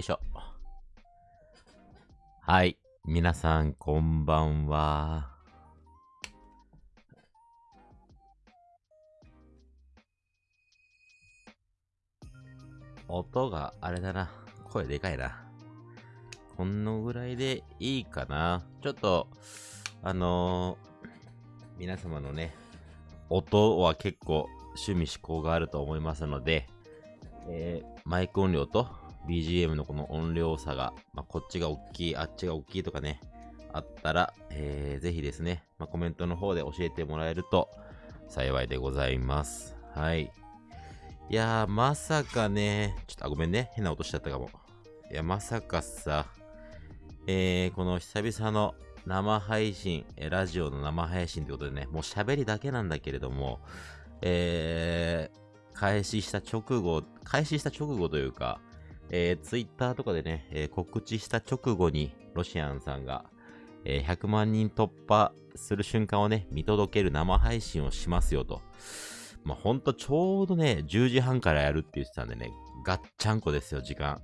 いしょ。はい。皆さん、こんばんは。音があれだな。声でかいな。このぐらいでいいかな。ちょっと、あのー、皆様のね、音は結構趣味思考があると思いますので、えー、マイク音量と BGM のこの音量差が、まあ、こっちが大きい、あっちが大きいとかね、あったら、えー、ぜひですね、まあ、コメントの方で教えてもらえると幸いでございます。はい。いやー、まさかね、ちょっと、あ、ごめんね。変な音しちゃったかも。いや、まさかさ、えー、この久々の生配信、えラジオの生配信ということでね、もう喋りだけなんだけれども、えー、開始した直後、開始した直後というか、えー、ツイッターとかでね、えー、告知した直後に、ロシアンさんが、えー、100万人突破する瞬間をね、見届ける生配信をしますよと。まあ、ほんとちょうどね、10時半からやるって言ってたんでね、ガッチャンコですよ、時間。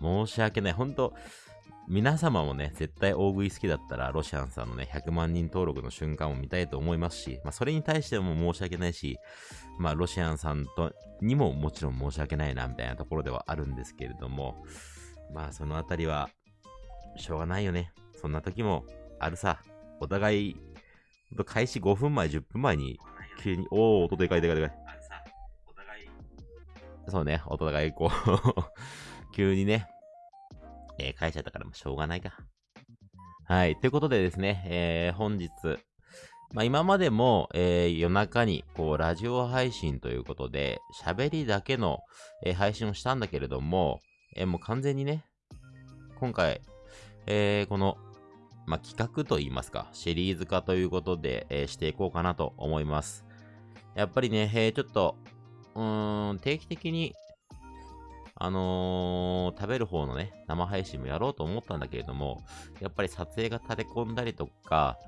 申し訳ない。ほんと、皆様もね、絶対大食い好きだったら、ロシアンさんのね、100万人登録の瞬間を見たいと思いますし、まあ、それに対しても申し訳ないし、まあ、ロシアンさんとにももちろん申し訳ないな、みたいなところではあるんですけれども、まあ、そのあたりは、しょうがないよね。そんな時もあるさ。お互い、開始5分前、10分前に、急に、おー、音でかいでかいでかい。そうね、お互いこう 急にね、えー、書いちゃったからもしょうがないか。はい。ということでですね、えー、本日、まあ、今までも、えー、夜中に、こう、ラジオ配信ということで、喋りだけの、えー、配信をしたんだけれども、えー、もう完全にね、今回、えー、この、まあ、企画といいますか、シリーズ化ということで、えー、していこうかなと思います。やっぱりね、えー、ちょっと、うーん、定期的にあのー、食べる方のね、生配信もやろうと思ったんだけれども、やっぱり撮影が立て込んだりとか、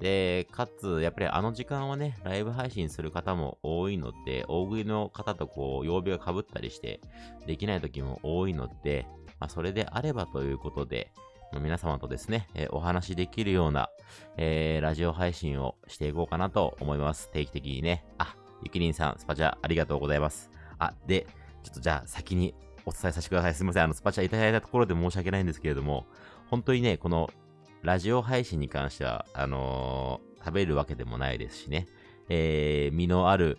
で、かつ、やっぱりあの時間はね、ライブ配信する方も多いので、大食いの方とこう、曜日が被ったりして、できない時も多いので、まあ、それであればということで、皆様とですね、えー、お話できるような、えー、ラジオ配信をしていこうかなと思います。定期的にね。あ、ゆきりんさん、スパチャありがとうございます。あ、で、ちょっとじゃあ先にお伝えさせてください。すみません。あの、スパチャいただいたところで申し訳ないんですけれども、本当にね、この、ラジオ配信に関しては、あのー、食べるわけでもないですしね、えー、身のある、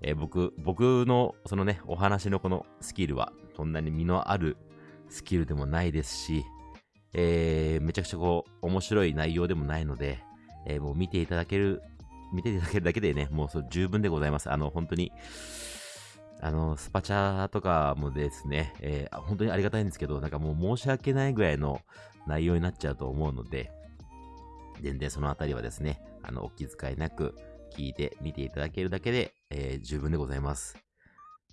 えー、僕、僕の、そのね、お話のこのスキルは、そんなに身のあるスキルでもないですし、えー、めちゃくちゃこう、面白い内容でもないので、えー、もう見ていただける、見ていただけるだけでね、もうそ十分でございます。あの、本当に、あの、スパチャとかもですね、えー、本当にありがたいんですけど、なんかもう申し訳ないぐらいの内容になっちゃうと思うので、全然そのあたりはですね、あの、お気遣いなく聞いてみていただけるだけで、えー、十分でございます。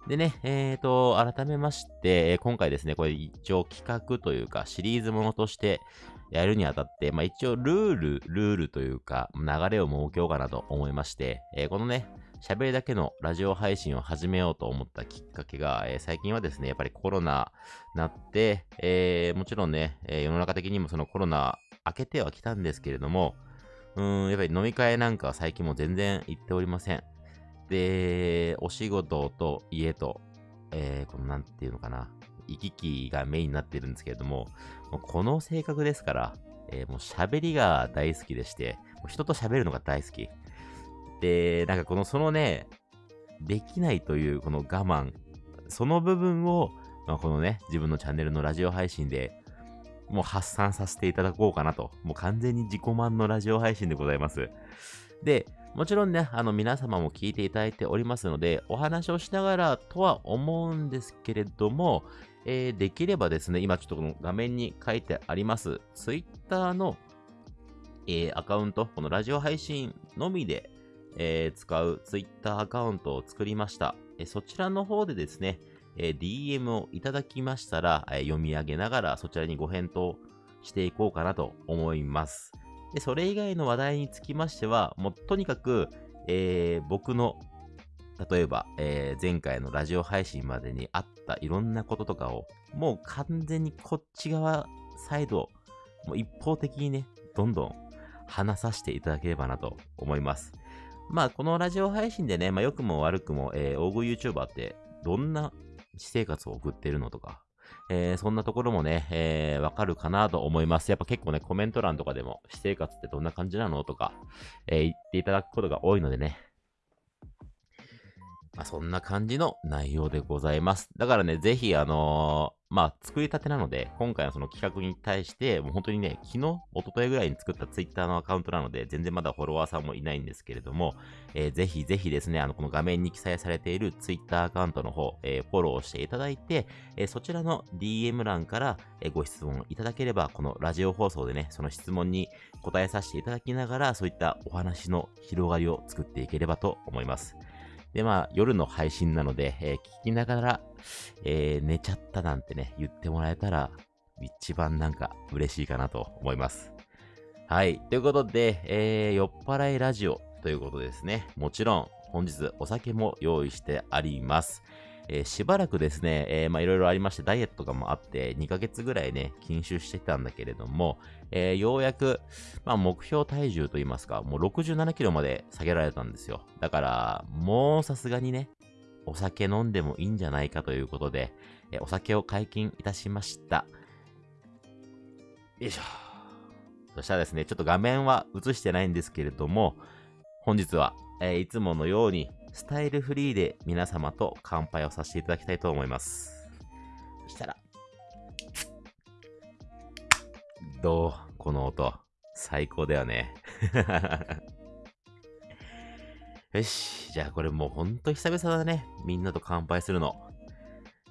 でね、えーと、改めまして、今回ですね、これ一応企画というかシリーズものとしてやるにあたって、まあ一応ルール、ルールというか流れを設けようかなと思いまして、えー、このね、喋りだけのラジオ配信を始めようと思ったきっかけが、えー、最近はですね、やっぱりコロナなって、えー、もちろんね、え、世の中的にもそのコロナ明けてはきたんですけれども、うん、やっぱり飲み会なんかは最近も全然行っておりません。で、お仕事と家と、えー、このなんていうのかな、行き来がメインになってるんですけれども、もこの性格ですから、えー、もう喋りが大好きでして、人と喋るのが大好き。で、なんかこの、そのね、できないというこの我慢、その部分を、まあ、このね、自分のチャンネルのラジオ配信でもう発散させていただこうかなと。もう完全に自己満のラジオ配信でございます。で、もちろんね、あの皆様も聞いていただいておりますので、お話をしながらとは思うんですけれども、えー、できればですね、今ちょっとこの画面に書いてあります、Twitter の、えー、アカウント、このラジオ配信のみで、えー、使う Twitter アカウントを作りました。えそちらの方でですね、え DM をいただきましたら、え読み上げながらそちらにご返答していこうかなと思います。で、それ以外の話題につきましては、もうとにかく、えー、僕の例えば、えー、前回のラジオ配信までにあったいろんなこととかを、もう完全にこっち側サイド、もう一方的にね、どんどん話させていただければなと思います。まあ、このラジオ配信でね、まあ、良くも悪くも、えー、大食い YouTuber ってどんな私生活を送ってるのとか、えー、そんなところもね、えー、わかるかなと思います。やっぱ結構ね、コメント欄とかでも、私生活ってどんな感じなのとか、えー、言っていただくことが多いのでね、まあ、そんな感じの内容でございます。だからね、ぜひ、あの、まあ、作りたてなので、今回のその企画に対して、もう本当にね、昨日、一昨日ぐらいに作った Twitter のアカウントなので、全然まだフォロワーさんもいないんですけれども、えー、ぜひぜひですね、あの、この画面に記載されている Twitter アカウントの方、えー、フォローしていただいて、えー、そちらの DM 欄から、えご質問いただければ、このラジオ放送でね、その質問に答えさせていただきながら、そういったお話の広がりを作っていければと思います。で、まあ、夜の配信なので、えー、聞きながら、えー、寝ちゃったなんてね、言ってもらえたら、一番なんか嬉しいかなと思います。はい。ということで、えー、酔っ払いラジオということですね。もちろん、本日お酒も用意してあります。えー、しばらくですね、え、まいろいろありまして、ダイエットとかもあって、2ヶ月ぐらいね、禁酒してたんだけれども、えー、ようやく、まあ目標体重といいますか、もう67キロまで下げられたんですよ。だから、もうさすがにね、お酒飲んでもいいんじゃないかということで、えお酒を解禁いたしました。よいしょ。そしたらですね、ちょっと画面は映してないんですけれども、本日は、えいつものように、スタイルフリーで皆様と乾杯をさせていただきたいと思います。そしたら、どう？この音。最高だよね。よし。じゃあこれもうほんと久々だね。みんなと乾杯するの。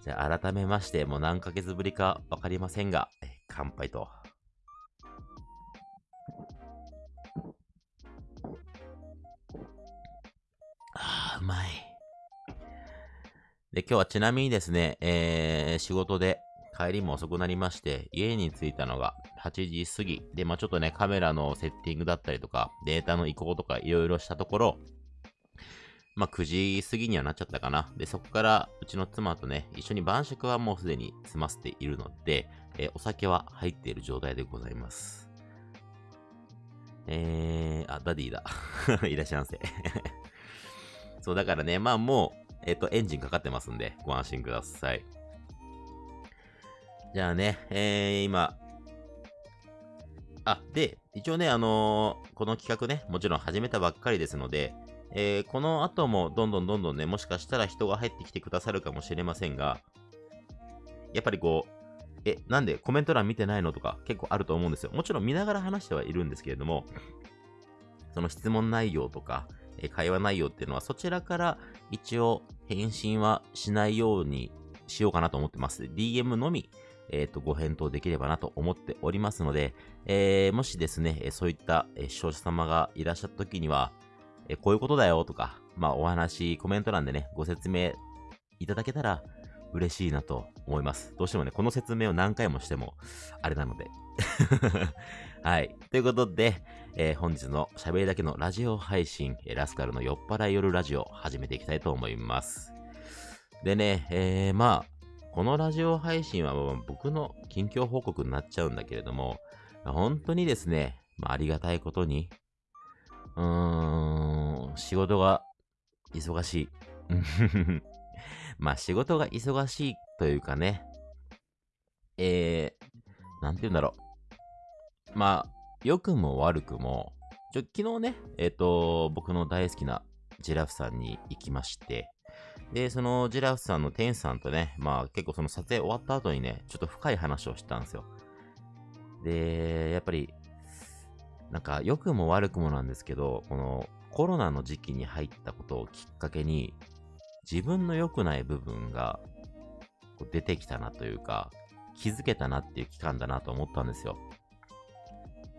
じゃあ改めまして、もう何ヶ月ぶりかわかりませんが、乾杯と。うまい。で、今日はちなみにですね、えー、仕事で帰りも遅くなりまして、家に着いたのが8時過ぎ。で、まあちょっとね、カメラのセッティングだったりとか、データの移行とかいろいろしたところ、まあ9時過ぎにはなっちゃったかな。で、そこからうちの妻とね、一緒に晩酌はもうすでに済ませているので、えー、お酒は入っている状態でございます。えー、あ、ダディだ。いらっしゃいませ。そう、だからね、まあもう、えっ、と、エンジンかかってますんで、ご安心ください。じゃあね、えー、今、あ、で、一応ね、あのー、この企画ね、もちろん始めたばっかりですので、えー、この後もどんどんどんどんね、もしかしたら人が入ってきてくださるかもしれませんが、やっぱりこう、え、なんでコメント欄見てないのとか結構あると思うんですよ。もちろん見ながら話してはいるんですけれども、その質問内容とか、え会話内容っていうのはそちらから一応返信はしないようにしようかなと思ってます。DM のみ、えっ、ー、と、ご返答できればなと思っておりますので、えー、もしですね、そういった、視聴者様がいらっしゃった時には、えこういうことだよとか、まあお話、コメント欄でね、ご説明いただけたら嬉しいなと思います。どうしてもね、この説明を何回もしても、あれなので。はい。ということで、えー、本日の喋りだけのラジオ配信、ラスカルの酔っ払い夜ラジオ始めていきたいと思います。でね、えー、まあ、このラジオ配信は僕の近況報告になっちゃうんだけれども、本当にですね、まあ、ありがたいことに、うーん、仕事が忙しい。まあ仕事が忙しいというかね、えー、なんて言うんだろう。まあ、良くも悪くも、ちょ、昨日ね、えっ、ー、と、僕の大好きなジラフさんに行きまして、で、そのジラフさんの店主さんとね、まあ結構その撮影終わった後にね、ちょっと深い話をしたんですよ。で、やっぱり、なんか良くも悪くもなんですけど、このコロナの時期に入ったことをきっかけに、自分の良くない部分が出てきたなというか、気づけたなっていう期間だなと思ったんですよ。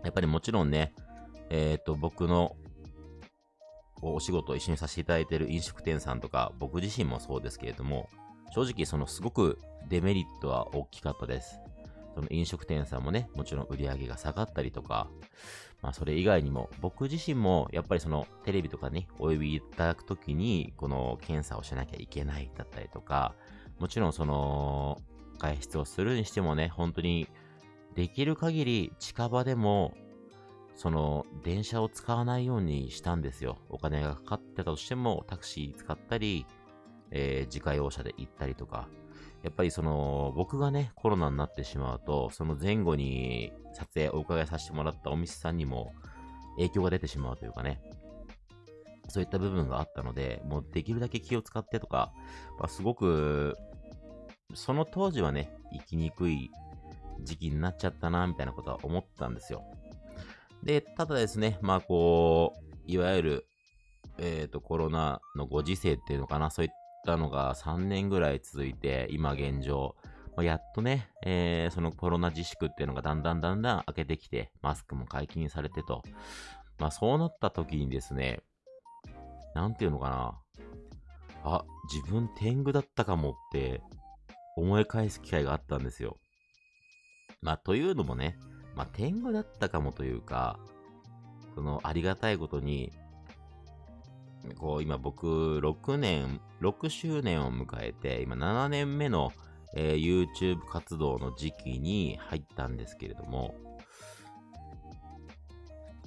やっぱりもちろんね、えっ、ー、と、僕のお仕事を一緒にさせていただいている飲食店さんとか、僕自身もそうですけれども、正直そのすごくデメリットは大きかったです。その飲食店さんもね、もちろん売り上げが下がったりとか、まあそれ以外にも、僕自身もやっぱりそのテレビとかにお呼びいただくときに、この検査をしなきゃいけないだったりとか、もちろんその外出をするにしてもね、本当にできる限り近場でも、その電車を使わないようにしたんですよ。お金がかかってたとしてもタクシー使ったり、えー、自家用車で行ったりとか、やっぱりその、僕がね、コロナになってしまうと、その前後に撮影お伺いさせてもらったお店さんにも影響が出てしまうというかね、そういった部分があったので、もうできるだけ気を使ってとか、まあ、すごく、その当時はね、生きにくい時期になっちゃったな、みたいなことは思ったんですよ。で、ただですね、まあこう、いわゆる、えっ、ー、と、コロナのご時世っていうのかな、そういったのが3年ぐらい続いて、今現状、まやっとね、えー、そのコロナ自粛っていうのがだんだんだんだん開けてきて、マスクも解禁されてと。まあそうなった時にですね、なんていうのかな。あ、自分天狗だったかもって思い返す機会があったんですよ。まあというのもね、まあ天狗だったかもというか、そのありがたいことに、こう、今僕、6年、6周年を迎えて、今7年目の、えー、YouTube 活動の時期に入ったんですけれども、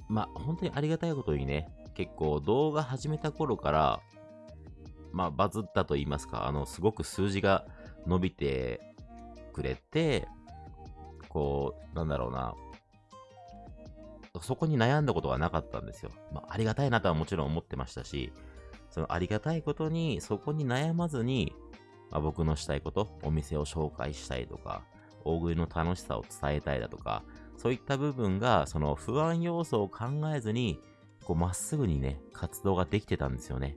まあ、本当にありがたいことにね、結構動画始めた頃から、まあ、バズったと言いますか、あの、すごく数字が伸びてくれて、こう、なんだろうな、そこに悩んだことがなかったんですよ。まあ、ありがたいなとはもちろん思ってましたし、そのありがたいことに、そこに悩まずに、まあ、僕のしたいこと、お店を紹介したいとか、大食いの楽しさを伝えたいだとか、そういった部分が、その不安要素を考えずに、こう、まっすぐにね、活動ができてたんですよね。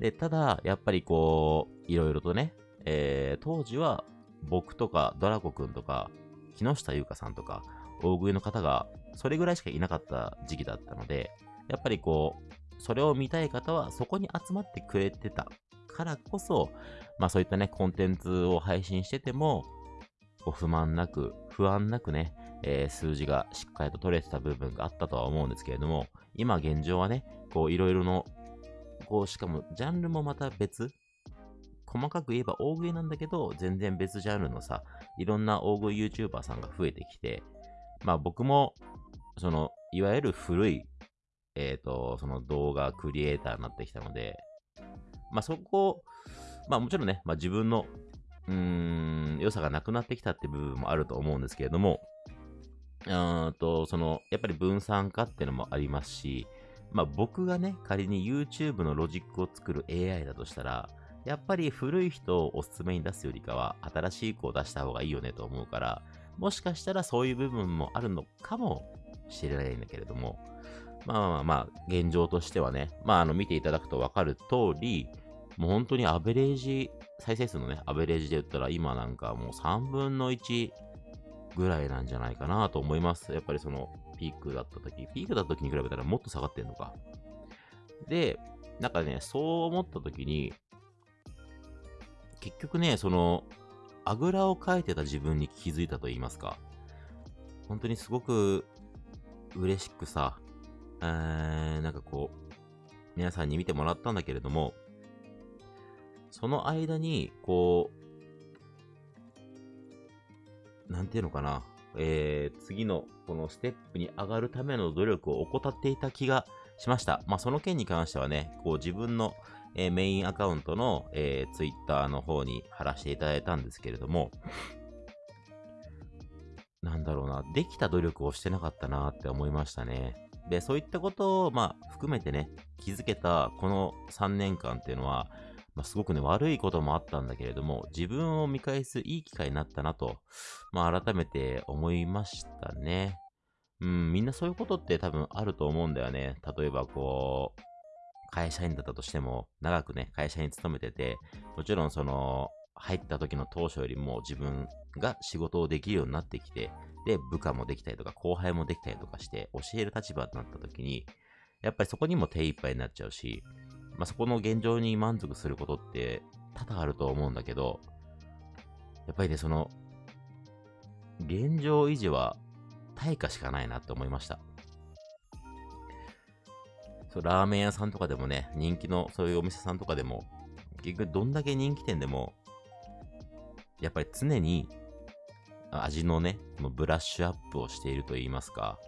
で、ただ、やっぱりこう、いろいろとね、えー、当時は、僕とか、ドラコくんとか、木下優香さんとか、大食いの方がそれぐらいしかいなかった時期だったので、やっぱりこう、それを見たい方はそこに集まってくれてたからこそ、まあそういったね、コンテンツを配信してても、こう不満なく、不安なくね、えー、数字がしっかりと取れてた部分があったとは思うんですけれども、今現状はね、こういろいろの、こうしかもジャンルもまた別。細かく言えば大食いなんだけど、全然別ジャンルのさ、いろんな大食い YouTuber さんが増えてきて、まあ僕もその、いわゆる古い、えっ、ー、と、その動画クリエイターになってきたので、まあそこ、まあもちろんね、まあ自分の、うーん、良さがなくなってきたって部分もあると思うんですけれども、うんと、その、やっぱり分散化っていうのもありますし、まあ僕がね、仮に YouTube のロジックを作る AI だとしたら、やっぱり古い人をおすすめに出すよりかは、新しい子を出した方がいいよねと思うから、もしかしたらそういう部分もあるのかもしれないんだけれども、まあまあまあ、現状としてはね、まああの見ていただくとわかる通り、もう本当にアベレージ、再生数のね、アベレージで言ったら今なんかもう3分の1ぐらいなんじゃないかなと思います。やっぱりそのピークだった時、ピークだった時に比べたらもっと下がってんのか。で、なんかね、そう思った時に、結局ね、その、あぐらをかいてた自分に気づいたと言いますか。本当にすごく嬉しくさ、えー、なんかこう、皆さんに見てもらったんだけれども、その間に、こう、なんていうのかな、えー、次のこのステップに上がるための努力を怠っていた気がしました。まあ、その件に関してはね、こう自分の、えー、メインアカウントの、えー、ツイッターの方に貼らせていただいたんですけれども、なんだろうな、できた努力をしてなかったなって思いましたね。で、そういったことを、まあ、含めてね、気づけたこの3年間っていうのは、まあ、すごくね、悪いこともあったんだけれども、自分を見返すいい機会になったなと、まあ、改めて思いましたね。うん、みんなそういうことって多分あると思うんだよね。例えば、こう、会社員だったとしても、長くね、会社に勤めてて、もちろんその、入った時の当初よりも自分が仕事をできるようになってきて、で、部下もできたりとか、後輩もできたりとかして、教える立場になった時に、やっぱりそこにも手一杯になっちゃうし、まあ、そこの現状に満足することって多々あると思うんだけど、やっぱりね、その、現状維持は対価しかないなって思いました。そう、ラーメン屋さんとかでもね、人気のそういうお店さんとかでも、結局どんだけ人気店でも、やっぱり常に味のね、このブラッシュアップをしていると言いますか。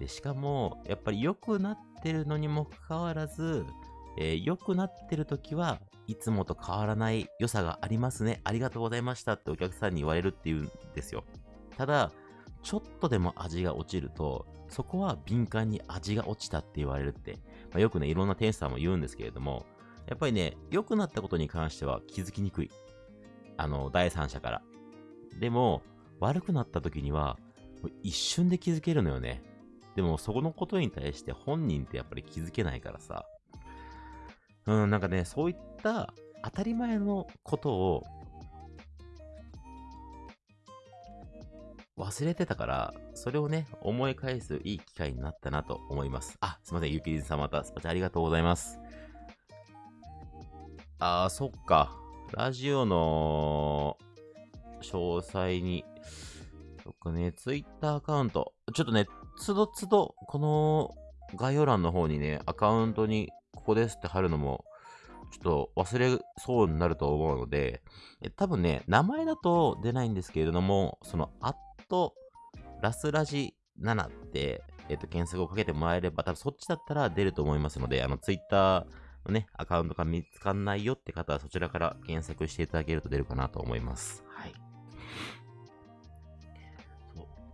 で、しかも、やっぱり良くなってるのにもかかわらず、えー、良くなってる時はいつもと変わらない良さがありますね。ありがとうございましたってお客さんに言われるっていうんですよ。ただ、ちょっとでも味が落ちると、そこは敏感に味が落ちたって言われるって、まあ、よくね、いろんな店主さんも言うんですけれども、やっぱりね、良くなったことに関しては気づきにくい。あの、第三者から。でも、悪くなった時には、一瞬で気づけるのよね。でも、そこのことに対して本人ってやっぱり気づけないからさ。うん、なんかね、そういった当たり前のことを忘れてたから、それをね、思い返すいい機会になったなと思います。あ、すいません、ゆきりんさんまたスパチャありがとうございます。あー、そっか。ラジオの詳細に、そっかね、ツイッターアカウント。ちょっとね、つどつど、この概要欄の方にね、アカウントにここですって貼るのも、ちょっと忘れそうになると思うので、え多分ね、名前だと出ないんですけれども、その、アット、ラスラジ7って、えっ、と、検索をかけてもらえれば、多分そっちだったら出ると思いますので、あの、ツイッターのね、アカウントが見つかんないよって方は、そちらから検索していただけると出るかなと思います。はい。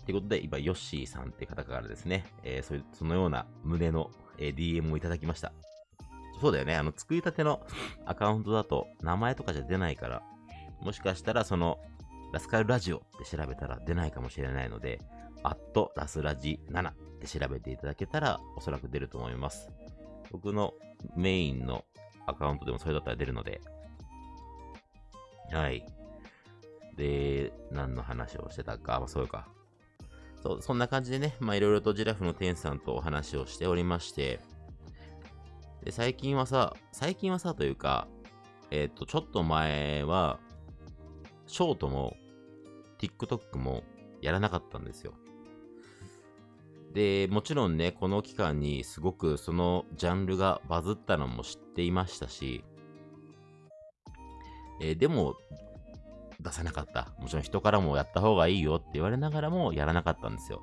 ということで、今、ヨッシーさんって方からですね、えー、そそのような胸の、えー、DM をいただきました。そうだよね。あの、作りたてのアカウントだと名前とかじゃ出ないから、もしかしたらその、ラスカルラジオって調べたら出ないかもしれないので、アットラスラジ7って調べていただけたらおそらく出ると思います。僕のメインのアカウントでもそれだったら出るので、はい。で、何の話をしてたか、まあ、そうか。そう、そんな感じでね、まあいろいろとジラフの店さんとお話をしておりまして、で、最近はさ、最近はさというか、えっ、ー、と、ちょっと前は、ショートも、TikTok もやらなかったんですよ。で、もちろんね、この期間にすごくそのジャンルがバズったのも知っていましたし、えー、でも、出さなかった。もちろん人からもやった方がいいよって言われながらもやらなかったんですよ。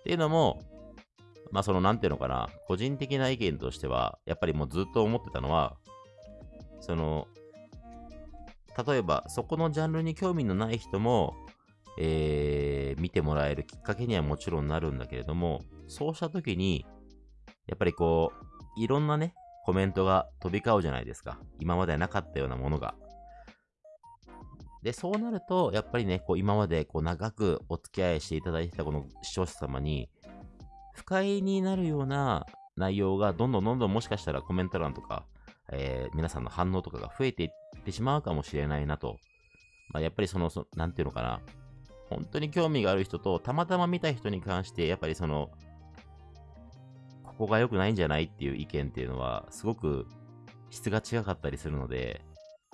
っていうのも、まあそのなんていうのかな、個人的な意見としては、やっぱりもうずっと思ってたのは、その、例えばそこのジャンルに興味のない人も、えー、見てもらえるきっかけにはもちろんなるんだけれども、そうした時に、やっぱりこう、いろんなね、コメントが飛び交うじゃないですか。今までなかったようなものが。で、そうなると、やっぱりね、こう今までこう長くお付き合いしていただいてたこの視聴者様に、不快になるような内容がどんどんどんどんもしかしたらコメント欄とか、えー、皆さんの反応とかが増えていってしまうかもしれないなと。まあ、やっぱりその、そなんていうのかな。本当に興味がある人と、たまたま見た人に関して、やっぱりその、ここが良くないんじゃないっていう意見っていうのは、すごく質が違かったりするので、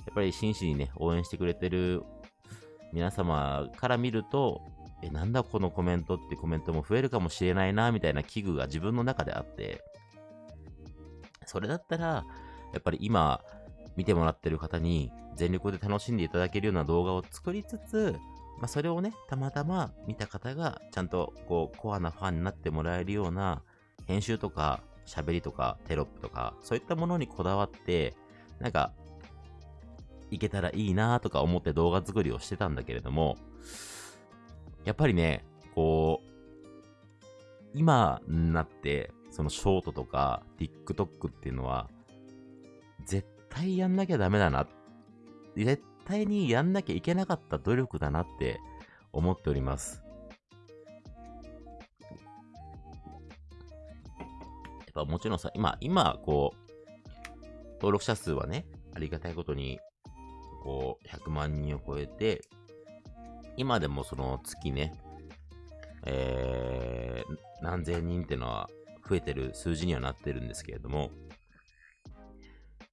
やっぱり真摯にね、応援してくれてる皆様から見ると、え、なんだこのコメントってコメントも増えるかもしれないな、みたいな危惧が自分の中であって、それだったら、やっぱり今、見てもらってる方に全力で楽しんでいただけるような動画を作りつつ、まあ、それをね、たまたま見た方が、ちゃんと、こう、コアなファンになってもらえるような、編集とか、喋りとか、テロップとか、そういったものにこだわって、なんか、いけたらいいなとか思って動画作りをしてたんだけれども、やっぱりね、こう、今になって、そのショートとか TikTok っていうのは、絶対やんなきゃダメだな。絶対にやんなきゃいけなかった努力だなって思っております。やっぱもちろんさ、今、今、こう、登録者数はね、ありがたいことに、こう、100万人を超えて、今でもその月ね、えー、何千人っていうのは増えてる数字にはなってるんですけれども、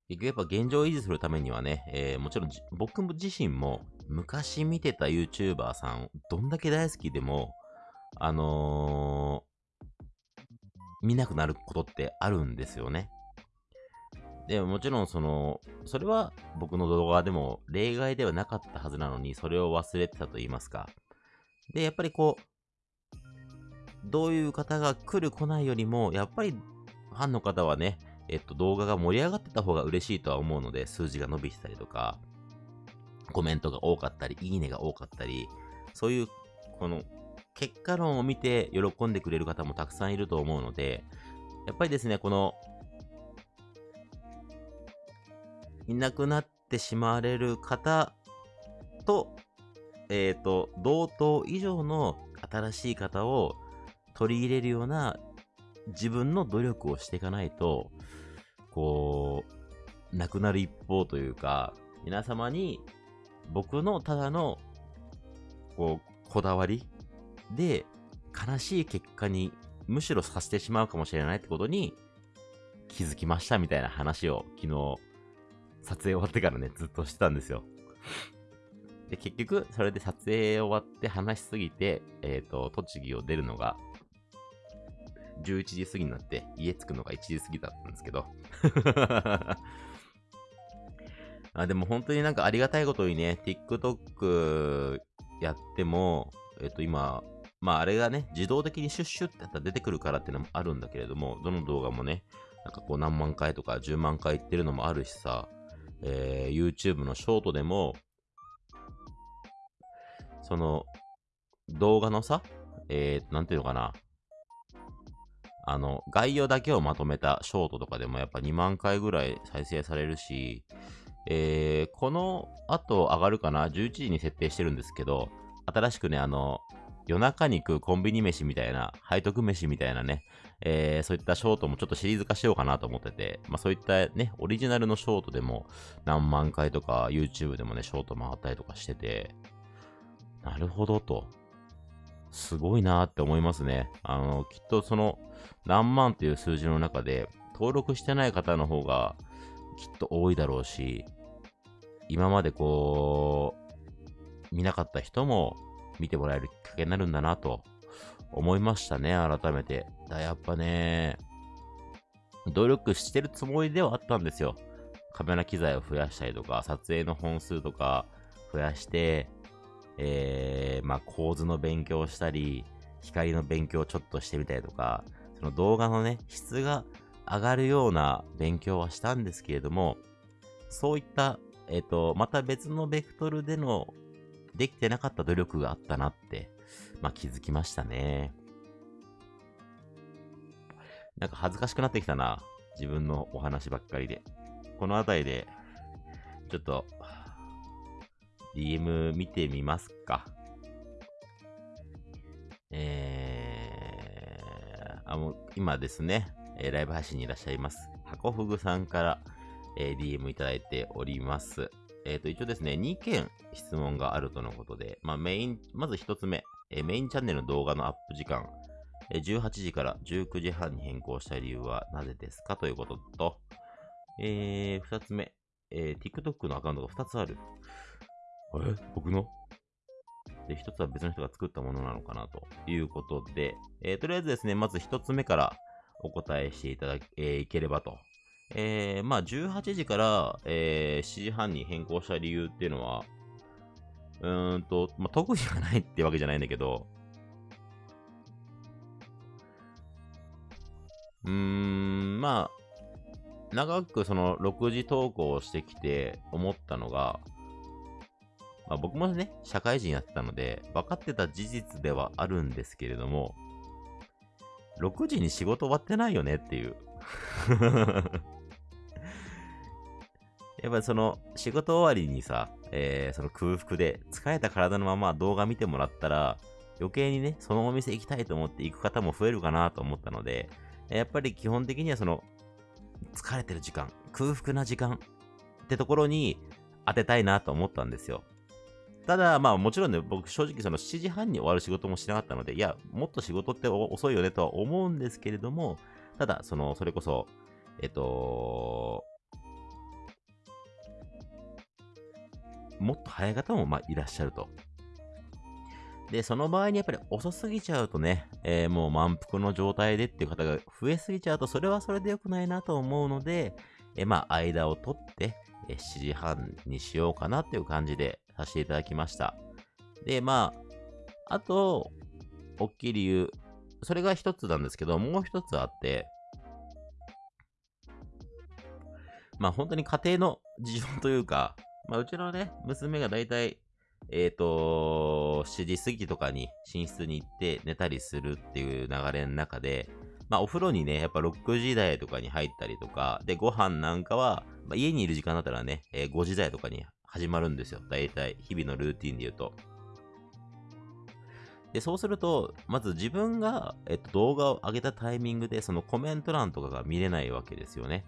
結局やっぱ現状を維持するためにはね、えー、もちろん僕自身も昔見てた YouTuber さん、どんだけ大好きでも、あのー、見なくなることってあるんですよね。でももちろんその、それは僕の動画でも例外ではなかったはずなのに、それを忘れてたと言いますか。で、やっぱりこう、どういう方が来る来ないよりも、やっぱりファンの方はね、えっと、動画が盛り上がってた方が嬉しいとは思うので、数字が伸びてたりとか、コメントが多かったり、いいねが多かったり、そういう、この、結果論を見て喜んでくれる方もたくさんいると思うので、やっぱりですね、この、いなくなってしまわれる方と、えっ、ー、と、同等以上の新しい方を取り入れるような自分の努力をしていかないと、こう、なくなる一方というか、皆様に僕のただの、こう、こだわりで悲しい結果にむしろさせてしまうかもしれないってことに気づきましたみたいな話を昨日撮影終わってからね、ずっとしてたんですよ。で、結局、それで撮影終わって話しすぎて、えっ、ー、と、栃木を出るのが、11時過ぎになって、家着くのが1時過ぎだったんですけど。あでも本当になんかありがたいことにね、TikTok やっても、えっ、と今、まああれがね、自動的にシュッシュってやったら出てくるからっていうのもあるんだけれども、どの動画もね、なんかこう何万回とか10万回いってるのもあるしさ、えー、YouTube のショートでも、その、動画のさ、えー、なんていうのかな。あの、概要だけをまとめたショートとかでもやっぱ2万回ぐらい再生されるし、えー、この後上がるかな ?11 時に設定してるんですけど、新しくね、あの、夜中に食うコンビニ飯みたいな、背徳飯みたいなね、えー、そういったショートもちょっとシリーズ化しようかなと思ってて、まあそういったね、オリジナルのショートでも何万回とか YouTube でもね、ショート回ったりとかしてて、なるほどと。すごいなーって思いますね。あの、きっとその何万っていう数字の中で登録してない方の方がきっと多いだろうし、今までこう、見なかった人も見てもらえるきっかけになるんだなと思いましたね、改めて。だやっぱね、努力してるつもりではあったんですよ。カメラ機材を増やしたりとか、撮影の本数とか増やして、えー、まあ構図の勉強したり、光の勉強をちょっとしてみたりとか、その動画のね、質が上がるような勉強はしたんですけれども、そういった、えっ、ー、と、また別のベクトルでのできてなかった努力があったなってまあ、気づきましたね。なんか恥ずかしくなってきたな。自分のお話ばっかりで。この辺りで、ちょっと、DM 見てみますか。えー、あ、もう、今ですね、えー、ライブ配信にいらっしゃいます。箱ふぐさんから、えー、DM いただいております。えっ、ー、と、一応ですね、2件質問があるとのことで、まあ、メイン、まず1つ目、えメインチャンネルの動画のアップ時間、え18時から19時半に変更した理由はなぜですかということと、え、2つ目、え、TikTok のアカウントが2つある。あれ？僕の？で、1つは別の人が作ったものなのかなということで、えー、とりあえずですね、まず1つ目からお答えしていただけ、えー、いければと。えー、まあ、18時から、えー、7時半に変更した理由っていうのは、うーんと、まあ、特技がないってわけじゃないんだけど、うーん、まあ、長くその6時投稿をしてきて思ったのが、まあ、僕もね、社会人やってたので、分かってた事実ではあるんですけれども、6時に仕事終わってないよねっていう やっぱりその仕事終わりにさ、えー、その空腹で疲れた体のまま動画見てもらったら、余計にね、そのお店行きたいと思って行く方も増えるかなと思ったので、やっぱり基本的にはその、疲れてる時間、空腹な時間ってところに当てたいなと思ったんですよ。ただ、まあもちろんね、僕正直その7時半に終わる仕事もしなかったので、いや、もっと仕事って遅いよねとは思うんですけれども、ただ、その、それこそ、えっと、もっと早い方もまあいらっしゃると。で、その場合にやっぱり遅すぎちゃうとね、えー、もう満腹の状態でっていう方が増えすぎちゃうと、それはそれで良くないなと思うので、えー、まあ、間を取って、え、7時半にしようかなっていう感じでさせていただきました。で、まあ、あと、大きい理由、それが一つなんですけど、もう一つあって、まあ本当に家庭の事情というか、まあうちのね、娘がだいたいえっ、ー、と、7時過ぎとかに寝室に行って寝たりするっていう流れの中で、まあお風呂にね、やっぱ6時台とかに入ったりとか、で、ご飯なんかは、まあ、家にいる時間だったらね、えー、5時台とかに始まるんですよ。大体、日々のルーティンで言うと。で、そうすると、まず自分が、えっと、動画を上げたタイミングで、そのコメント欄とかが見れないわけですよね。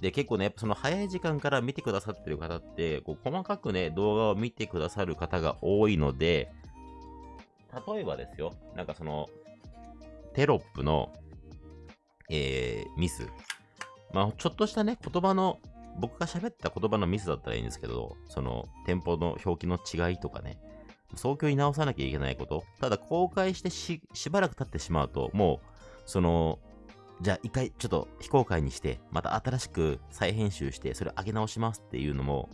で、結構ね、やっぱその早い時間から見てくださってる方って、こう細かくね、動画を見てくださる方が多いので、例えばですよ、なんかその、テロップの、えー、ミス。まあ、ちょっとしたね、言葉の、僕が喋った言葉のミスだったらいいんですけど、その、店舗の表記の違いとかね、早急に直さなきゃいけないこと。ただ、公開してし、しばらく経ってしまうと、もう、その、じゃあ一回ちょっと非公開にして、また新しく再編集して、それ上げ直しますっていうのも、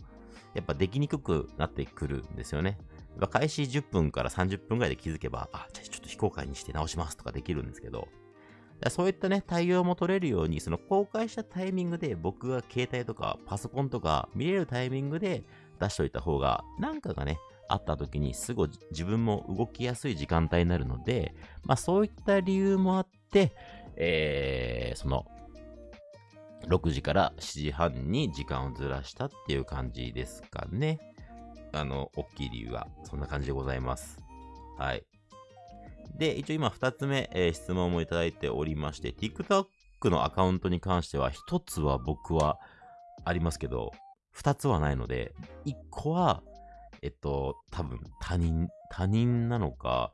やっぱできにくくなってくるんですよね。開始10分から30分ぐらいで気づけば、あ、じゃあちょっと非公開にして直しますとかできるんですけど、そういったね、対応も取れるように、その公開したタイミングで僕が携帯とかパソコンとか見れるタイミングで出しといた方が、なんかがね、あった時にすぐ自分も動きやすい時間帯になるので、まあそういった理由もあって、えー、その、6時から7時半に時間をずらしたっていう感じですかね。あの、大きい理由は、そんな感じでございます。はい。で、一応今2つ目、えー、質問もいただいておりまして、TikTok のアカウントに関しては、1つは僕はありますけど、2つはないので、1個は、えっと、多分他人、他人なのか、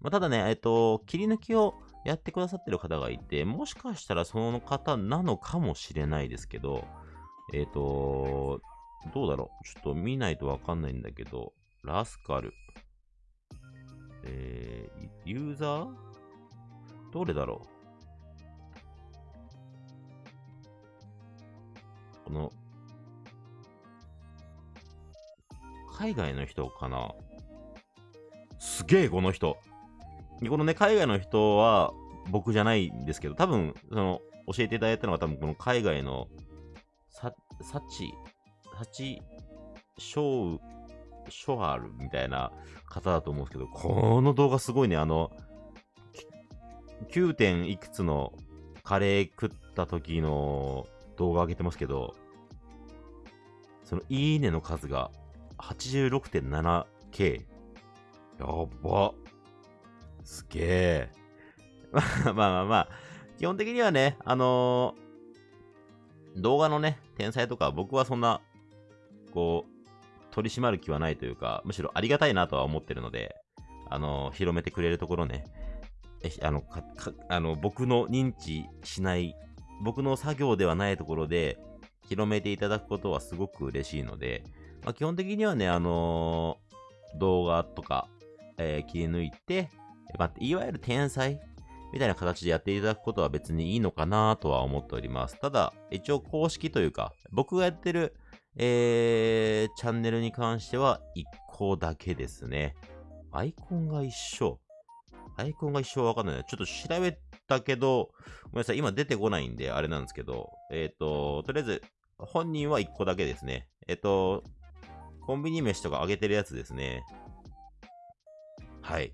まあ、ただね、えっと、切り抜きをやってくださってる方がいて、もしかしたらその方なのかもしれないですけど、えっ、と、どうだろう？ちょっと見ないとわかんないんだけど、ラスカル。えー、ユーザー？どれだろう？この、海外の人かな？すげえ、この人。このね、海外の人は僕じゃないんですけど、多分、その、教えていただいたのは多分この海外の、サ、サチ、サチ、ショウ、ショアルみたいな方だと思うんですけど、この動画すごいね、あの、9. 点いくつのカレー食った時の動画上げてますけど、そのいいねの数が 86.7K。やば。すげえ。まあまあまあ、基本的にはね、あのー、動画のね、天才とか僕はそんな、こう、取り締まる気はないというか、むしろありがたいなとは思ってるので、あの、広めてくれるところね、あの、か、か、あの、僕の認知しない、僕の作業ではないところで、広めていただくことはすごく嬉しいので、まあ、基本的にはね、あのー、動画とか、えー、切り抜いて、まあ、いわゆる天才みたいな形でやっていただくことは別にいいのかなとは思っております。ただ、一応公式というか、僕がやってる、えー、チャンネルに関しては1個だけですね。アイコンが一緒。アイコンが一緒わかんない。ちょっと調べたけど、ごめんなさい、今出てこないんで、あれなんですけど、えっ、ー、と、とりあえず、本人は1個だけですね。えっ、ー、と、コンビニ飯とかあげてるやつですね。はい。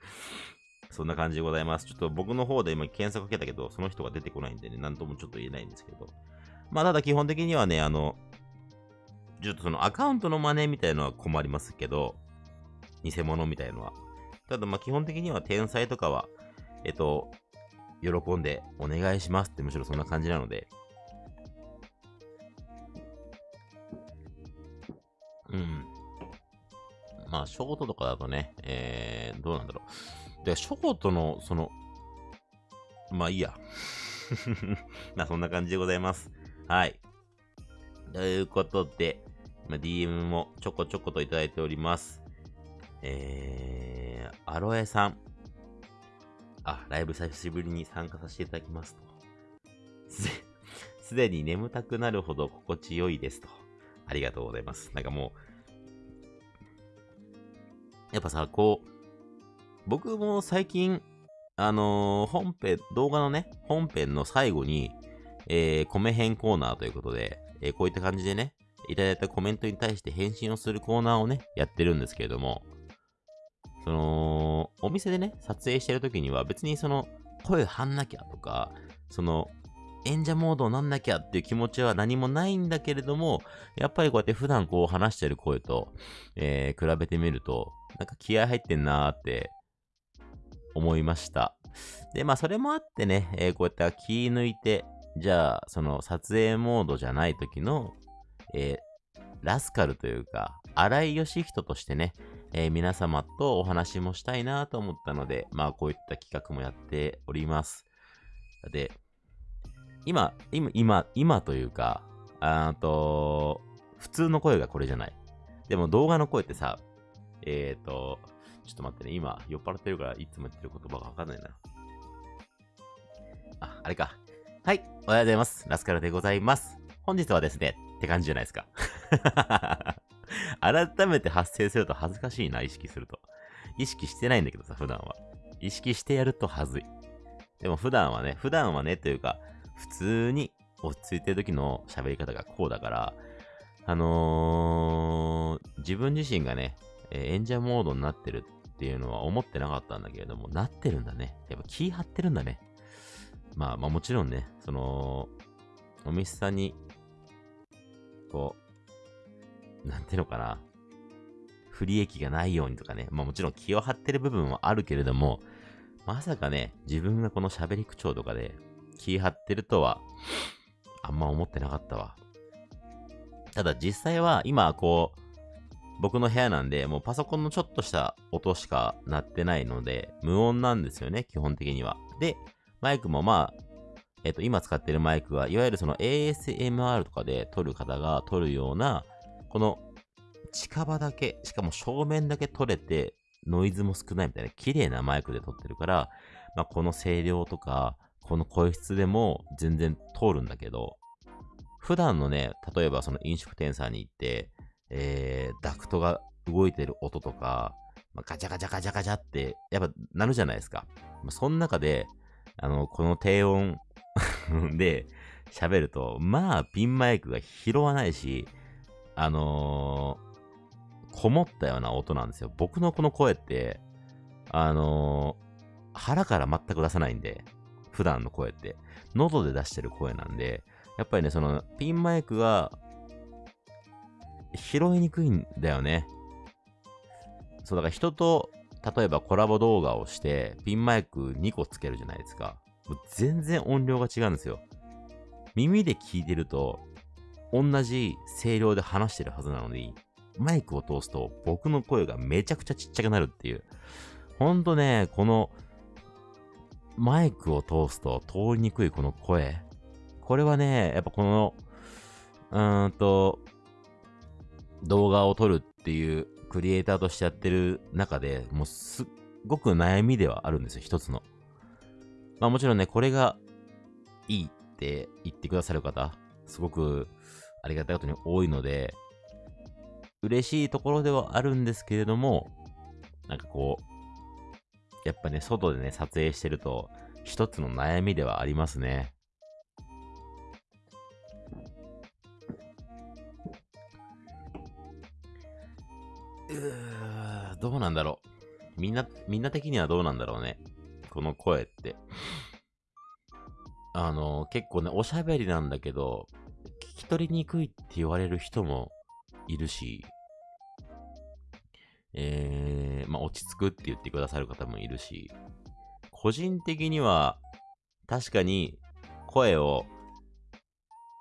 そんな感じでございます。ちょっと僕の方で今検索かけたけど、その人が出てこないんでね、なんともちょっと言えないんですけど。まあ、ただ基本的にはね、あの、ちょっとそのアカウントの真似みたいのは困りますけど、偽物みたいのは。ただまあ基本的には天才とかは、えっと、喜んでお願いしますってむしろそんな感じなので。うん。まあ、ショートとかだとね、えー、どうなんだろう。で、ショートの、その、まあいいや。まあそんな感じでございます。はい。ということで、まあ、DM もちょこちょこといただいております。えー、アロエさん。あ、ライブ久しぶりに参加させていただきますと。すで、に眠たくなるほど心地よいですと。ありがとうございます。なんかもう、やっぱさ、こう、僕も最近、あのー本編、動画のね、本編の最後に、えー、米編コーナーということで、えーこういった感じでね、いただいたコメントに対して返信をするコーナーをね、やってるんですけれども、その、お店でね、撮影してる時には別にその、声張んなきゃとか、その、演者モードになんなきゃっていう気持ちは何もないんだけれども、やっぱりこうやって普段こう話してる声と、えー比べてみると、なんか気合入ってんなーって思いました。で、まあそれもあってね、えーこうやって気抜いて、じゃあ、その撮影モードじゃない時の、えーラスカルというか、荒井義人としてね、えー皆様とお話もしたいなと思ったので、まあこういった企画もやっております。で、今、今、今、今というか、あと、普通の声がこれじゃない。でも動画の声ってさ、えーと、ちょっと待ってね、今酔っ払ってるからいつも言ってる言葉がわかんないな。あ、あれか。はい、おはようございます。ラスカルでございます。本日はですね、って感じじゃないですか。改めて発声すると恥ずかしいな、意識すると。意識してないんだけどさ、普段は。意識してやると恥ずい。でも普段はね、普段はね、というか、普通に落ち着いてる時の喋り方がこうだから、あのー、自分自身がね、え演者モードになってるっていうのは思ってなかったんだけれども、なってるんだね。やっぱ気張ってるんだね。まあまあもちろんね、その、お店さんに、こう、なんていうのかな、不利益がないようにとかね、まあもちろん気を張ってる部分はあるけれども、まさかね、自分がこの喋り口調とかで気張ってるとは、あんま思ってなかったわ。ただ実際は今こう、僕の部屋なんで、もうパソコンのちょっとした音しか鳴ってないので、無音なんですよね、基本的には。で、マイクもまあ、えっ、と、今使ってるマイクは、いわゆるその ASMR とかで撮る方が撮るような、この近場だけ、しかも正面だけ撮れて、ノイズも少ないみたいな綺麗なマイクで撮ってるから、まあ、この声量とか、この声質でも全然通るんだけど、普段のね、例えばその飲食店さんに行って、えー、ダクトが動いてる音とか、まあ、ガチャガチャガチャガチャって、やっぱなるじゃないですか。その中で、あの、この低音 で喋ると、まあ、ピンマイクが拾わないし、あのーこもったような音なんですよ。僕のこの声って、あのー腹から全く出さないんで、普段の声って。喉で出してる声なんで、やっぱりね、その、ピンマイクが、拾いにくいんだよね。そう、だから人と、例えばコラボ動画をして、ピンマイク2個つけるじゃないですか。もう全然音量が違うんですよ。耳で聞いてると、同じ声量で話してるはずなのに、マイクを通すと僕の声がめちゃくちゃちっちゃくなるっていう。ほんとね、この、マイクを通すと通りにくいこの声。これはね、やっぱこの、うーんと、動画を撮るっていうクリエイターとしてやってる中でもうすっごく悩みではあるんですよ、一つの。まあもちろんね、これがいいって言ってくださる方、すごくありがたいことに多いので、嬉しいところではあるんですけれども、なんかこう、やっぱね、外でね、撮影してると、一つの悩みではありますね。うーどうなんだろう。みんな、みんな的にはどうなんだろうね。この声って。あの、結構ね、おしゃべりなんだけど、聞き取りにくいって言われる人もいるし、えー、まあ、落ち着くって言ってくださる方もいるし、個人的には、確かに、声を、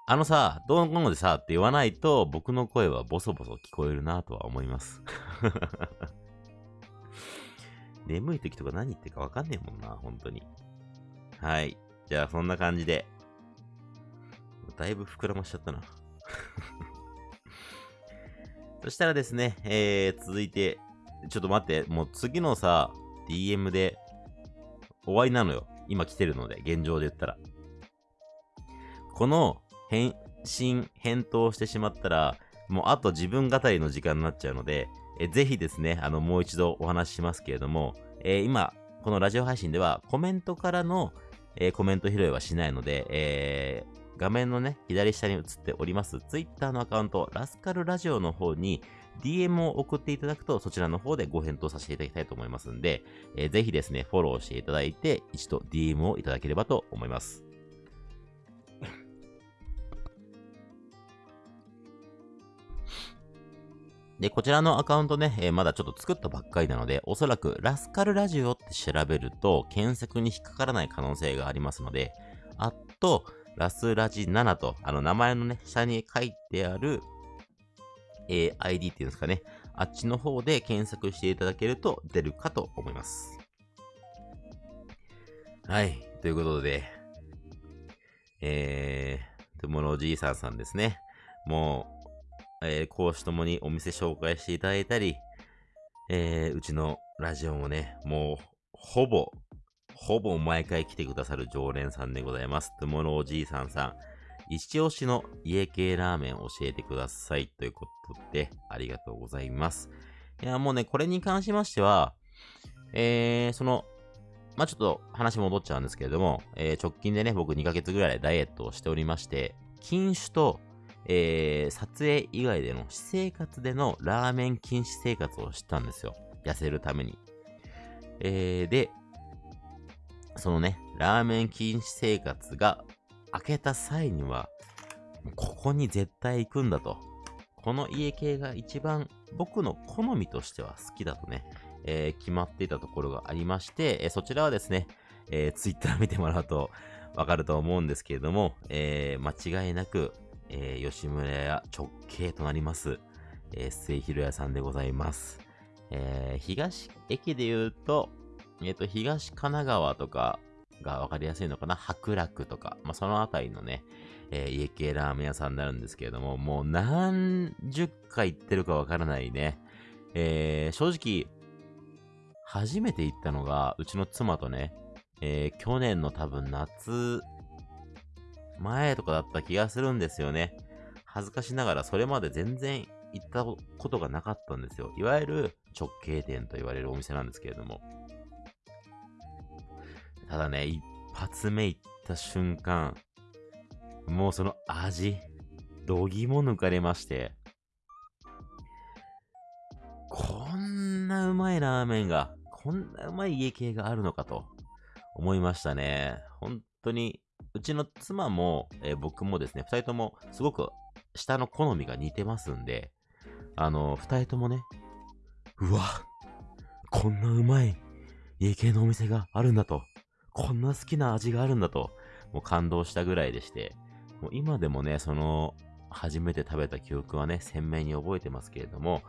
あのさ、どうのこうのでさって言わないと、僕の声はボソボソ聞こえるなとは思います。眠い時とか何言ってるかわかんねえもんな、本当に。はい。じゃあ、そんな感じで。だいぶ膨らましちゃったな。そしたらですね、えー、続いて、ちょっと待って、もう次のさ、DM で終わりなのよ。今来てるので、現状で言ったら。この返信、返答してしまったら、もうあと自分語りの時間になっちゃうので、えぜひですね、あの、もう一度お話ししますけれども、えー、今、このラジオ配信ではコメントからの、えー、コメント拾いはしないので、えー、画面のね、左下に映っております Twitter のアカウント、ラスカルラジオの方に DM を送っていただくと、そちらの方でご返答させていただきたいと思いますんで、えー、ぜひですね、フォローしていただいて、一度 DM をいただければと思います。で、こちらのアカウントね、えー、まだちょっと作ったばっかりなので、おそらくラスカルラジオって調べると、検索に引っかからない可能性がありますので、あと、ラスラジ7と、あの名前のね、下に書いてある、えー、ID っていうんですかね、あっちの方で検索していただけると出るかと思います。はい。ということで、えー、トゥモロおじいさんさんですね。もう、えー、講師ともにお店紹介していただいたり、えー、うちのラジオもね、もう、ほぼ、ほぼ毎回来てくださる常連さんでございます。とものおじいさんさん、一押しの家系ラーメン教えてください。ということで、ありがとうございます。いや、もうね、これに関しましては、えー、その、まあ、ちょっと話戻っちゃうんですけれども、えー、直近でね、僕2ヶ月ぐらいダイエットをしておりまして、禁酒とえー、撮影以外での私生活でのラーメン禁止生活をしたんですよ。痩せるために。えー、で、そのね、ラーメン禁止生活が明けた際には、ここに絶対行くんだと。この家系が一番僕の好みとしては好きだとね、えー、決まっていたところがありまして、えー、そちらはですね、えー、ツイッター見てもらうとわかると思うんですけれども、え、間違いなくえー、吉村屋直系となります、えー、末広屋さんでございます。えー、東駅で言うと、えっ、ー、と、東神奈川とかがわかりやすいのかな？白楽とか、まあ、そのあたりのね、えー、家系ラーメン屋さんになるんですけれども、もう何十回行ってるかわからないね。えー、正直、初めて行ったのが、うちの妻とね、えー、去年の多分夏前とかだった気がするんですよね。恥ずかしながらそれまで全然行ったことがなかったんですよ。いわゆる直径店と言われるお店なんですけれども。ただね、一発目行った瞬間、もうその味、どぎも抜かれまして、こんなうまいラーメンが、こんなうまい家系があるのかと思いましたね。本当にうちの妻も、えー、僕もですね、二人ともすごく下の好みが似てますんで、あの、二人ともね、うわ、こんなうまい家系のお店があるんだと、こんな好きな味があるんだと、もう感動したぐらいでして、もう今でもね、その、初めて食べた記憶はね、鮮明に覚えてますけれども、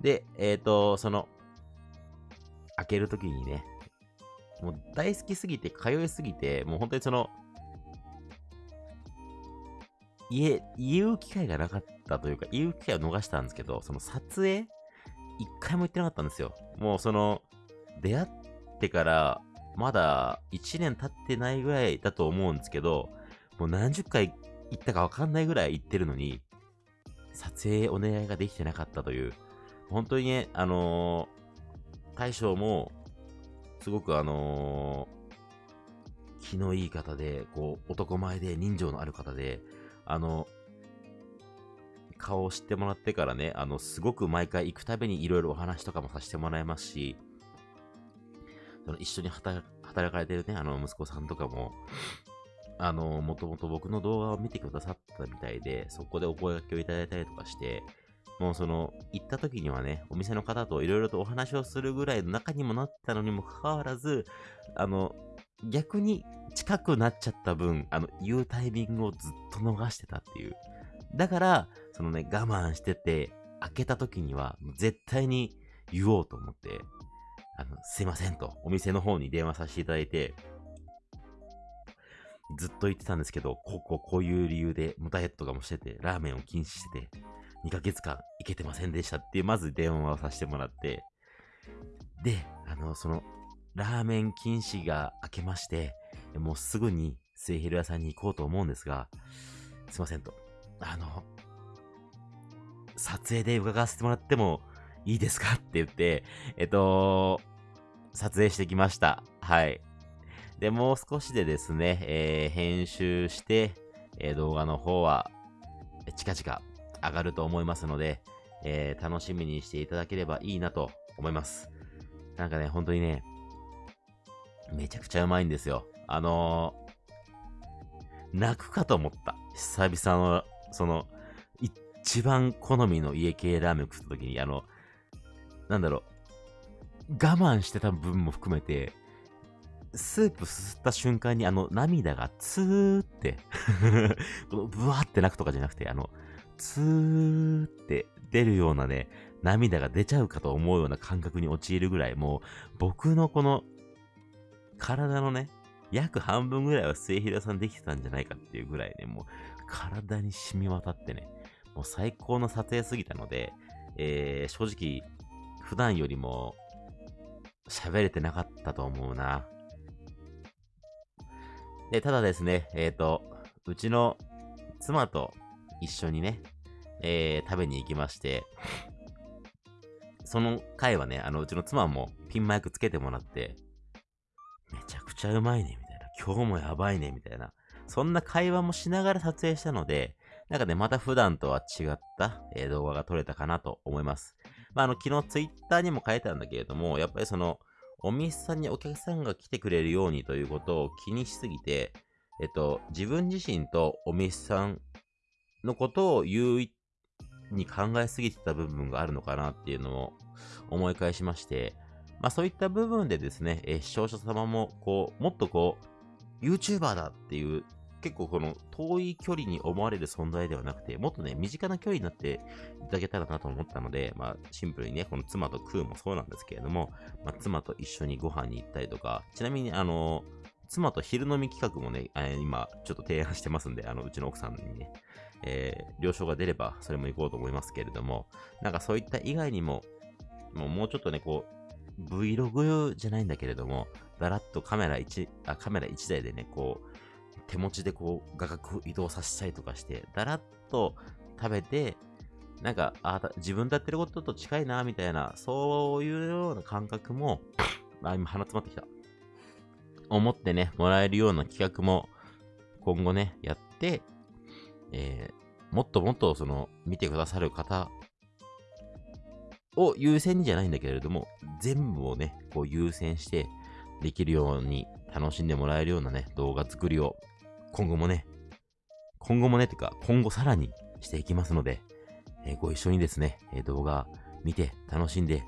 で、えっ、ー、と、その、開けるときにね、もう大好きすぎて、通いすぎて、もう本当にその、言え、言う機会がなかったというか、言う機会を逃したんですけど、その撮影、一回も行ってなかったんですよ。もうその、出会ってから、まだ1年経ってないぐらいだと思うんですけど、もう何十回行ったかわかんないぐらい行ってるのに、撮影お願いができてなかったという、本当にね、あのー、大将も、すごくあのー、気のいい方で、こう、男前で人情のある方で、あの、顔を知ってもらってからね、あの、すごく毎回行くたびにいろいろお話とかもさせてもらいますし、その一緒に働かれてるね、あの、息子さんとかも、あの、もともと僕の動画を見てくださったみたいで、そこでお声掛けをいただいたりとかして、もうその、行った時にはね、お店の方といろいろとお話をするぐらいの中にもなったのにもかかわらず、あの、逆に近くなっちゃった分、あの、言うタイミングをずっと逃してたっていう。だから、そのね、我慢してて、開けた時には、絶対に言おうと思って、あの、すいませんと、お店の方に電話させていただいて、ずっと言ってたんですけど、こうこうこういう理由で、ダイエットとかもしてて、ラーメンを禁止してて、2ヶ月間行けてませんでしたっていう、まず電話をさせてもらって、で、あの、その、ラーメン禁止が明けまして、もうすぐに末広屋さんに行こうと思うんですが、すいませんと。あの、撮影で伺わせてもらってもいいですかって言って、えっと、撮影してきました。はい。で、もう少しでですね、えー、編集して、えー、動画の方は、近々上がると思いますので、えー、楽しみにしていただければいいなと思います。なんかね、本当にね、めちゃくちゃうまいんですよ。あのー、泣くかと思った。久々の、その、一番好みの家系ラーメン食った時に、あの、なんだろう、我慢してた分も含めて、スープすすった瞬間にあの涙がツーって このブワーって泣くとかじゃなくて、あの、ツーって出るようなね、涙が出ちゃうかと思うような感覚に陥るぐらい、もう僕のこの体のね、約半分ぐらいは末広さんできてたんじゃないかっていうぐらいね、もう体に染み渡ってね、もう最高の撮影すぎたので、えー、正直、普段よりも喋れてなかったと思うな。で、ただですね、えっ、ー、と、うちの妻と一緒にね、えー、食べに行きまして、その回はね、あの、うちの妻もピンマイクつけてもらって、めちゃくちゃうまいね、みたいな。今日もやばいね、みたいな。そんな会話もしながら撮影したので、なんかね、また普段とは違った、えー、動画が撮れたかなと思います。まあ、あの、昨日ツイッターにも書いてあるんだけれども、やっぱりその、お店さんにお客さんが来てくれるようにということを気にしすぎて、えっと、自分自身とお店さんのことを優位に考えすぎてた部分があるのかなっていうのを思い返しまして、まあそういった部分でですね、え視聴者様も、こう、もっとこう、YouTuber だっていう結構この遠い距離に思われる存在ではなくて、もっとね、身近な距離になっていただけたらなと思ったので、まあ、シンプルにね、この妻と食うもそうなんですけれども、まあ、妻と一緒にご飯に行ったりとか、ちなみに、あの、妻と昼飲み企画もね、えー、今、ちょっと提案してますんで、あの、うちの奥さんにね、えー、了承が出れば、それも行こうと思いますけれども、なんかそういった以外にも、もうちょっとね、こう、Vlog じゃないんだけれども、だらっとカメラ1、あ、カメラ1台でね、こう、手持ちでこう、画角移動させたりとかして、だらっと食べて、なんか、あ自分とやってることと近いな、みたいな、そういうような感覚も、あ、今鼻詰まってきた。思ってね、もらえるような企画も、今後ね、やって、えー、もっともっとその、見てくださる方を優先にじゃないんだけれども、全部をね、こう優先してできるように楽しんでもらえるようなね、動画作りを今後もね、今後もね、てか、今後さらにしていきますので、えー、ご一緒にですね、えー、動画見て楽しんでいっ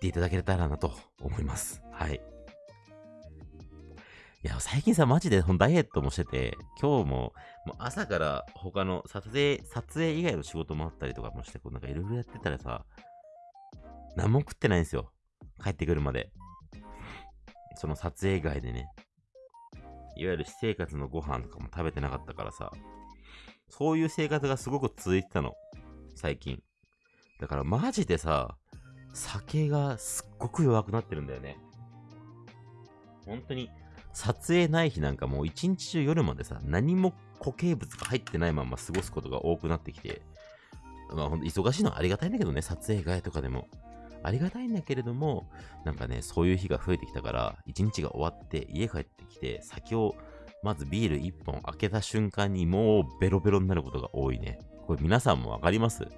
ていただけたらなと思います。はい。いや、最近さ、マジでダイエットもしてて、今日も、もう朝から他の撮影、撮影以外の仕事もあったりとかもして、こうなんかいろいろやってたらさ、何も食ってないんですよ。帰ってくるまで。その撮影以外でね。いわゆる私生活のご飯とかも食べてなかったからさ、そういう生活がすごく続いてたの。最近。だからマジでさ、酒がすっごく弱くなってるんだよね。本当に、撮影ない日なんかもう一日中夜までさ、何も固形物が入ってないまま過ごすことが多くなってきて、まあほんと忙しいのはありがたいんだけどね、撮影外とかでも。ありがたいんだけれども、なんかね、そういう日が増えてきたから、一日が終わって家帰ってきて、酒を、まずビール1本開けた瞬間にもうベロベロになることが多いね。これ皆さんもわかります？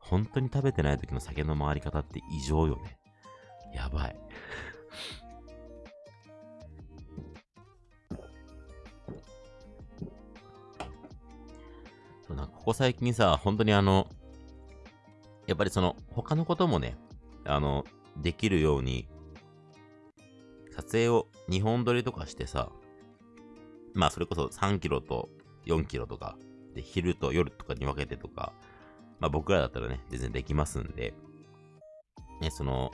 本当に食べてない時の酒の回り方って異常よね。やばい。そうなんかここ最近さ、本当にあの、やっぱりその、他のこともね、あの、できるように、撮影を2本撮りとかしてさ、まあそれこそ3キロと4キロとか、で、昼と夜とかに分けてとか、まあ僕らだったらね、全然できますんで、ね、その、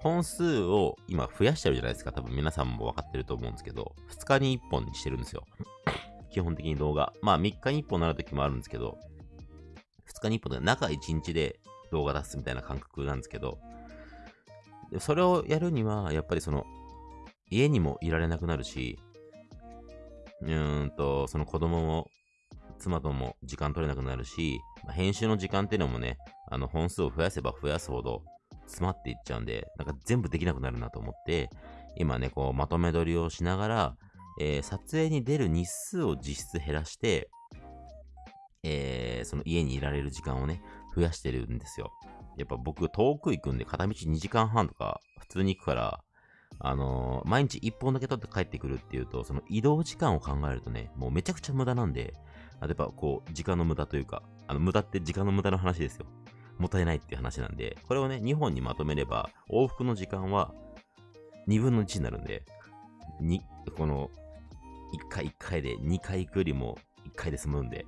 本数を今増やしてるじゃないですか。多分皆さんも分かってると思うんですけど、2日に1本にしてるんですよ。基本的に動画。まあ3日に1本なる時もあるんですけど、2日に1本で中1日で動画出すみたいな感覚なんですけど、それをやるには、やっぱりその、家にもいられなくなるし、うーんと、その子供も、妻とも時間取れなくなるし、編集の時間っていうのもね、あの本数を増やせば増やすほど詰まっていっちゃうんで、なんか全部できなくなるなと思って、今ね、こう、まとめ撮りをしながら、えー、撮影に出る日数を実質減らして、えー、その家にいられる時間をね、増やしてるんですよ。やっぱ僕遠く行くんで片道2時間半とか普通に行くから、あのー、毎日1本だけ取って帰ってくるっていうと、その移動時間を考えるとね、もうめちゃくちゃ無駄なんで、あやっぱこう、時間の無駄というか、あの、無駄って時間の無駄の話ですよ。もったいないっていう話なんで、これをね、2本にまとめれば、往復の時間は2分の1になるんで、に、この、1回1回で2回行くよりも1回で済むんで、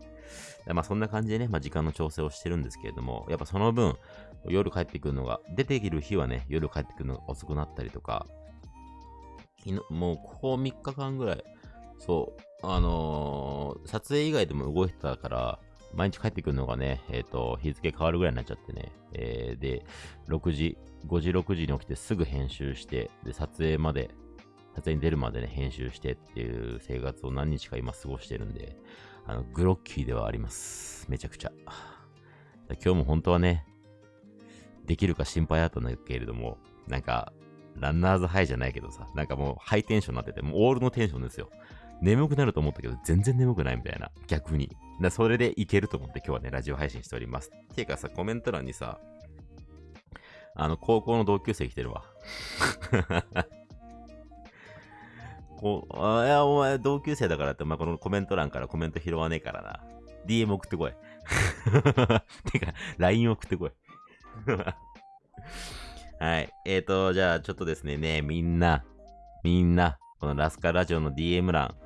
まあそんな感じでね、まあ時間の調整をしてるんですけれども、やっぱその分、夜帰ってくるのが、出てくる日はね、夜帰ってくるのが遅くなったりとか、昨日もうここ3日間ぐらい、そう、あのー、撮影以外でも動いてたから、毎日帰ってくるのがね、えっ、ー、と、日付変わるぐらいになっちゃってね、えー、で、6時、5時、6時に起きてすぐ編集して、で、撮影まで、撮影に出るまでね、編集してっていう生活を何日か今過ごしてるんで、あの、グロッキーではあります。めちゃくちゃ。今日も本当はね、できるか心配だったんだけれども、なんか、ランナーズハイじゃないけどさ、なんかもうハイテンションになってて、もうオールのテンションですよ。眠くなると思ったけど、全然眠くないみたいな。逆に。だそれでいけると思って今日はね、ラジオ配信しております。ていうかさ、コメント欄にさ、あの、高校の同級生来てるわ。こう、あいや、お前同級生だからって、まあ、このコメント欄からコメント拾わねえからな。DM 送ってこい。てか、LINE 送ってこい。はい。えーと、じゃあ、ちょっとですね、ねみんな、みんな、このラスカラジオの DM 欄、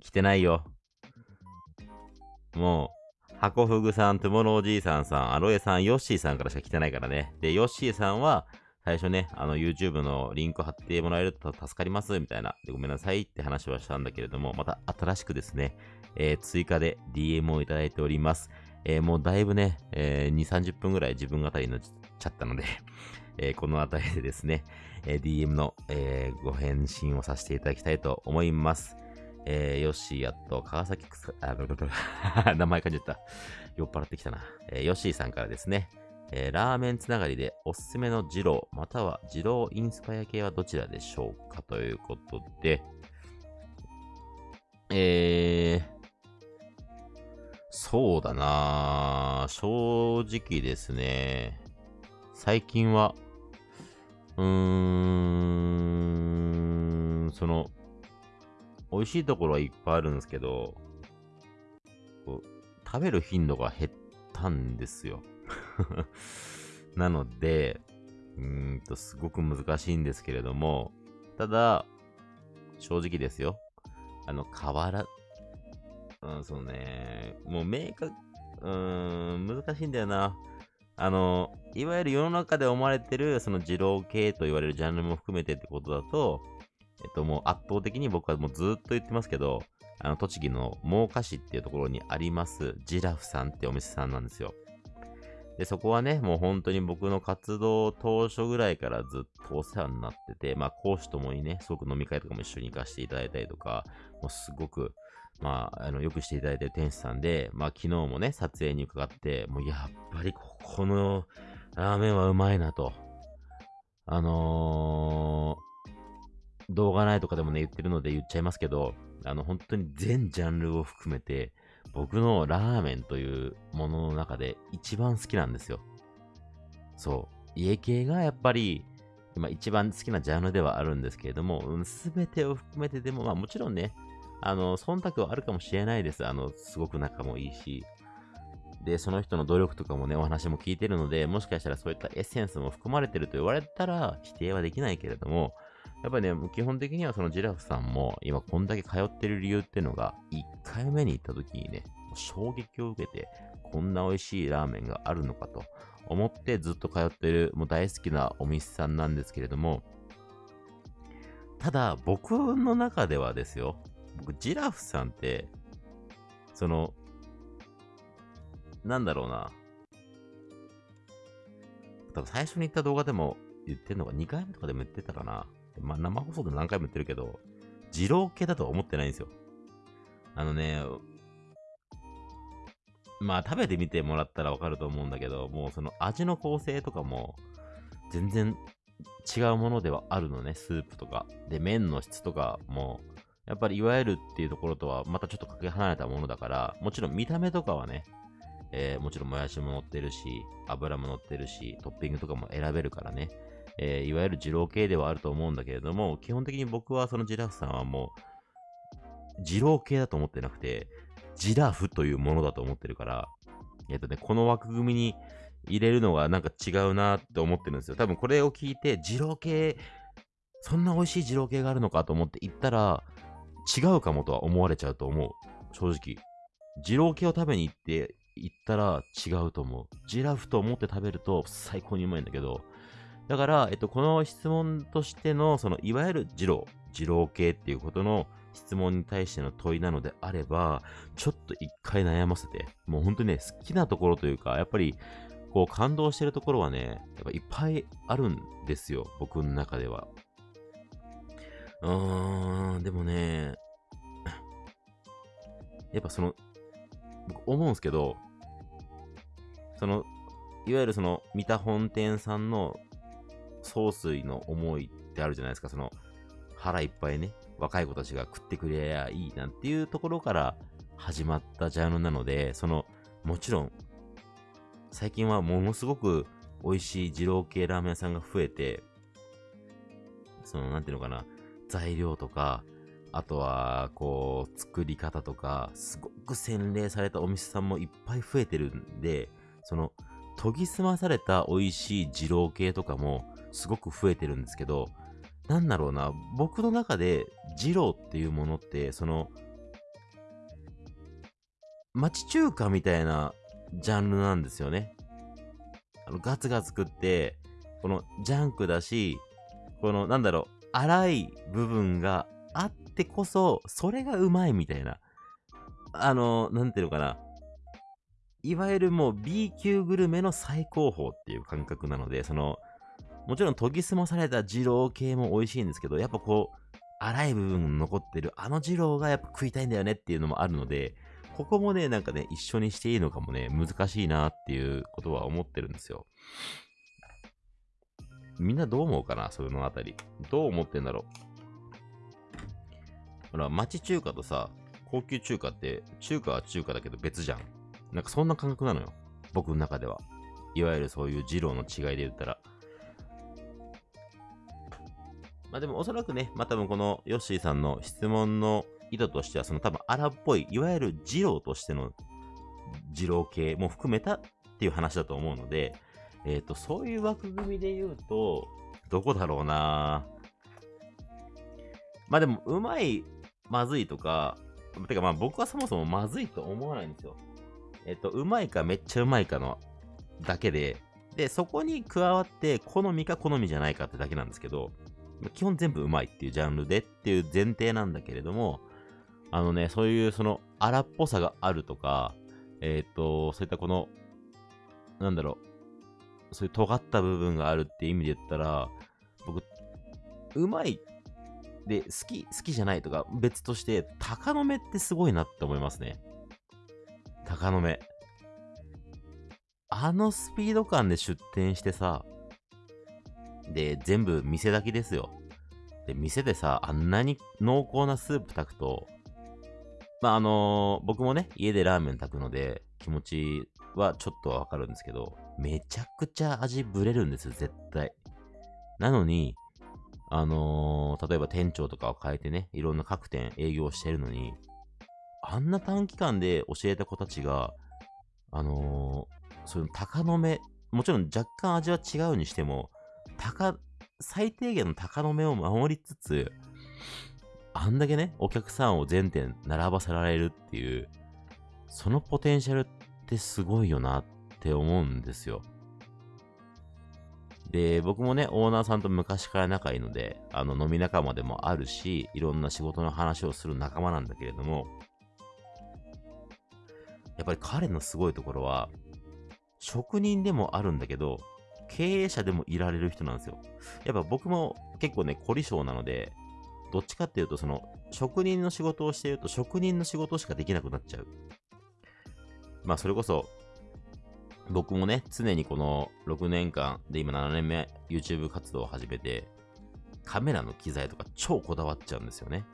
来てないよ。もう、ハコフグさん、トゥモロおじいさんさん、アロエさん、ヨッシーさんからしか来てないからね。で、ヨッシーさんは、最初ね、あの YouTube のリンク貼ってもらえると助かります、みたいな。で、ごめんなさいって話はしたんだけれども、また新しくですね、えー、追加で DM をいただいております。えー、もうだいぶね、えー、2、30分ぐらい自分語りになっちゃったので えこの辺りでですね、え DM の、えご返信をさせていただきたいと思います。えー、ヨッシーやっと、川崎くさ、あ、名前感じゃった。酔っ払ってきたな。えー、ヨッシーさんからですね、えー、ラーメンつながりでおすすめの二郎、または二郎インスパイア系はどちらでしょうか？ということで、えー、そうだな正直ですね、最近は、うーん、その、美味しいところはいっぱいあるんですけど、食べる頻度が減ったんですよ。なので、うんと、すごく難しいんですけれども、ただ、正直ですよ。あの、変わら、うん、そうね、もう明確、うーん、難しいんだよな。あの、いわゆる世の中で思われてる、その二郎系と言われるジャンルも含めてってことだと、えっと、もう圧倒的に僕はもうずっと言ってますけど、あの、栃木の真岡市っていうところにあります、ジラフさんってお店さんなんですよ。で、そこはね、もう本当に僕の活動当初ぐらいからずっとお世話になってて、まあ講師ともにね、すごく飲み会とかも一緒に行かせていただいたりとか、もうすごく、まあ、あの、よくしていただいてる店主さんで、まあ昨日もね、撮影に伺って、もうやっぱりここのラーメンはうまいなと。あのー、動画ないとかでもね、言ってるので言っちゃいますけど、あの、本当に全ジャンルを含めて、僕のラーメンというものの中で一番好きなんですよ。そう。家系がやっぱり、今一番好きなジャンルではあるんですけれども、す、べ、てを含めてでも、まあもちろんね、あの、忖度はあるかもしれないです。あの、すごく仲もいいし。で、その人の努力とかもね、お話も聞いてるので、もしかしたらそういったエッセンスも含まれてると言われたら否定はできないけれども、やっぱりね、基本的にはそのジラフさんも今こんだけ通ってる理由っていうのが、1回目に行った時にね、衝撃を受けて、こんな美味しいラーメンがあるのかと思ってずっと通ってる、もう大好きなお店さんなんですけれども、ただ僕の中ではですよ、僕ジラフさんって、その、なんだろうな。多分最初に言った動画でも言ってんのが2回目とかでも言ってたかな。まあ生放送でも何回も言ってるけど、二郎系だとは思ってないんですよ。あのね、まあ食べてみてもらったらわかると思うんだけど、もうその味の構成とかも全然違うものではあるのね、スープとか。で、麺の質とかも、やっぱりいわゆるっていうところとはまたちょっとかけ離れたものだから、もちろん見た目とかはね、えー、もちろんもやしも乗ってるし、油も乗ってるし、トッピングとかも選べるからね、えー、いわゆる二郎系ではあると思うんだけれども、基本的に僕はそのジラフさんはもう、二郎系だと思ってなくて、ジラフというものだと思ってるから、えっ、とね、この枠組みに入れるのがなんか違うなって思ってるんですよ。多分これを聞いて、二郎系、そんな美味しい二郎系があるのかと思って行ったら、違うかもとは思われちゃうと思う。正直。二郎系を食べに行って行ったら違うと思う。ジラフと思って食べると最高にうまいんだけど、だから、えっと、この質問としての、その、いわゆる二郎、二郎系っていうことの質問に対しての問いなのであれば、ちょっと一回悩ませて、もう本当にね、好きなところというか、やっぱり、こう、感動してるところはね、やっぱいっぱいあるんですよ、僕の中では。うーん、でもね、やっぱその、僕思うんですけど、その、いわゆるその、三田本店さんの総帥の思いってあるじゃないですか。その、腹いっぱいね、若い子たちが食ってくれりゃいいなんていうところから始まったジャンルなので、その、もちろん、最近はものすごく美味しい二郎系ラーメン屋さんが増えて、その、なんていうのかな、材料とか、あとは、こう、作り方とか、すごく洗練されたお店さんもいっぱい増えてるんで、その、研ぎ澄まされた美味しい二郎系とかもすごく増えてるんですけど、なんだろうな、僕の中で二郎っていうものって、その、町中華みたいなジャンルなんですよね。あのガツガツ食って、このジャンクだし、このなんだろう、粗い部分があってこそ、それがうまいみたいな。あの、なんていうのかな。いわゆるもう B 級グルメの最高峰っていう感覚なので、その、もちろん研ぎ澄まされた二郎系も美味しいんですけど、やっぱこう、粗い部分残ってるあの二郎がやっぱ食いたいんだよねっていうのもあるので、ここもね、なんかね、一緒にしていいのかもね、難しいなっていうことは思ってるんですよ。みんなどう思うかなそのあたり。どう思ってんだろうほら、町中華とさ、高級中華って、中華は中華だけど別じゃん。なんかそんな感覚なのよ。僕の中では。いわゆるそういう二郎の違いで言ったら。まあでもおそらくね、まあ多分このヨッシーさんの質問の意図としては、その多分荒っぽい、いわゆる二郎としての二郎系も含めたっていう話だと思うので、えっ、ー、と、そういう枠組みで言うと、どこだろうなまあでも、うまい、まずいとか、てかまあ僕はそもそもまずいと思わないんですよ。えっ、ー、と、うまいかめっちゃうまいかのだけで、で、そこに加わって、好みか好みじゃないかってだけなんですけど、基本全部うまいっていうジャンルでっていう前提なんだけれども、あのね、そういうその荒っぽさがあるとか、えっ、ー、と、そういったこの、なんだろう、そういう尖った部分があるっていう意味で言ったら、僕、うまいで、好き、好きじゃないとか別として、鷹の目ってすごいなって思いますね。鷹の目。あのスピード感で出店してさ、で、全部店だけですよ。で、店でさ、あんなに濃厚なスープ炊くと、まあ、あのー、僕もね、家でラーメン炊くので、気持ちはちょっとはわかるんですけど、めちゃくちゃ味ぶれるんですよ、絶対。なのに、あのー、例えば店長とかを変えてね、いろんな各店営業してるのに、あんな短期間で教えた子たちが、あのー、その鷹の目、もちろん若干味は違うにしても、高、最低限の鷹の目を守りつつ、あんだけね、お客さんを全店並ばせられるっていう、そのポテンシャルってすごいよなって思うんですよ。で、僕もね、オーナーさんと昔から仲いいので、あの、飲み仲間でもあるし、いろんな仕事の話をする仲間なんだけれども、やっぱり彼のすごいところは、職人でもあるんだけど、経営者でもいられる人なんですよ。やっぱ僕も結構ね、凝り性なので、どっちかっていうと、その、職人の仕事をしていると、職人の仕事しかできなくなっちゃう。まあ、それこそ、僕もね、常にこの6年間で今7年目 YouTube 活動を始めて、カメラの機材とか超こだわっちゃうんですよね。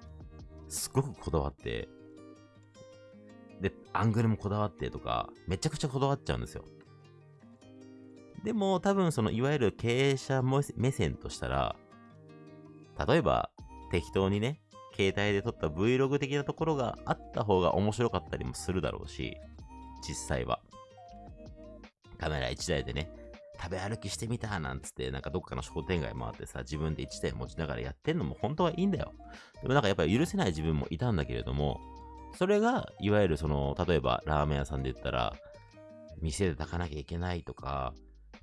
すごくこだわって、で、アングルもこだわってとか、めちゃくちゃこだわっちゃうんですよ。でも多分そのいわゆる経営者目線としたら、例えば適当にね、携帯で撮った Vlog 的なところがあった方が面白かったりもするだろうし、実際は。カメラ1台でね、食べ歩きしてみたなんつって、なんかどっかの商店街回ってさ、自分で1台持ちながらやってんのも本当はいいんだよ。でもなんかやっぱり許せない自分もいたんだけれども、それが、いわゆるその、例えばラーメン屋さんで言ったら、店で炊かなきゃいけないとか、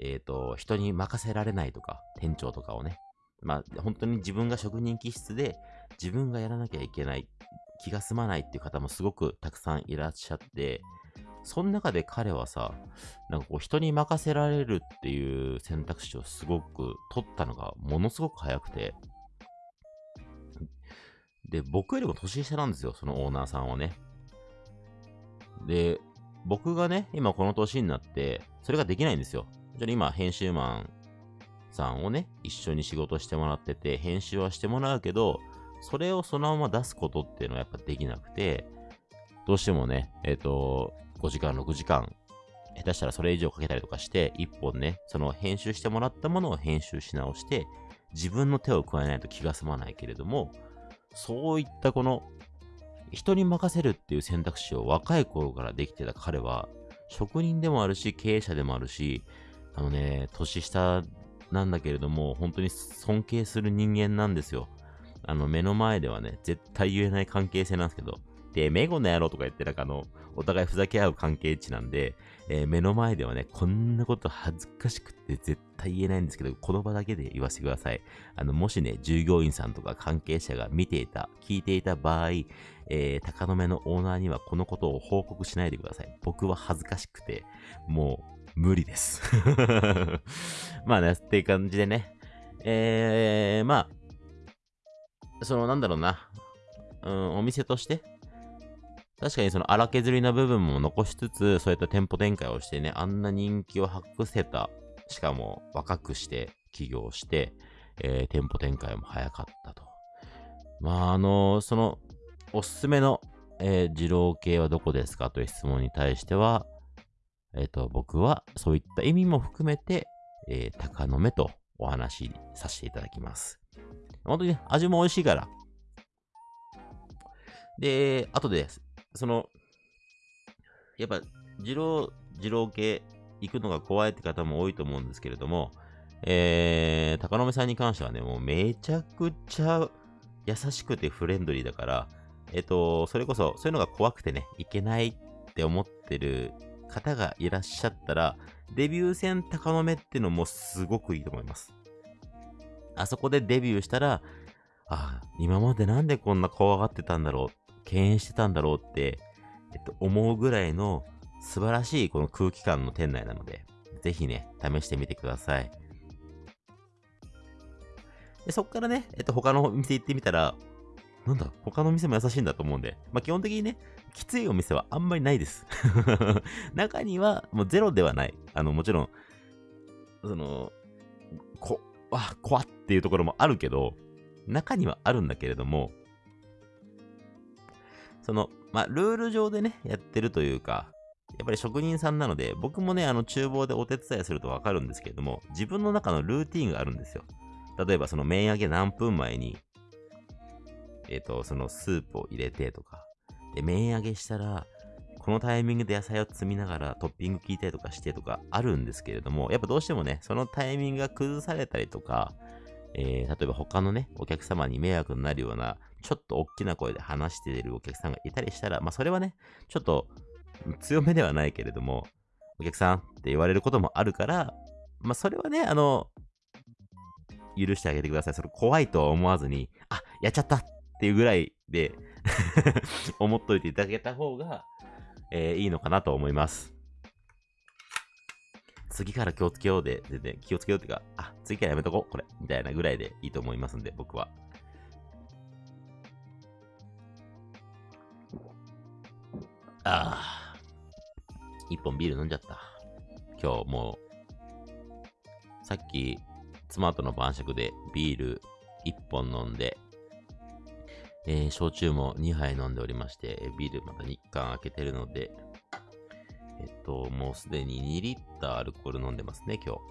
えっ、ー、と、人に任せられないとか、店長とかをね。まあ、本当に自分が職人気質で、自分がやらなきゃいけない、気が済まないっていう方もすごくたくさんいらっしゃって、その中で彼はさ、なんかこう人に任せられるっていう選択肢をすごく取ったのがものすごく早くて、で、僕よりも年下なんですよ、そのオーナーさんはね。で、僕がね、今この年になって、それができないんですよ。じゃあ今、編集マンさんをね、一緒に仕事してもらってて、編集はしてもらうけど、それをそのまま出すことっていうのはやっぱできなくて、どうしてもね、えっ、ー、と、5時間、6時間、下手したらそれ以上かけたりとかして、1本ね、その編集してもらったものを編集し直して、自分の手を加えないと気が済まないけれども、そういったこの、人に任せるっていう選択肢を若い頃からできてた彼は、職人でもあるし、経営者でもあるし、あのね、年下なんだけれども、本当に尊敬する人間なんですよ。あの、目の前ではね、絶対言えない関係性なんですけど、で、メゴの野郎とか言って、なんかあの、お互いふざけ合う関係値なんで、えー、目の前ではね、こんなこと恥ずかしくて絶対言えないんですけど、この場だけで言わせてください。あの、もしね、従業員さんとか関係者が見ていた、聞いていた場合、えー、高野目のオーナーにはこのことを報告しないでください。僕は恥ずかしくて、もう、無理です。まあね、っていう感じでね。えー、まあ、その、なんだろうな。うん、お店として、確かにその荒削りな部分も残しつつ、そういった店舗展開をしてね、あんな人気を博せた、しかも若くして起業して、えー、店舗展開も早かったと。まあ、あのー、その、おすすめの、えー、二郎系はどこですか？という質問に対しては、えっ、と、僕はそういった意味も含めて、え高野目とお話しさせていただきます。本当に、ね、味も美味しいから。で、後でその、やっぱ、二郎、二郎系行くのが怖いって方も多いと思うんですけれども、えー、高野目さんに関してはね、もうめちゃくちゃ優しくてフレンドリーだから、えっ、と、それこそ、そういうのが怖くてね、いけないって思ってる方がいらっしゃったら、デビュー戦高野目ってのもすごくいいと思います。あそこでデビューしたら、ああ、今までなんでこんな怖がってたんだろう敬遠してたんだろうって、えっと、思うぐらいの素晴らしいこの空気感の店内なので、ぜひね、試してみてください。でそっからね、えっと、他のお店行ってみたら、なんだ、他の店も優しいんだと思うんで、まあ、基本的にね、きついお店はあんまりないです。中には、もうゼロではない。あの、もちろん、その、こ、わ、怖っていうところもあるけど、中にはあるんだけれども、その、まあ、ルール上でね、やってるというか、やっぱり職人さんなので、僕もね、あの、厨房でお手伝いするとわかるんですけれども、自分の中のルーティンがあるんですよ。例えば、その麺揚げ何分前に、えっ、ー、と、そのスープを入れてとか、で、麺揚げしたら、このタイミングで野菜を積みながらトッピング効いたりとかしてとかあるんですけれども、やっぱどうしてもね、そのタイミングが崩されたりとか、えー、例えば他のね、お客様に迷惑になるようなちょっと大きな声で話しているお客さんがいたりしたら、まあそれはね、ちょっと強めではないけれども、お客さんって言われることもあるから、まあそれはね、あの、許してあげてください。それ怖いとは思わずに、あ、やっちゃったっていうぐらいで 思っといていただけた方が、えー、いいのかなと思います。次から気をつけようで、でね、気をつけようっていうか、あ、次からやめとこう、これ、みたいなぐらいでいいと思いますんで、僕は。ああ。一本ビール飲んじゃった。今日もう、さっき、妻との晩酌でビール一本飲んで、えー、焼酎も2杯飲んでおりまして、ビールまた日缶開けてるので、えっと、もうすでに2リッターアルコール飲んでますね、今日。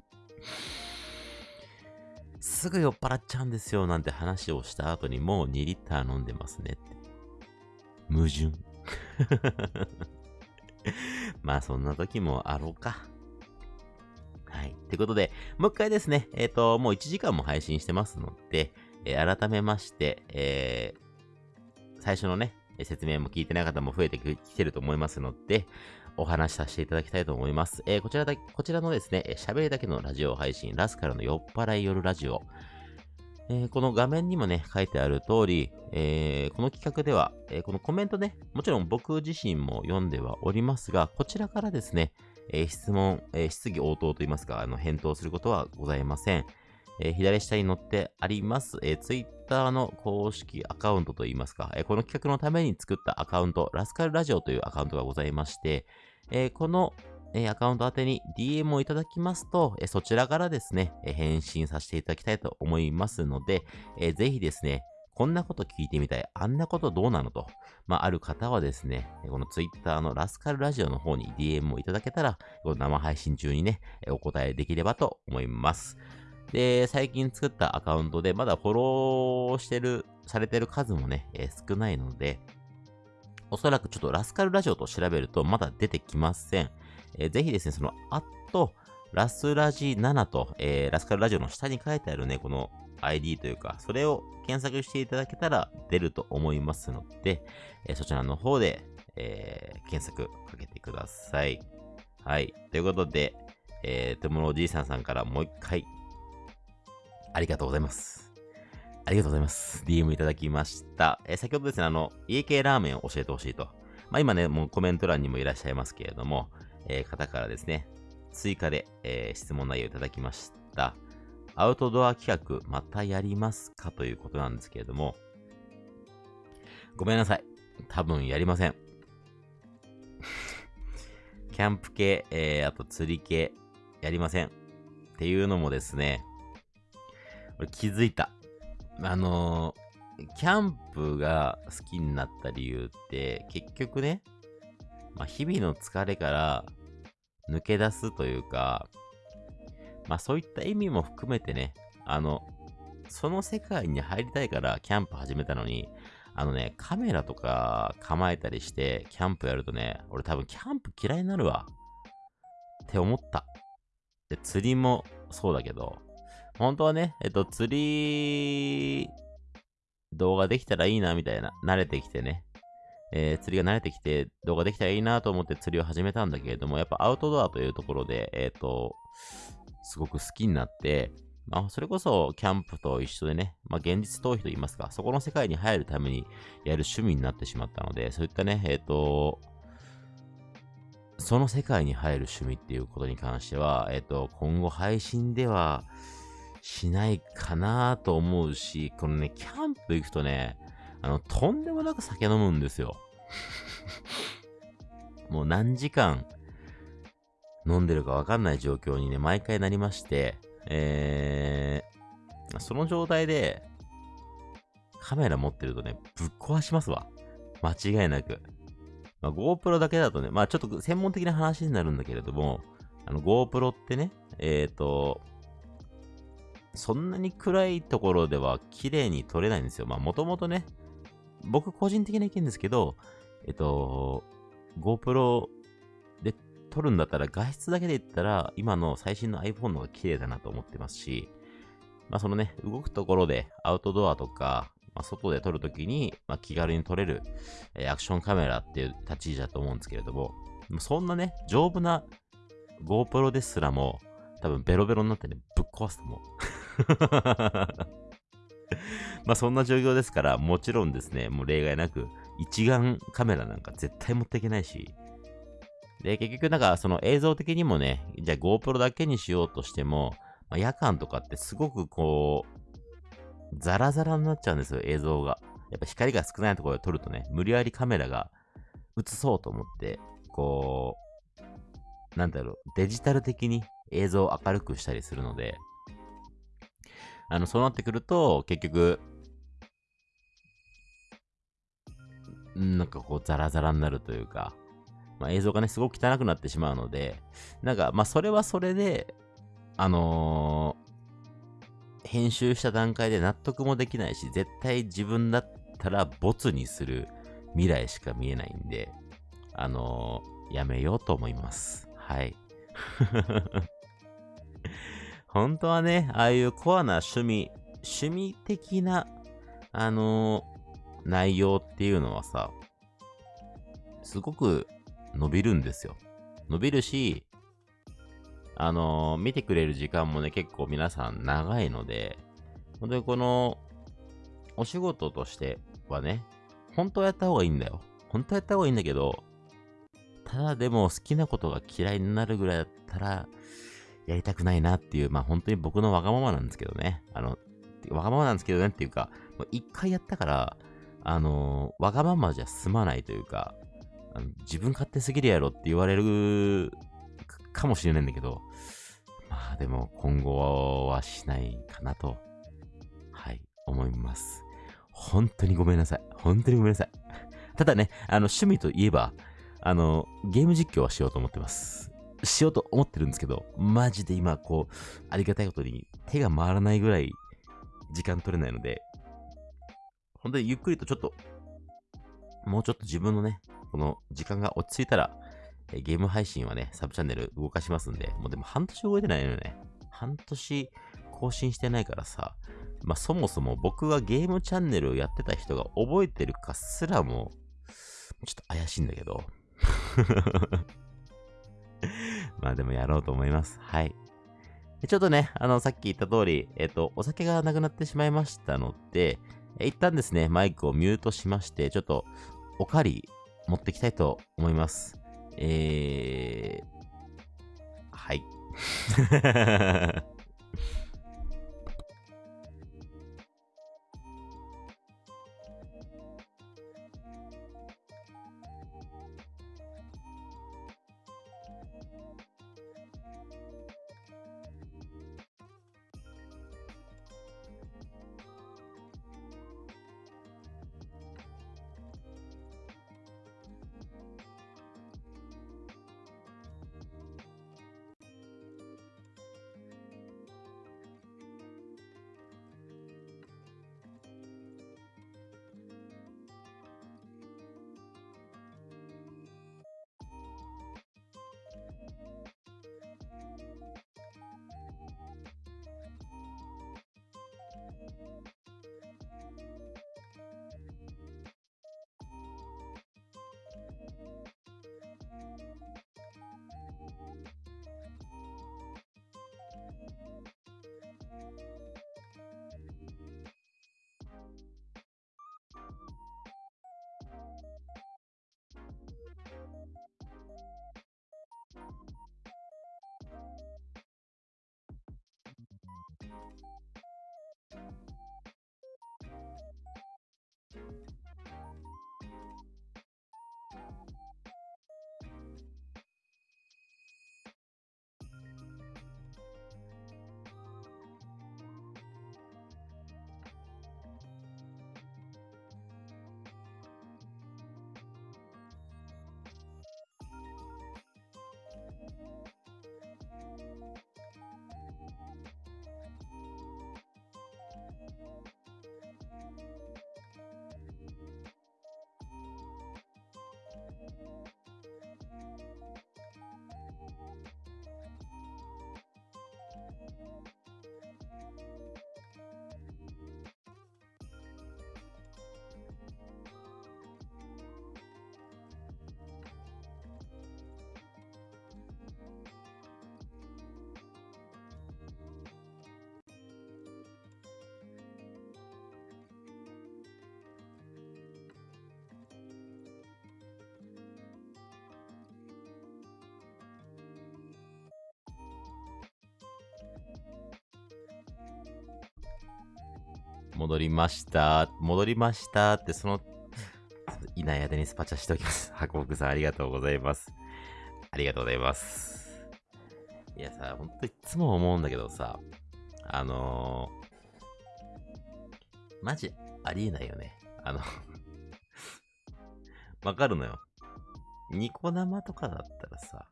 すぐ酔っ払っちゃうんですよなんて話をした後にもう2リッター飲んでますねって。矛盾。まあそんな時もあろうか。はい。ということで、もう一回ですね、えっ、ー、と、もう1時間も配信してますので、えー、改めまして、えー、最初のね、説明も聞いてない方も増えてきてると思いますので、お話しさせていただきたいと思います。えー、こちらだ、こちらのですね、喋りだけのラジオ配信、ラスカルの酔っ払い夜ラジオ。えー、この画面にもね、書いてある通り、えー、この企画では、え、このコメントね、もちろん僕自身も読んではおりますが、こちらからですね、え質問、え質疑応答といいますか、あの、返答することはございません。え左下に載ってあります、え Twitter の公式アカウントといいますか、えこの企画のために作ったアカウント、ラスカルラジオというアカウントがございまして、えこのえアカウント宛てに DM をいただきますと、えそちらからですね、え返信させていただきたいと思いますので、えぜひですね、こんなこと聞いてみたい、あんなことどうなのと、まあ、ある方はですね、この Twitter のラスカルラジオの方に DM をいただけたら、この生配信中にね、お答えできればと思います。で、最近作ったアカウントで、まだフォローしてる、されてる数もね、えー、少ないので、おそらくちょっとラスカルラジオと調べるとまだ出てきません。えー、ぜひですね、その、あと、ラスラジ7と、えー、ラスカルラジオの下に書いてあるね、この ID というか、それを検索していただけたら出ると思いますので、えー、そちらの方で、えー、検索かけてください。はい。ということで、えー、とものおじいさんさんからもう一回、ありがとうございます。ありがとうございます。DM いただきました。えー、先ほどですね、あの、家系ラーメンを教えてほしいと。まあ今ね、もうコメント欄にもいらっしゃいますけれども、えー、方からですね、追加で、えー、質問内容いただきました。アウトドア企画、またやりますか？ということなんですけれども、ごめんなさい。多分やりません。キャンプ系、えー、あと釣り系、やりません。っていうのもですね、俺気づいた。あのー、キャンプが好きになった理由って、結局ね、まあ、日々の疲れから抜け出すというか、まあそういった意味も含めてね、あの、その世界に入りたいからキャンプ始めたのに、あのね、カメラとか構えたりしてキャンプやるとね、俺多分キャンプ嫌いになるわ。って思った。で、釣りもそうだけど、本当はね、えっと、釣り動画できたらいいな、みたいな。慣れてきてね。えー、釣りが慣れてきて動画できたらいいなと思って釣りを始めたんだけれども、やっぱアウトドアというところで、えっ、ー、と、すごく好きになって、まあ、それこそキャンプと一緒でね、まあ、現実逃避と言いますか、そこの世界に入るためにやる趣味になってしまったので、そういったね、えっ、ー、と、その世界に入る趣味っていうことに関しては、えっ、と、今後配信ではしないかなと思うし、このね、キャンプ行くとね、あの、とんでもなく酒飲むんですよ。もう何時間飲んでるかわかんない状況にね、毎回なりまして、えー、その状態で、カメラ持ってるとね、ぶっ壊しますわ。間違いなく。まあ、GoPro だけだとね、まあちょっと専門的な話になるんだけれども、あの GoPro ってね、えっ、ー、と、そんなに暗いところでは綺麗に撮れないんですよ。まあもともとね、僕個人的な意見ですけど、えっと、GoPro で撮るんだったら画質だけで言ったら、今の最新の iPhone の方が綺麗だなと思ってますし、まあそのね、動くところでアウトドアとか、まあ、外で撮るときに、まあ、気軽に撮れる、えー、アクションカメラっていう立ち位置だと思うんですけれども、そんなね、丈夫な GoPro ですらも、多分ベロベロになってね、ぶっ壊すと思う。まあそんな状況ですから、もちろんですね、もう例外なく一眼カメラなんか絶対持っていけないし、で、結局なんかその映像的にもね、じゃあ GoPro だけにしようとしても、まあ、夜間とかってすごくこう、ザラザラになっちゃうんですよ、映像が。やっぱ光が少ないところで撮るとね、無理やりカメラが映そうと思って、こう、なんだろう、デジタル的に映像を明るくしたりするので、あの、そうなってくると、結局、なんかこう、ザラザラになるというか、まあ、映像がね、すごく汚くなってしまうので、なんか、まあ、それはそれで、あのー、編集した段階で納得もできないし、絶対自分だったらボツにする未来しか見えないんで、あのー、やめようと思います。はい。本当はね、ああいうコアな趣味、趣味的な、あのー、内容っていうのはさ、すごく伸びるんですよ。伸びるし、あのー、見てくれる時間もね、結構皆さん長いので、本当にこの、お仕事としてはね、本当はやった方がいいんだよ。本当はやった方がいいんだけど、ただでも好きなことが嫌いになるぐらいだったら、やりたくないなっていう、まあ本当に僕のわがままなんですけどね。あの、わがままなんですけどねっていうか、一回やったから、あの、わがままじゃ済まないというか、あの自分勝手すぎるやろって言われるかもしれないんだけど、まあでも今後はしないかなと、はい、思います。本当にごめんなさい。本当にごめんなさい。ただね、あの趣味といえば、あの、ゲーム実況はしようと思ってます。しようと思ってるんですけど、マジで今、こう、ありがたいことに手が回らないぐらい時間取れないので、本当にゆっくりとちょっと、もうちょっと自分のね、この時間が落ち着いたら、えゲーム配信はね、サブチャンネル動かしますんで、もうでも半年動いてないのよね。半年更新してないからさ、まあそもそも僕がゲームチャンネルをやってた人が覚えてるかすらも、ちょっと怪しいんだけど。まあでもやろうと思います。はい。ちょっとね、あの、さっき言った通り、えっ、と、お酒がなくなってしまいましたので、一旦ですね、マイクをミュートしまして、ちょっと、おかわり持ってきたいと思います。えー、はい。戻りました。戻りましたって、その、いない間にスパチャしておきます。ハコクさんありがとうございます。ありがとうございます。いやさ、ほんといつも思うんだけどさ、あのー、マジありえないよね。あの わかるのよ。ニコ生とかだったらさ、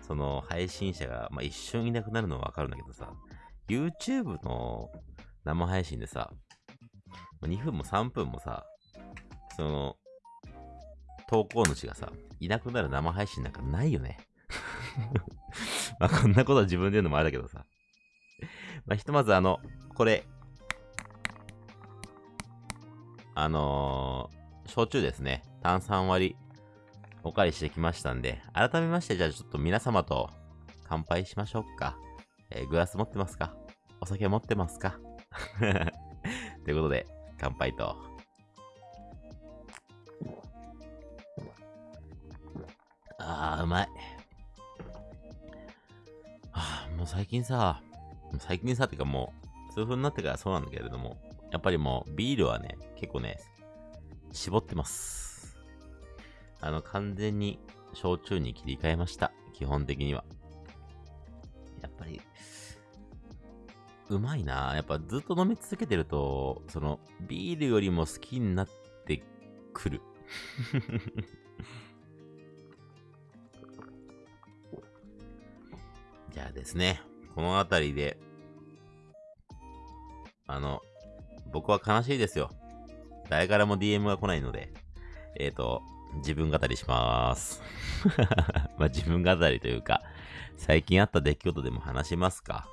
その配信者が、まあ、一瞬いなくなるのはわかるんだけどさ、YouTube の生配信でさ、2分も3分もさ、その、投稿主がさ、いなくなる生配信なんかないよね。まあこんなことは自分で言うのもあれだけどさ。まあひとまずあの、これ、あのー、焼酎ですね。炭酸割り、お借りしてきましたんで、改めましてじゃあちょっと皆様と乾杯しましょうか。えー、グラス持ってますか？お酒持ってますか？ということで、乾杯と。ああ、うまい。はあ、もう最近さ、最近さっていうかもう、数分になってからそうなんだけれども、やっぱりもうビールはね、結構ね、絞ってます。あの、完全に焼酎に切り替えました。基本的には。やっぱり、うまいなやっぱずっと飲み続けてると、その、ビールよりも好きになってくる。じゃあですね、このあたりで、あの、僕は悲しいですよ。誰からも DM が来ないので、えっ、ー、と、自分語りしまーす。まあ自分語りというか、最近あった出来事でも話しますか。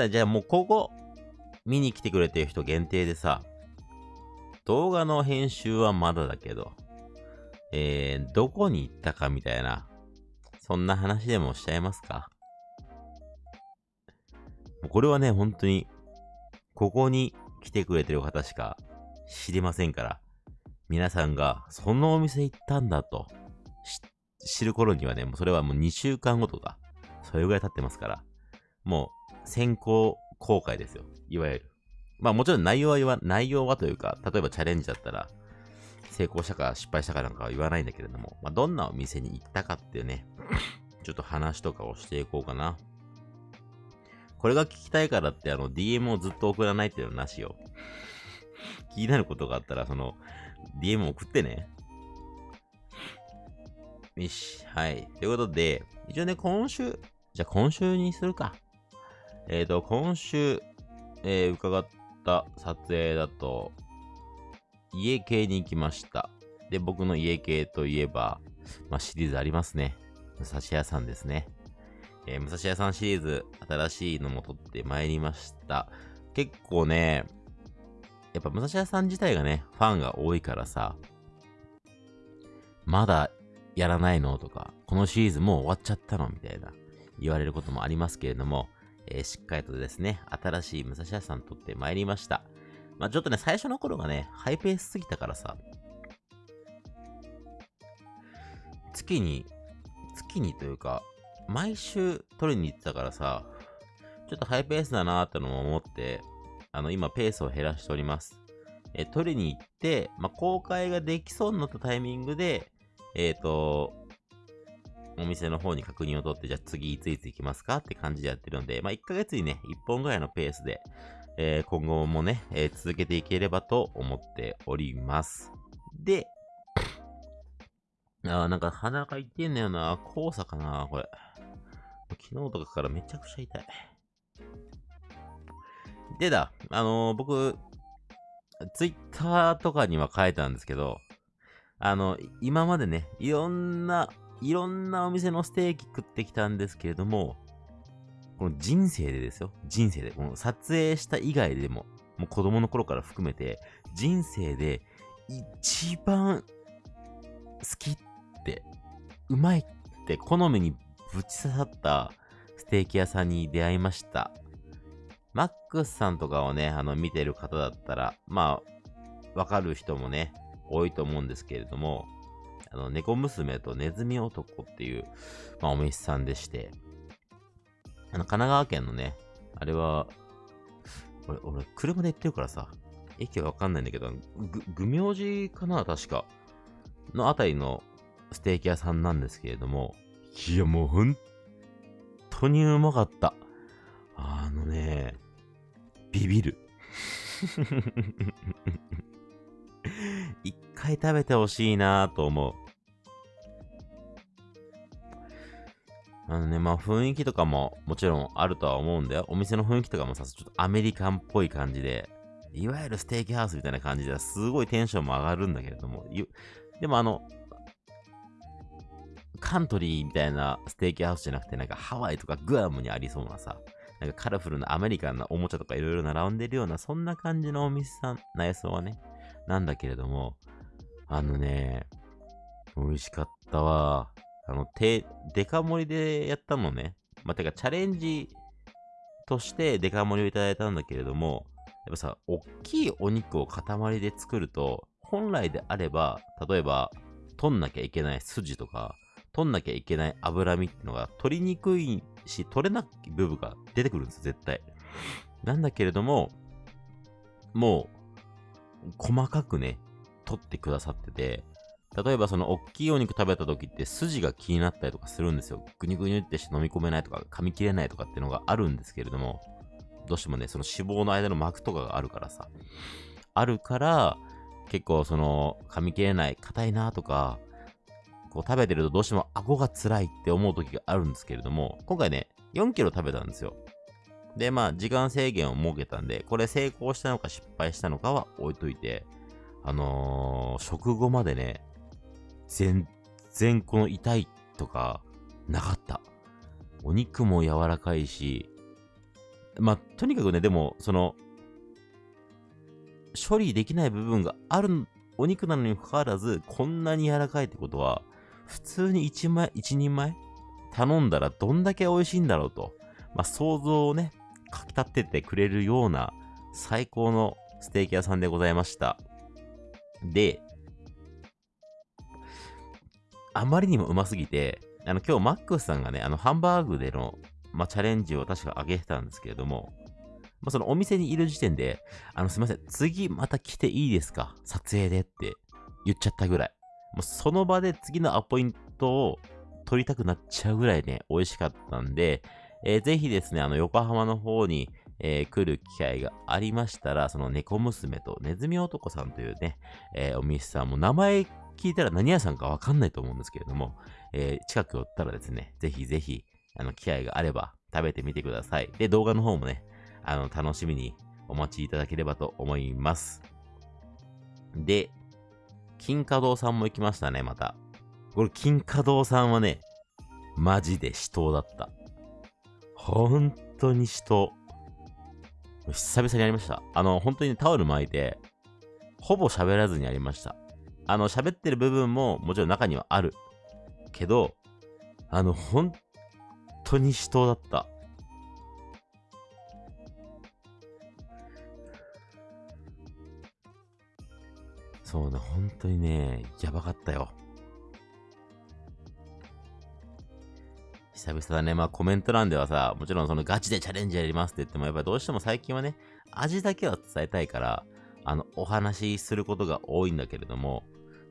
だじゃあもうここ、見に来てくれてる人限定でさ、動画の編集はまだだけど、えー、どこに行ったかみたいな、そんな話でもしちゃいますか？これはね、本当に、ここに来てくれてる方しか知りませんから、皆さんが、そのお店行ったんだと、知る頃にはね、もうそれはもう2週間後とか、それぐらい経ってますから、もう、先行公開ですよ。いわゆる。まあもちろん内容は言わ、内容はというか、例えばチャレンジだったら、成功したか失敗したかなんかは言わないんだけれども、まあどんなお店に行ったかっていうね、ちょっと話とかをしていこうかな。これが聞きたいからって、あの、DM をずっと送らないっていうのはなしよ。気になることがあったら、その、DM 送ってね。よし、はい。ということで、一応ね、今週、じゃあ今週にするか。えっ、ー、と、今週、えー、伺った撮影だと、家系に行きました。で、僕の家系といえば、まあ、シリーズありますね。武蔵屋さんですね。えー、武蔵屋さんシリーズ、新しいのも撮ってまいりました。結構ね、やっぱ武蔵屋さん自体がね、ファンが多いからさ、まだやらないのとか、このシリーズもう終わっちゃったのみたいな言われることもありますけれども、えー、しっかりとですね、新しい武蔵屋さん撮ってまいりました。まあちょっとね、最初の頃がね、ハイペースすぎたからさ、月に、月にというか、毎週撮りに行ってたからさ、ちょっとハイペースだなーってのも思って、あの、今ペースを減らしております。え、取りに行って、まあ、公開ができそうになったタイミングで、えっ、ー、と、お店の方に確認を取って、じゃあ次いついつ行きますかって感じでやってるので、まあ、1ヶ月にね、1本ぐらいのペースで、えー、今後もね、えー、続けていければと思っております。で、あなんか鼻が痛いんだよな。黄砂かな、これ。昨日とかからめちゃくちゃ痛い。でだ、あのー、僕、ツイッターとかには書いたんですけど、あの、今までね、いろんな、いろんなお店のステーキ食ってきたんですけれども、この人生でですよ。人生で。この撮影した以外でも、もう子供の頃から含めて、人生で一番好きって、うまいって好みにぶち刺さったステーキ屋さんに出会いました。マックスさんとかをね、あの、見てる方だったら、まあ、わかる人もね、多いと思うんですけれども、あの、猫娘とネズミ男っていう、まあ、お店さんでして、あの、神奈川県のね、あれは、俺、俺、車で行ってるからさ、駅はわかんないんだけど、ぐ、ぐ明寺かな確か。のあたりのステーキ屋さんなんですけれども、いや、もう本当にうまかった。あのね、ビビる。一回食べてほしいなと思う。あのね、まあ雰囲気とかももちろんあるとは思うんだよ。お店の雰囲気とかもさ、ちょっとアメリカンっぽい感じで、いわゆるステーキハウスみたいな感じですごいテンションも上がるんだけれども、でもあの、カントリーみたいなステーキハウスじゃなくて、なんかハワイとかグアムにありそうなさ、なんかカラフルなアメリカンなおもちゃとかいろいろ並んでるような、そんな感じのお店さん、内装はね、なんだけれども、あのね、美味しかったわ。あの、手、デカ盛りでやったのね。まあ、てか、チャレンジとしてデカ盛りをいただいたんだけれども、やっぱさ、大きいお肉を塊で作ると、本来であれば、例えば、取んなきゃいけない筋とか、取んなきゃいけない脂身っていうのが取りにくいし、取れない部分が出てくるんです絶対。なんだけれども、もう、細かくね、取ってくださってて、例えばその大きいお肉食べた時って筋が気になったりとかするんですよ。ぐにぐにってして飲み込めないとか噛み切れないとかっていうのがあるんですけれども、どうしてもね、その脂肪の間の膜とかがあるからさ。あるから、結構その噛み切れない、硬いなとか、こう食べてるとどうしても顎が辛いって思う時があるんですけれども、今回ね、4キロ食べたんですよ。で、まあ、時間制限を設けたんで、これ成功したのか失敗したのかは置いといて、あのー、食後までね、全然この痛いとかなかった。お肉も柔らかいし、まあ、とにかくね、でも、その、処理できない部分があるお肉なのにかかわらず、こんなに柔らかいってことは、普通に1枚、1人前頼んだらどんだけ美味しいんだろうと、まあ、想像をね、かき立ててくれるような最高のステーキ屋さんでございました。で、あまりにもうますぎて、あの、今日マックスさんがね、あの、ハンバーグでの、まあ、チャレンジを確か上げてたんですけれども、まあ、そのお店にいる時点で、あの、すいません、次また来ていいですか？撮影でって言っちゃったぐらい。もうその場で次のアポイントを取りたくなっちゃうぐらいね、美味しかったんで、えー、ぜひですね、あの、横浜の方に、えー、来る機会がありましたら、その猫娘とネズミ男さんというね、えー、お店さんも名前聞いたら何屋さんかわかんないと思うんですけれども、えー、近く寄ったらですね、ぜひぜひ、あの、機会があれば食べてみてください。で、動画の方もね、あの、楽しみにお待ちいただければと思います。で、金華堂さんも行きましたね、また。これ、金華堂さんはね、マジで死闘だった。本当に死闘。久々にやりました。あの、本当に、タオル巻いて、ほぼ喋らずにやりました。あの、喋ってる部分ももちろん中にはある。けど、あの、本当に死闘だった。そうね、本当にね、やばかったよ。久々だね。まあコメント欄ではさ、もちろんそのガチでチャレンジやりますって言っても、やっぱりどうしても最近はね、味だけは伝えたいから、あの、お話しすることが多いんだけれども、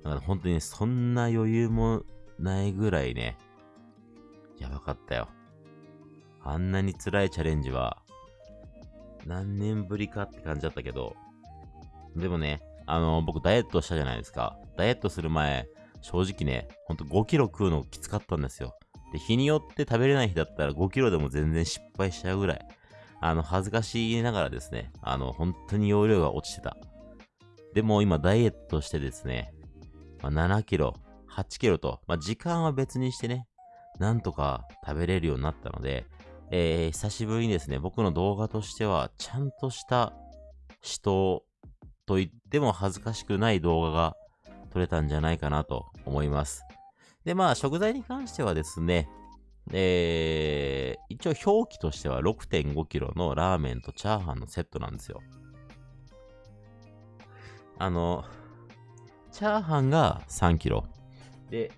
だから本当にそんな余裕もないぐらいね、やばかったよ。あんなに辛いチャレンジは、何年ぶりかって感じだったけど、でもね、あの、僕ダイエットしたじゃないですか。ダイエットする前、正直ね、ほんと5キロ食うのきつかったんですよ。で、日によって食べれない日だったら5キロでも全然失敗しちゃうぐらい、あの、恥ずかしいながらですね、あの、本当に容量が落ちてた。でも今ダイエットしてですね、まあ、7キロ、8キロと、まあ、時間は別にしてね、なんとか食べれるようになったので、えー、久しぶりにですね、僕の動画としては、ちゃんとした人と言っても恥ずかしくない動画が撮れたんじゃないかなと思います。で、まあ、食材に関してはですね、えー、一応表記としては 6.5kg のラーメンとチャーハンのセットなんですよ。あの、チャーハンが 3kg。で、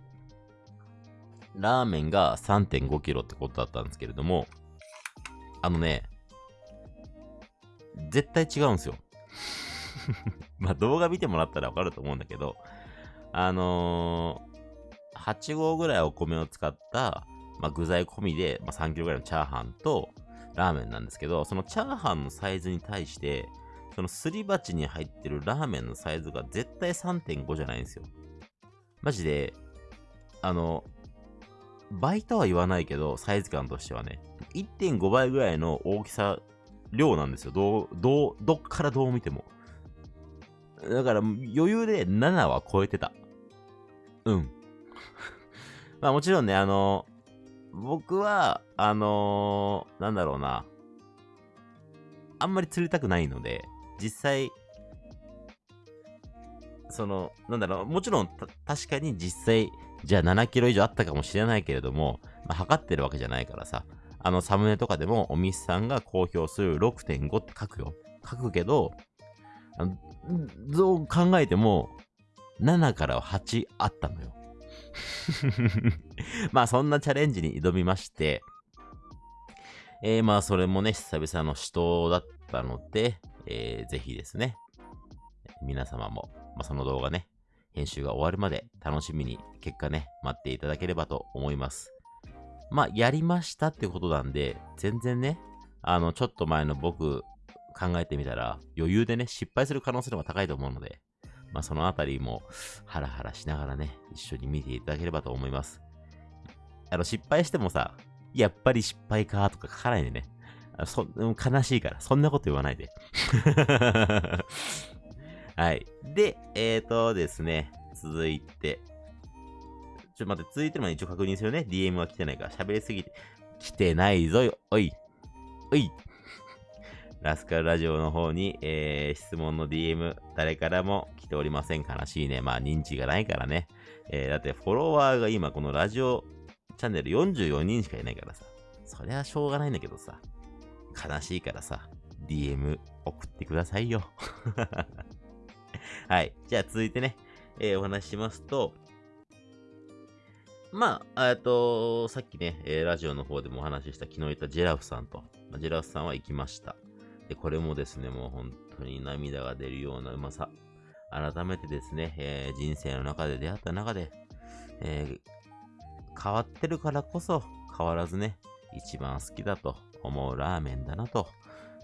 ラーメンが 3.5kg ってことだったんですけれども、あのね、絶対違うんですよ。まあ動画見てもらったらわかると思うんだけど、あのー、8合ぐらいお米を使った、まあ、具材込みで、まあ、3キロぐらいのチャーハンとラーメンなんですけど、そのチャーハンのサイズに対して、そのすり鉢に入ってるラーメンのサイズが絶対3.5じゃないんですよ。マジで、あの、倍とは言わないけど、サイズ感としてはね、1.5倍ぐらいの大きさ、量なんですよ。どう、どう、どっからどう見ても。だから余裕で7は超えてた。うん。まあもちろんね、あの、僕は、あのー、なんだろうな。あんまり釣りたくないので、実際、その、なんだろう、もちろん、確かに実際、じゃあ7キロ以上あったかもしれないけれども、まあ、測ってるわけじゃないからさ、あの、サムネとかでも、お店さんが公表する6.5って書くよ。書くけど、どう考えても、7から8あったのよ。まあ、そんなチャレンジに挑みまして、えー、まあ、それもね、久々の死闘だったので、えー、ぜひですね、皆様も、まあ、その動画ね、編集が終わるまで楽しみに結果ね、待っていただければと思います。まあ、やりましたってことなんで、全然ね、あの、ちょっと前の僕考えてみたら、余裕でね、失敗する可能性の方が高いと思うので、まあ、そのあたりもハラハラしながらね、一緒に見ていただければと思います。あの、失敗してもさ、やっぱり失敗かとか書かないでね。そ悲しいから、そんなこと言わないで。はい。で、えーとですね、続いて。ちょっと待って、続いてるのに一応確認するね。DM は来てないから、喋りすぎて。来てないぞよ。おい。おい。ラスカルラジオの方に、えー、質問の DM、誰からも来ておりません。悲しいね。まあ、認知がないからね。えー、だってフォロワーが今、このラジオチャンネル44人しかいないからさ。そりゃしょうがないんだけどさ。悲しいからさ。DM 送ってくださいよ。はい。じゃあ続いてね、えー、お話ししますと、まあ、えっと、さっきね、えー、ラジオの方でもお話しした昨日言ったジェラフさんと、まあ、ジェラフさんは行きました。で、これもですね、もう本当に涙が出るようなうまさ。改めてですね、えー、人生の中で出会った中で、え、変わってるからこそ変わらずね、一番好きだと思うラーメンだなと、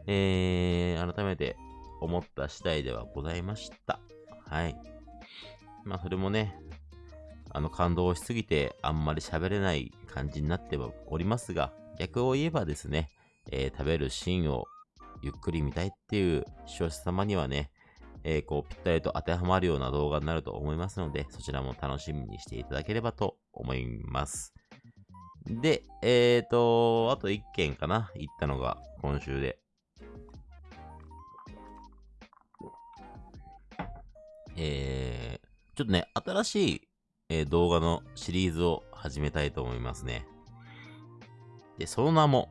えー、改めて思った次第ではございました。はい。まあ、それもね、あの、感動しすぎて、あんまり喋れない感じになってはおりますが、逆を言えばですね、えー、食べるシーンをゆっくり見たいっていう視聴者様にはね、えー、こう、ぴったりと当てはまるような動画になると思いますので、そちらも楽しみにしていただければと思います。で、えーと、あと1件かな行ったのが今週で。えー、ちょっとね、新しい、えー、動画のシリーズを始めたいと思いますね。で、その名も、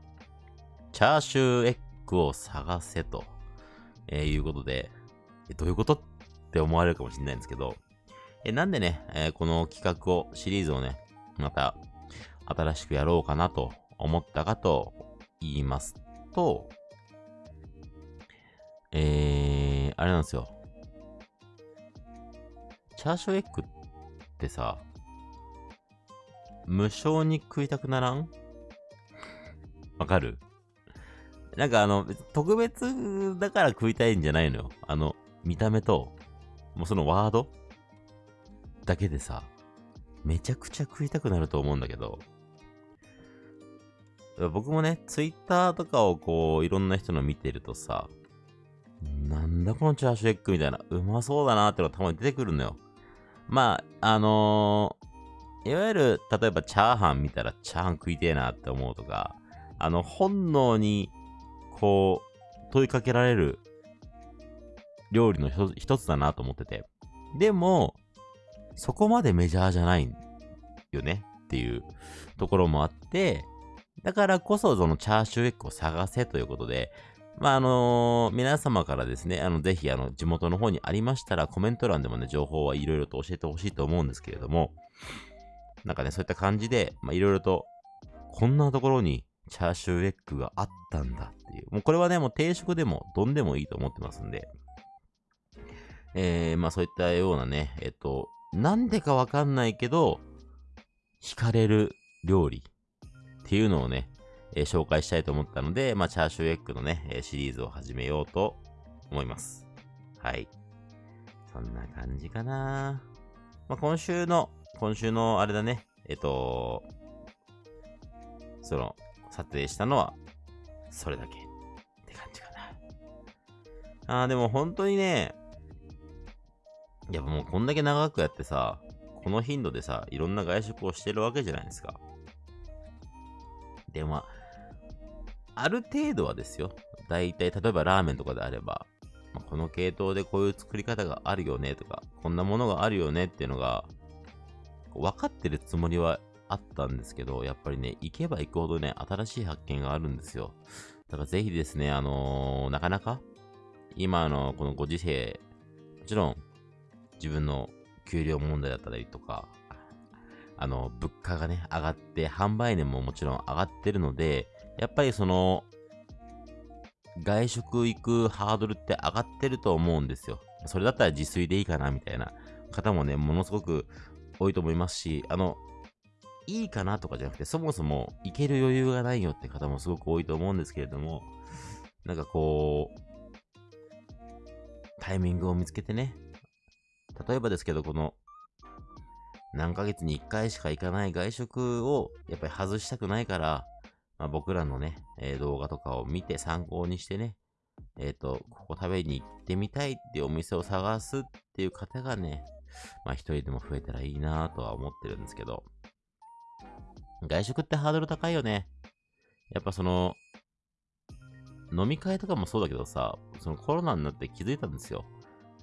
チャーシューエッグを探せと、えー、いうことで、えどういうことって思われるかもしれないんですけど、えなんでね、え、この企画を、シリーズをね、また、新しくやろうかなと思ったかと言いますと、えー、あれなんですよ。チャーシューエッグってさ、無償に食いたくならん？わかる？なんかあの、特別だから食いたいんじゃないのよ。あの、見た目と、もうそのワードだけでさ、めちゃくちゃ食いたくなると思うんだけど、僕もね、ツイッターとかをこう、いろんな人の見てるとさ、なんだこのチャーシューエッグみたいな、うまそうだなってのがたまに出てくるのよ。まあ、あのー、いわゆる、例えばチャーハン見たらチャーハン食いてえなって思うとか、あの、本能に、こう、問いかけられる料理の一つだなと思ってて。でも、そこまでメジャーじゃないよねっていうところもあって、だからこそそのチャーシューエッグを探せということで、まあ、あのー、皆様からですね、あの、ぜひ、あの、地元の方にありましたら、コメント欄でもね、情報はいろいろと教えてほしいと思うんですけれども、なんかね、そういった感じで、まあ、いろいろと、こんなところにチャーシューエッグがあったんだっていう。もうこれはね、もう定食でも、丼でもいいと思ってますんで、えー、まあそういったようなね、えっと、なんでかわかんないけど、惹かれる料理っていうのをね、えー、紹介したいと思ったので、まあチャーシューエッグのね、えシリーズを始めようと思います。はい。そんな感じかな。まあ今週の、今週のあれだね、えっと、その、撮影したのは、それだけって感じかな。あー、でも本当にね、やっぱもうこんだけ長くやってさ、この頻度でさ、いろんな外食をしてるわけじゃないですか。で、まあ、る程度はですよ。だいたい、例えばラーメンとかであれば、まあ、この系統でこういう作り方があるよねとか、こんなものがあるよねっていうのが、分かってるつもりはあったんですけど、やっぱりね、行けば行くほどね、新しい発見があるんですよ。だからぜひですね、あのー、なかなか、今のこのご時世、もちろん、自分の給料問題だったりとか、あの、物価がね、上がって、販売年ももちろん上がってるので、やっぱりその、外食行くハードルって上がってると思うんですよ。それだったら自炊でいいかな、みたいな方もね、ものすごく多いと思いますし、あの、いいかなとかじゃなくて、そもそも行ける余裕がないよって方もすごく多いと思うんですけれども、なんかこう、タイミングを見つけてね、例えばですけど、この、何ヶ月に1回しか行かない外食をやっぱり外したくないから、まあ、僕らのね、えー、動画とかを見て参考にしてね、えっ、ー、と、ここ食べに行ってみたいっていうお店を探すっていう方がね、まあ一人でも増えたらいいなとは思ってるんですけど、外食ってハードル高いよね。やっぱその、飲み会とかもそうだけどさ、そのコロナになって気づいたんですよ。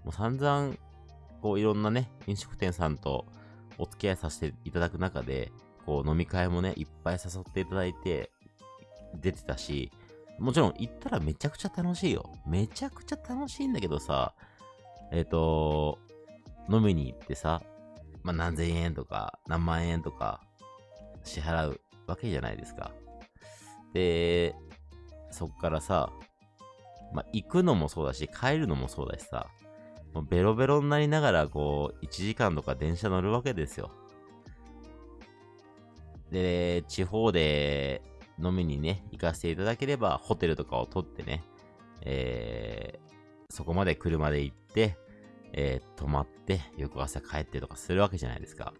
もう散々、こういろんなね、飲食店さんとお付き合いさせていただく中で、こう飲み会もね、いっぱい誘っていただいて、出てたし、もちろん行ったらめちゃくちゃ楽しいよ。めちゃくちゃ楽しいんだけどさ、えっ、ー、と、飲みに行ってさ、まあ、何千円とか、何万円とか、支払うわけじゃないですか。で、そっからさ、まあ、行くのもそうだし、帰るのもそうだしさ、もうベロベロになりながら、こう、1時間とか電車乗るわけですよ。で、地方で飲みにね、行かせていただければ、ホテルとかを取ってね、えー、そこまで車で行って、えー、泊まって、翌朝帰ってとかするわけじゃないですか。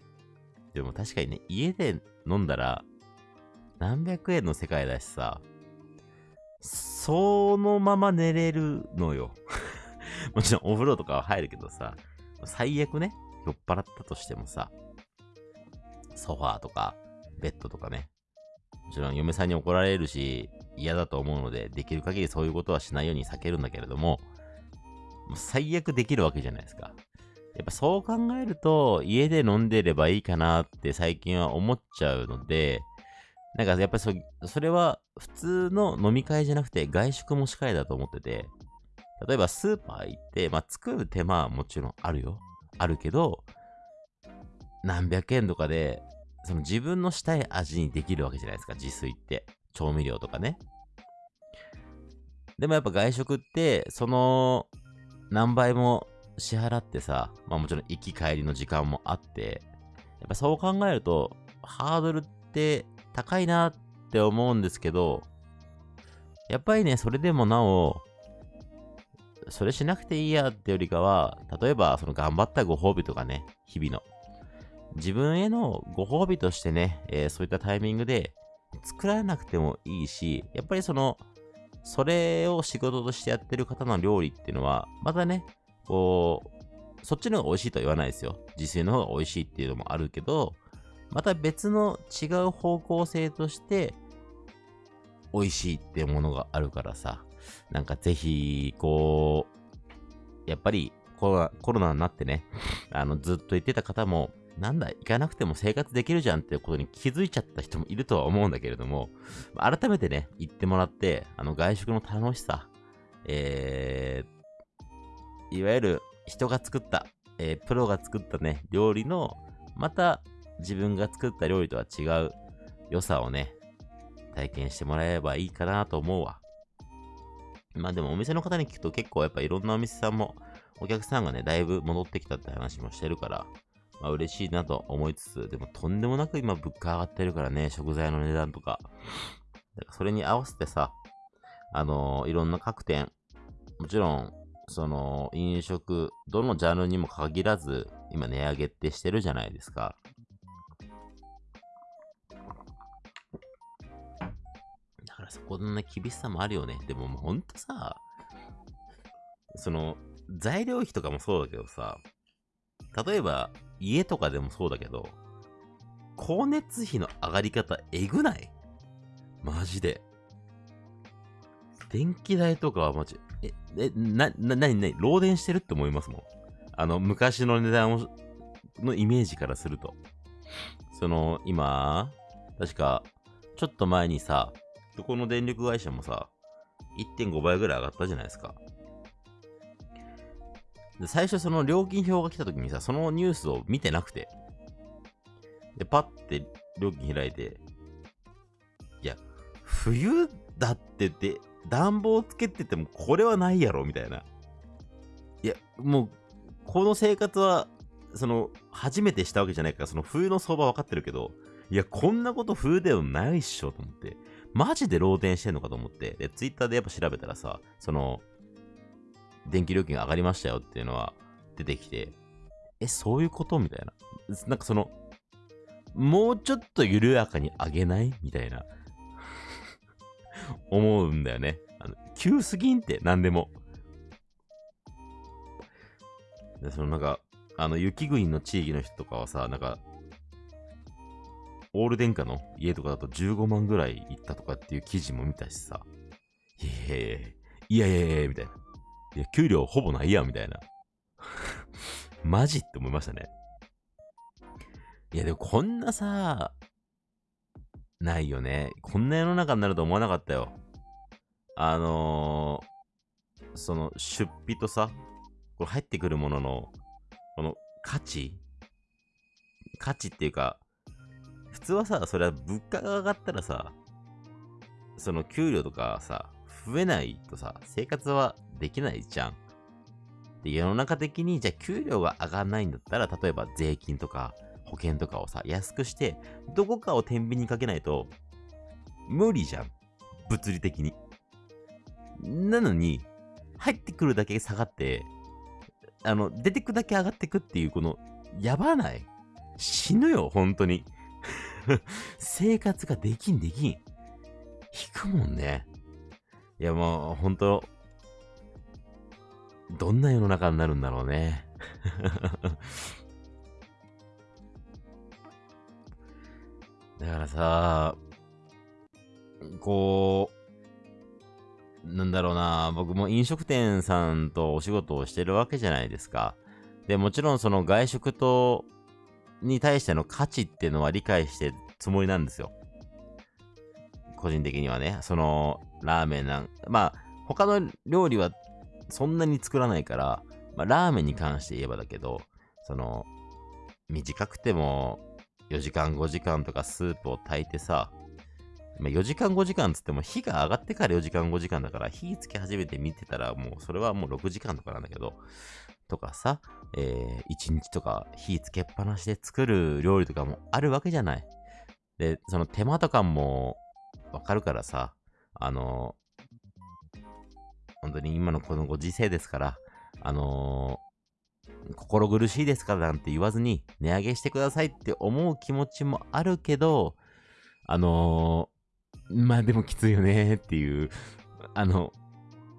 でも確かにね、家で飲んだら、何百円の世界だしさ、そのまま寝れるのよ。もちろんお風呂とかは入るけどさ、最悪ね、酔っ払ったとしてもさ、ソファーとか、ベッドとかね、もちろん嫁さんに怒られるし、嫌だと思うので、できる限りそういうことはしないように避けるんだけれども、もう最悪できるわけじゃないですか。やっぱそう考えると、家で飲んでればいいかなって最近は思っちゃうので、なんかやっぱりそそれは普通の飲み会じゃなくて外食もしかりだと思ってて、例えばスーパー行って、まあ作る手間はもちろんあるよ。あるけど、何百円とかで、その自分のしたい味にできるわけじゃないですか、自炊って。調味料とかね。でもやっぱ外食って、その何倍も支払ってさ、まあもちろん行き帰りの時間もあって、やっぱそう考えると、ハードルって高いなって思うんですけど、やっぱりね、それでもなお、それしなくていいやってよりかは、例えばその頑張ったご褒美とかね、日々の。自分へのご褒美としてね、えー、そういったタイミングで作らなくてもいいし、やっぱりその、それを仕事としてやってる方の料理っていうのは、またね、こう、そっちの方が美味しいとは言わないですよ。自炊の方が美味しいっていうのもあるけど、また別の違う方向性として、美味しいっていうものがあるからさ、なんかぜひ、こう、やっぱりコロナコロナになってね、あの、ずっと言ってた方も、なんだ、行かなくても生活できるじゃんってことに気づいちゃった人もいるとは思うんだけれども、改めてね、行ってもらって、あの、外食の楽しさ、えー、いわゆる人が作った、えー、プロが作ったね、料理の、また自分が作った料理とは違う良さをね、体験してもらえればいいかなと思うわ。まあでもお店の方に聞くと結構やっぱいろんなお店さんもお客さんがね、だいぶ戻ってきたって話もしてるから、まあ嬉しいなと思いつつ、でもとんでもなく今物価上がってるからね、食材の値段とか。だからそれに合わせてさ、あのー、いろんな各店、もちろん、その、飲食、どのジャンルにも限らず、今値上げってしてるじゃないですか。からそこのね、厳しさもあるよね。でももうほんとさ、その、材料費とかもそうだけどさ、例えば、家とかでもそうだけど、光熱費の上がり方えぐない？マジで。電気代とかはマジ、え、え、な、な、なになに、漏電してるって思いますもん。あの、昔の値段を、のイメージからすると。その、今、確か、ちょっと前にさ、どこの電力会社もさ、1.5倍ぐらい上がったじゃないですか。で、最初その料金表が来た時にさ、そのニュースを見てなくて。で、パッて料金開いて、いや、冬だってて暖房つけててもこれはないやろみたいな。いや、もう、この生活は、その、初めてしたわけじゃないから、その冬の相場分かってるけど、いや、こんなこと冬でもないっしょと思って、マジで漏電してんのかと思って、で、ツイッターでやっぱ調べたらさ、その、電気料金が上がりましたよっていうのは出てきて、え、そういうことみたいな。なんかその、もうちょっと緩やかに上げない？みたいな。思うんだよね。あの急すぎんって、何でも。で、そのなんか、あの、雪国の地域の人とかはさ、なんか、オール電化の家とかだと15万ぐらいいったとかっていう記事も見たしさ、いやいやいや、いやいやいや、みたいな。いや、給料ほぼないや、みたいな。マジって思いましたね。いや、でもこんなさ、ないよね。こんな世の中になると思わなかったよ。あのー、その出費とさ、これ入ってくるものの、この価値？価値っていうか、普通はさ、それは物価が上がったらさ、その給料とかさ、増えないとさ、生活はできないじゃん。で、世の中的に、じゃあ給料が上がらないんだったら、例えば税金とか保険とかをさ、安くして、どこかを天秤にかけないと、無理じゃん。物理的に。なのに、入ってくるだけ下がって、あの、出てくだけ上がってくっていう、この、やばない死ぬよ、本当に。生活ができんできん。引くもんね。いや、もう、本当どんな世の中になるんだろうね。だからさ、こう、なんだろうな、僕も飲食店さんとお仕事をしてるわけじゃないですか。で、もちろんその外食と、に対しての価値っていうのは理解してるつもりなんですよ。個人的にはね、その、ラーメンなん、まあ、他の料理はそんなに作らないから、まあ、ラーメンに関して言えばだけど、その、短くても4時間5時間とかスープを炊いてさ、まあ、4時間5時間つっても火が上がってから4時間5時間だから火つけ始めて見てたらもうそれはもう6時間とかなんだけど、とかさ、えー、1日とか火つけっぱなしで作る料理とかもあるわけじゃない。で、その手間とかもわかるからさ、あの本当に今のこのご時世ですから、あのー、心苦しいですからなんて言わずに、値上げしてくださいって思う気持ちもあるけど、あのー、まあでもきついよねっていう、あの、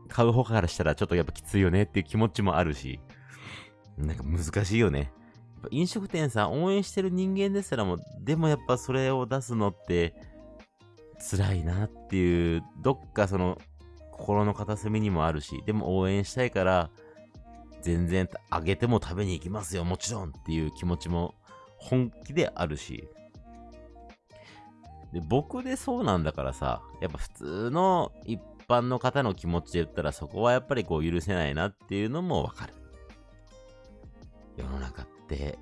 買う方からしたらちょっとやっぱきついよねっていう気持ちもあるし、なんか難しいよね。飲食店さん応援してる人間ですらも、でもやっぱそれを出すのって辛いなっていう、どっかその心の片隅にもあるし、でも応援したいから、全然あげても食べに行きますよ、もちろんっていう気持ちも本気であるし。で僕でそうなんだからさ、やっぱ普通の一般の方の気持ちで言ったらそこはやっぱりこう許せないなっていうのもわかる。世の中って、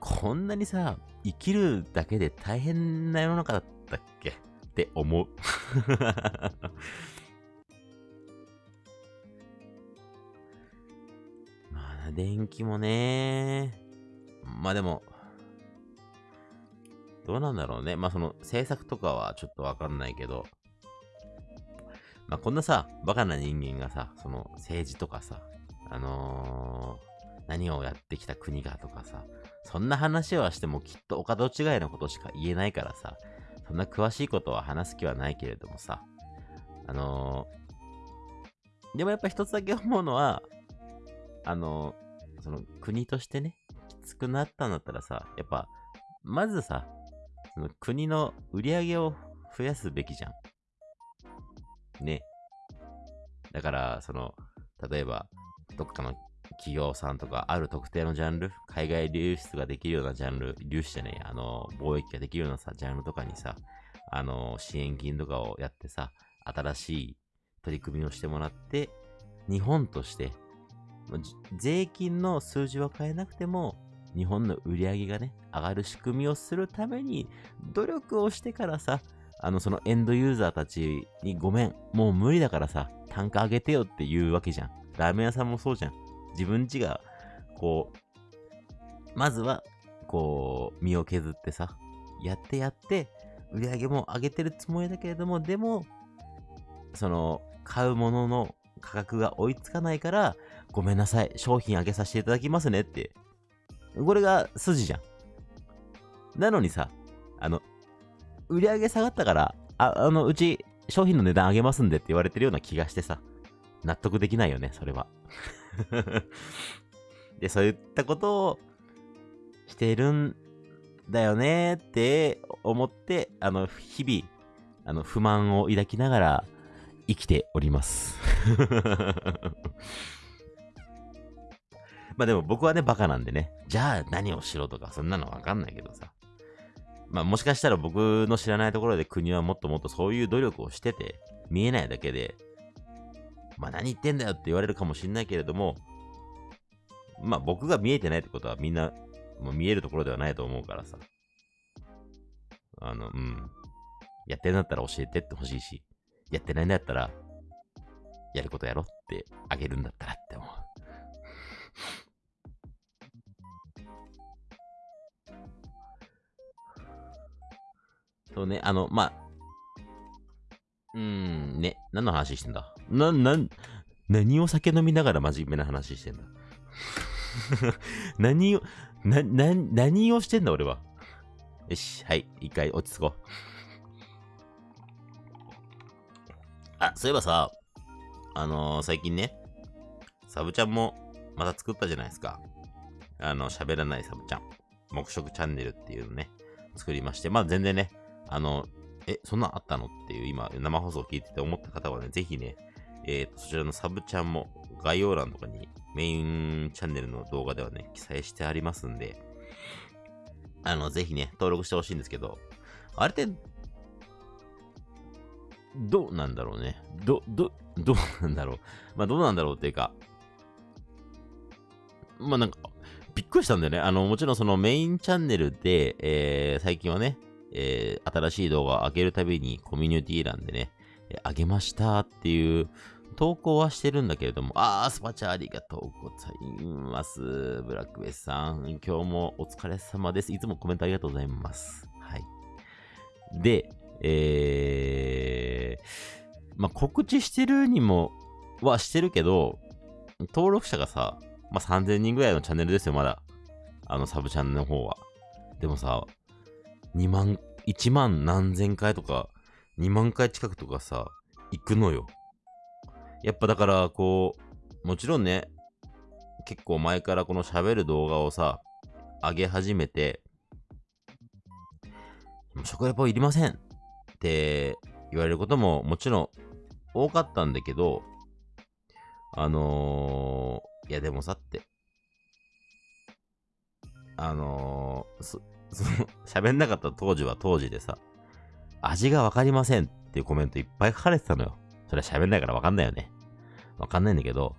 こんなにさ、生きるだけで大変な世の中だったっけ？って思う。まあ電気もね。まあでも、どうなんだろうね。まあその政策とかはちょっとわかんないけど、まあこんなさ、バカな人間がさ、その政治とかさ、あのー、何をやってきた国がとかさ、そんな話はしてもきっとお門違いのことしか言えないからさ、そんな詳しいことは話す気はないけれどもさ、あのー、でもやっぱ一つだけ思うのは、あのー、その国としてね、きつくなったんだったらさ、やっぱ、まずさ、その国の売り上げを増やすべきじゃん。ね。だから、その、例えば、どっかの企業さんとか、ある特定のジャンル、海外流出ができるようなジャンル、流出じゃねえあの、貿易ができるようなさ、ジャンルとかにさ、あの、支援金とかをやってさ、新しい取り組みをしてもらって、日本として、税金の数字は変えなくても、日本の売り上げがね、上がる仕組みをするために、努力をしてからさ、あの、そのエンドユーザーたちにごめん、もう無理だからさ、単価上げてよって言うわけじゃん。ラーメン屋さんもそうじゃん。自分ちが、こう、まずは、こう、身を削ってさ、やってやって、売り上げも上げてるつもりだけれども、でも、その、買うものの価格が追いつかないから、ごめんなさい、商品上げさせていただきますねってこれが筋じゃん。なのにさ、あの、売り上げ下がったから、あ、あの、うち商品の値段上げますんでって言われてるような気がしてさ、納得できないよね、それは。で、そういったことをしているんだよねって思って、あの、日々、あの、不満を抱きながら生きております。まあでも僕はね、バカなんでね、じゃあ何をしろとか、そんなのわかんないけどさ。まあもしかしたら僕の知らないところで国はもっともっとそういう努力をしてて、見えないだけで、まあ何言ってんだよって言われるかもしんないけれども、まあ僕が見えてないってことはみんな、もう見えるところではないと思うからさ。あの、うん。やってんだったら教えてってほしいし、やってないんだったら、やることやろってあげるんだったらって思う。そうね、あの、まあ、うーん、ね、何の話してんだ？な、な、何を酒飲みながら真面目な話してんだ？何を、な、な、何をしてんだ俺は？よし、はい、一回落ち着こう。あ、そういえばさ、あのー、最近ね、サブちゃんもまた作ったじゃないですか。あの、喋らないサブちゃん。黙食チャンネルっていうのね、作りまして、まあ全然ね、あの、え、そんなんあったの？っていう今、生放送を聞いてて思った方はね、ぜひね、えー、と、そちらのサブチャンも概要欄とかにメインチャンネルの動画ではね、記載してありますんで、あの、ぜひね、登録してほしいんですけど、あれって、どうなんだろうね。ど、ど、どうなんだろう。まあ、どうなんだろうっていうか、まあなんか、びっくりしたんだよね。あの、もちろんそのメインチャンネルで、えー、最近はね、えー、新しい動画を上げるたびにコミュニティ欄でね、えー、上げましたっていう投稿はしてるんだけれども、あー、スパチャありがとうございます。ブラックベスさん、今日もお疲れ様です。いつもコメントありがとうございます。はい。で、えー、まあ、告知してるにも、はしてるけど、登録者がさ、まあ、3000人ぐらいのチャンネルですよ、まだ。あのサブチャンネルの方は。でもさ、2万、1万何千回とか、2万回近くとかさ、行くのよ。やっぱだから、こう、もちろんね、結構前からこの喋る動画をさ、上げ始めて、食レポいりませんって言われることももちろん多かったんだけど、あのー、いやでもさって、あのー、そ の、喋んなかった当時は当時でさ、味がわかりませんっていうコメントいっぱい書かれてたのよ。それは喋んないからわかんないよね。わかんないんだけど、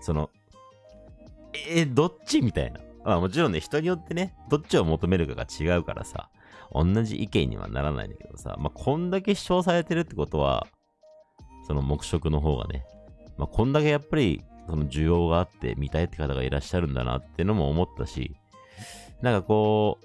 その、えー、どっち？みたいな。まあもちろんね、人によってね、どっちを求めるかが違うからさ、同じ意見にはならないんだけどさ、まあこんだけ主張されてるってことは、その黙食の方がね、まあこんだけやっぱり、その需要があって見たいって方がいらっしゃるんだなってのも思ったし、なんかこ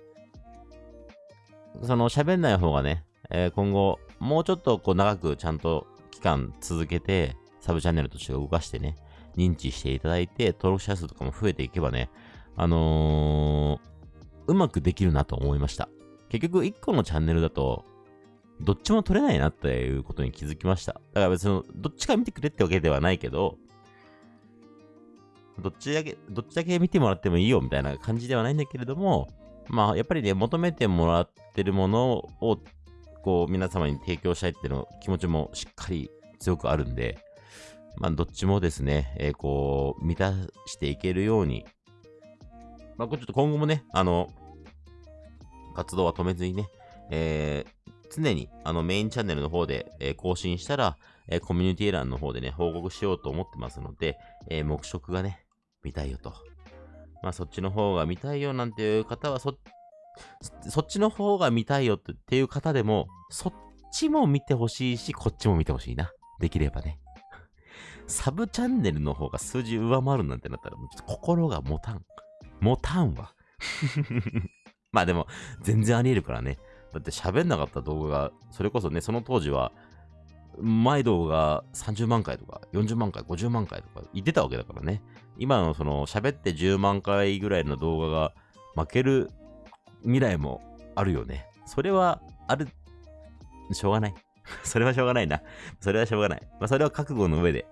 う、その喋んない方がね、えー、今後、もうちょっとこう長くちゃんと間続けて、サブチャンネルとして動かしてね、認知していただいて、登録者数とかも増えていけばね、あのー、うまくできるなと思いました。結局、1個のチャンネルだと、どっちも取れないなっていうことに気づきました。だから別に、どっちか見てくれってわけではないけど、どっちだけ、どっちだけ見てもらってもいいよみたいな感じではないんだけれども、まあ、やっぱりね、求めてもらってるものを、こう、皆様に提供したいっていうの気持ちもしっかり強くあるんで、まあ、どっちもですね、えー、こう、満たしていけるように、まあ、これちょっと今後もね、あの、活動は止めずにね、えー、常にあのメインチャンネルの方で、えー、更新したら、えー、コミュニティ欄の方でね、報告しようと思ってますので、えー、目色がね、見たいよと。まあそっちの方が見たいよなんていう方はそっ、そっちの方が見たいよっていう方でも、そっちも見てほしいし、こっちも見てほしいな。できればね。サブチャンネルの方が数字上回るなんてなったら、心が持たん。持たんわ。まあでも、全然あり得るからね。だって喋んなかった動画が、それこそね、その当時は、毎動画30万回とか、40万回、50万回とか言ってたわけだからね。今のその喋って10万回ぐらいの動画が負ける未来もあるよね。それはある、しょうがない。それはしょうがないな。それはしょうがない。まあ、それは覚悟の上で。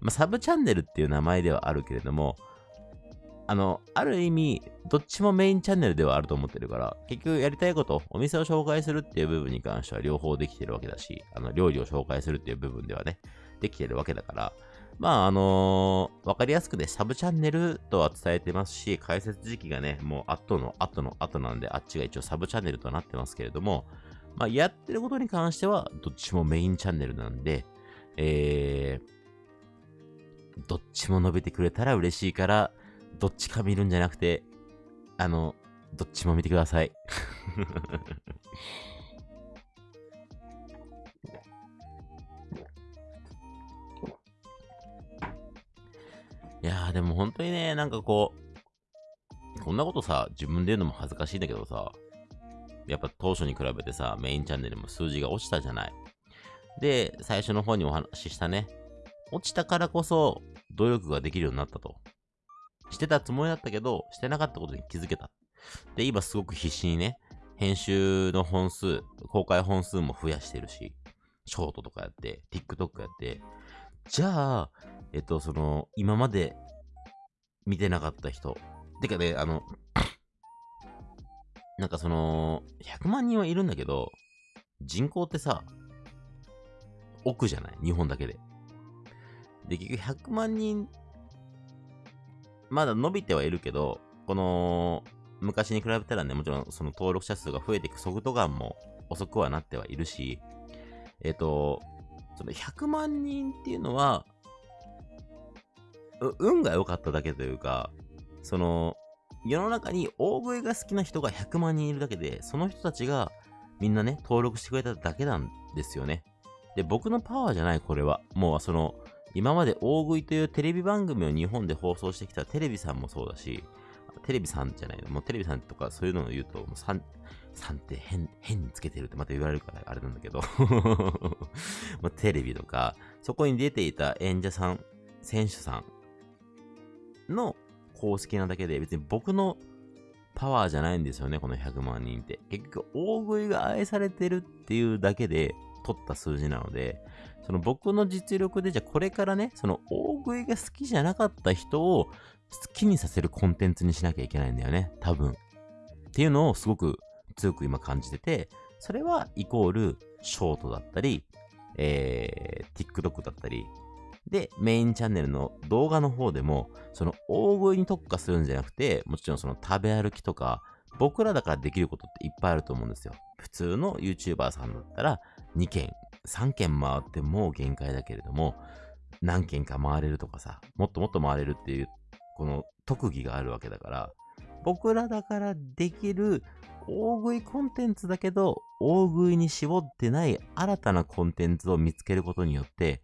まあ、サブチャンネルっていう名前ではあるけれども、あの、ある意味、どっちもメインチャンネルではあると思ってるから、結局やりたいこと、お店を紹介するっていう部分に関しては両方できてるわけだし、あの、料理を紹介するっていう部分ではね、できてるわけだから、まあ、あのー、わかりやすくね、サブチャンネルとは伝えてますし、解説時期がね、もう後の後の後なんで、あっちが一応サブチャンネルとなってますけれども、まあ、やってることに関しては、どっちもメインチャンネルなんで、えー、どっちも伸びてくれたら嬉しいから、どっちか見るんじゃなくて、あの、どっちも見てください。いやーでも本当にね、なんかこう、こんなことさ、自分で言うのも恥ずかしいんだけどさ、やっぱ当初に比べてさ、メインチャンネルも数字が落ちたじゃない。で、最初の方にお話ししたね、落ちたからこそ努力ができるようになったと。してたつもりだったけど、してなかったことに気づけた。で、今すごく必死にね、編集の本数、公開本数も増やしてるし、ショートとかやって、TikTok やって、じゃあ、えっと、その、今まで見てなかった人。てかね、あの、なんかその、100万人はいるんだけど、人口ってさ、億じゃない？日本だけで。で、結局100万人まだ伸びてはいるけど、この、昔に比べたらね、もちろんその登録者数が増えていく速度感も遅くはなってはいるし、えっ、と、その100万人っていうのは、運が良かっただけというか、その、世の中に大食いが好きな人が100万人いるだけで、その人たちがみんなね、登録してくれただけなんですよね。で、僕のパワーじゃない、これは。もうその、今まで大食いというテレビ番組を日本で放送してきたテレビさんもそうだし、テレビさんじゃないの、もうテレビさんとかそういうのを言うと、もう3、3って変、変につけてるってまた言われるからあれなんだけど もうテレビとか、そこに出ていた演者さん、選手さんの公式なだけで別に僕のパワーじゃないんですよね、この100万人って。結局、大食いが愛されてるっていうだけで取った数字なので、その僕の実力で、じゃあこれからね、その大食いが好きじゃなかった人を好きにさせるコンテンツにしなきゃいけないんだよね、多分。っていうのをすごく強く今感じてて、それはイコールショートだったり、えー、TikTok だったり、で、メインチャンネルの動画の方でも、その大食いに特化するんじゃなくて、もちろんその食べ歩きとか、僕らだからできることっていっぱいあると思うんですよ。普通の YouTuber さんだったら、2件3軒回っても限界だけれども、何軒か回れるとかさ、もっともっと回れるっていう、この特技があるわけだから、僕らだからできる大食いコンテンツだけど、大食いに絞ってない新たなコンテンツを見つけることによって、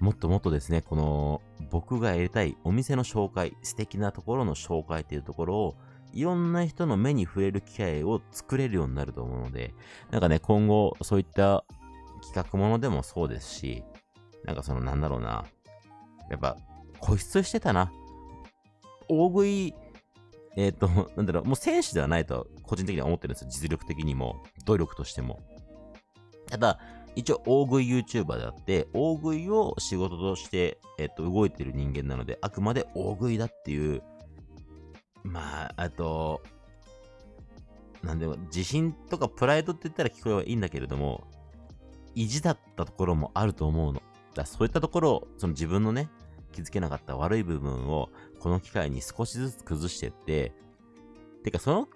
もっともっとですね、この僕がやりたいお店の紹介、素敵なところの紹介っていうところを、いろんな人の目に触れる機会を作れるようになると思うので、なんかね、今後そういった企画ものでもそうですし、なんかそのなんだろうな、やっぱ固執してたな。大食い、えっ、ー、と、なんだろう、もう選手ではないと個人的には思ってるんですよ。実力的にも、努力としても。ただ、一応大食い YouTuber であって、大食いを仕事として、えっ、と、動いてる人間なので、あくまで大食いだっていう、まあ、あと、なんでも、自信とかプライドって言ったら聞こえはいいんだけれども、意地だったところもあると思うの。だそういったところを、その自分のね、気づけなかった悪い部分を、この機会に少しずつ崩してって、てか、その、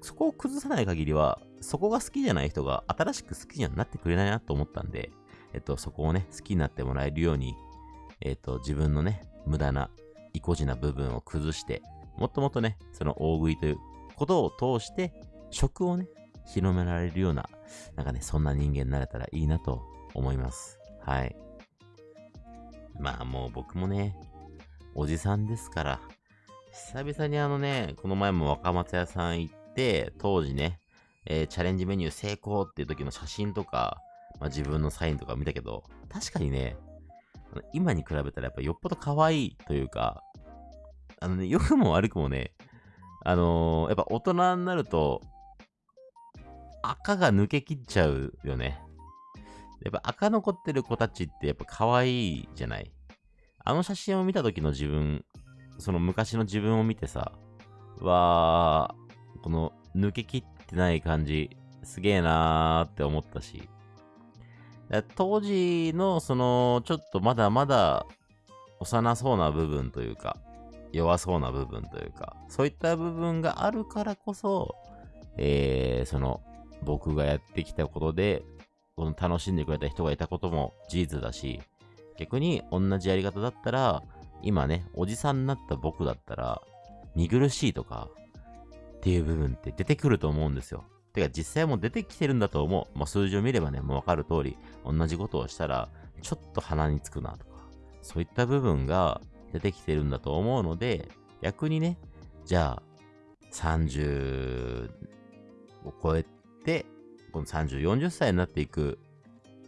そこを崩さない限りは、そこが好きじゃない人が新しく好きにはなってくれないなと思ったんで、えっと、そこをね、好きになってもらえるように、えっと、自分のね、無駄な、意固地な部分を崩して、もっともっとね、その大食いということを通して、食をね、広められるような、なんかね、そんな人間になれたらいいなと思います。はい。まあもう僕もね、おじさんですから、久々にあのね、この前も若松屋さん行って、当時ね、えー、チャレンジメニュー成功っていう時の写真とか、まあ、自分のサインとか見たけど、確かにね、今に比べたらやっぱよっぽど可愛いというか、あのね、良くも悪くもね、あのー、やっぱ大人になると、赤が抜けきっちゃうよね。やっぱ赤残ってる子たちってやっぱ可愛いじゃないあの写真を見た時の自分、その昔の自分を見てさ、わー、この抜けきってない感じ、すげえなーって思ったし。当時のその、ちょっとまだまだ幼そうな部分というか、弱そうな部分というか、そういった部分があるからこそ、えー、その、僕がやってきたことで、この楽しんでくれた人がいたことも事実だし、逆に同じやり方だったら、今ね、おじさんになった僕だったら、見苦しいとか、っていう部分って出てくると思うんですよ。てか実際も出てきてるんだと思う。まあ、数字を見ればね、もうわかる通り、同じことをしたら、ちょっと鼻につくなとか、そういった部分が出てきてるんだと思うので、逆にね、じゃあ、30を超えて、この30、40歳になっていく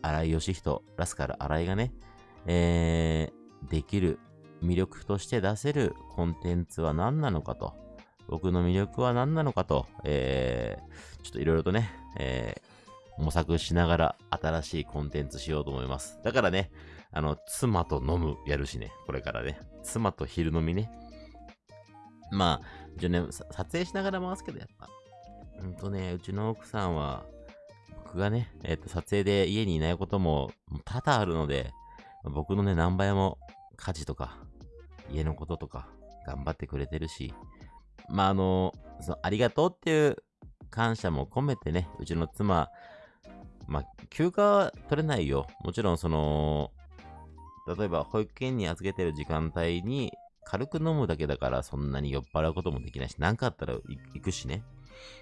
荒井義人、ラスカル荒井がね、えー、できる魅力として出せるコンテンツは何なのかと、僕の魅力は何なのかと、えー、ちょっといろいろとね、えー、模索しながら新しいコンテンツしようと思います。だからね、あの、妻と飲むやるしね、これからね。妻と昼飲みね。まあ、一応ね、撮影しながら回すけど、やっぱ、ほんとね、うちの奥さんは、僕がね、えっ、ー、と、撮影で家にいないことも多々あるので、僕のね、何倍も家事とか、家のこととか、頑張ってくれてるし、まあ、あの、そのありがとうっていう感謝も込めてね、うちの妻、まあ、休暇は取れないよ。もちろん、その、例えば保育園に預けてる時間帯に軽く飲むだけだからそんなに酔っ払うこともできないし、何かあったら行くしね。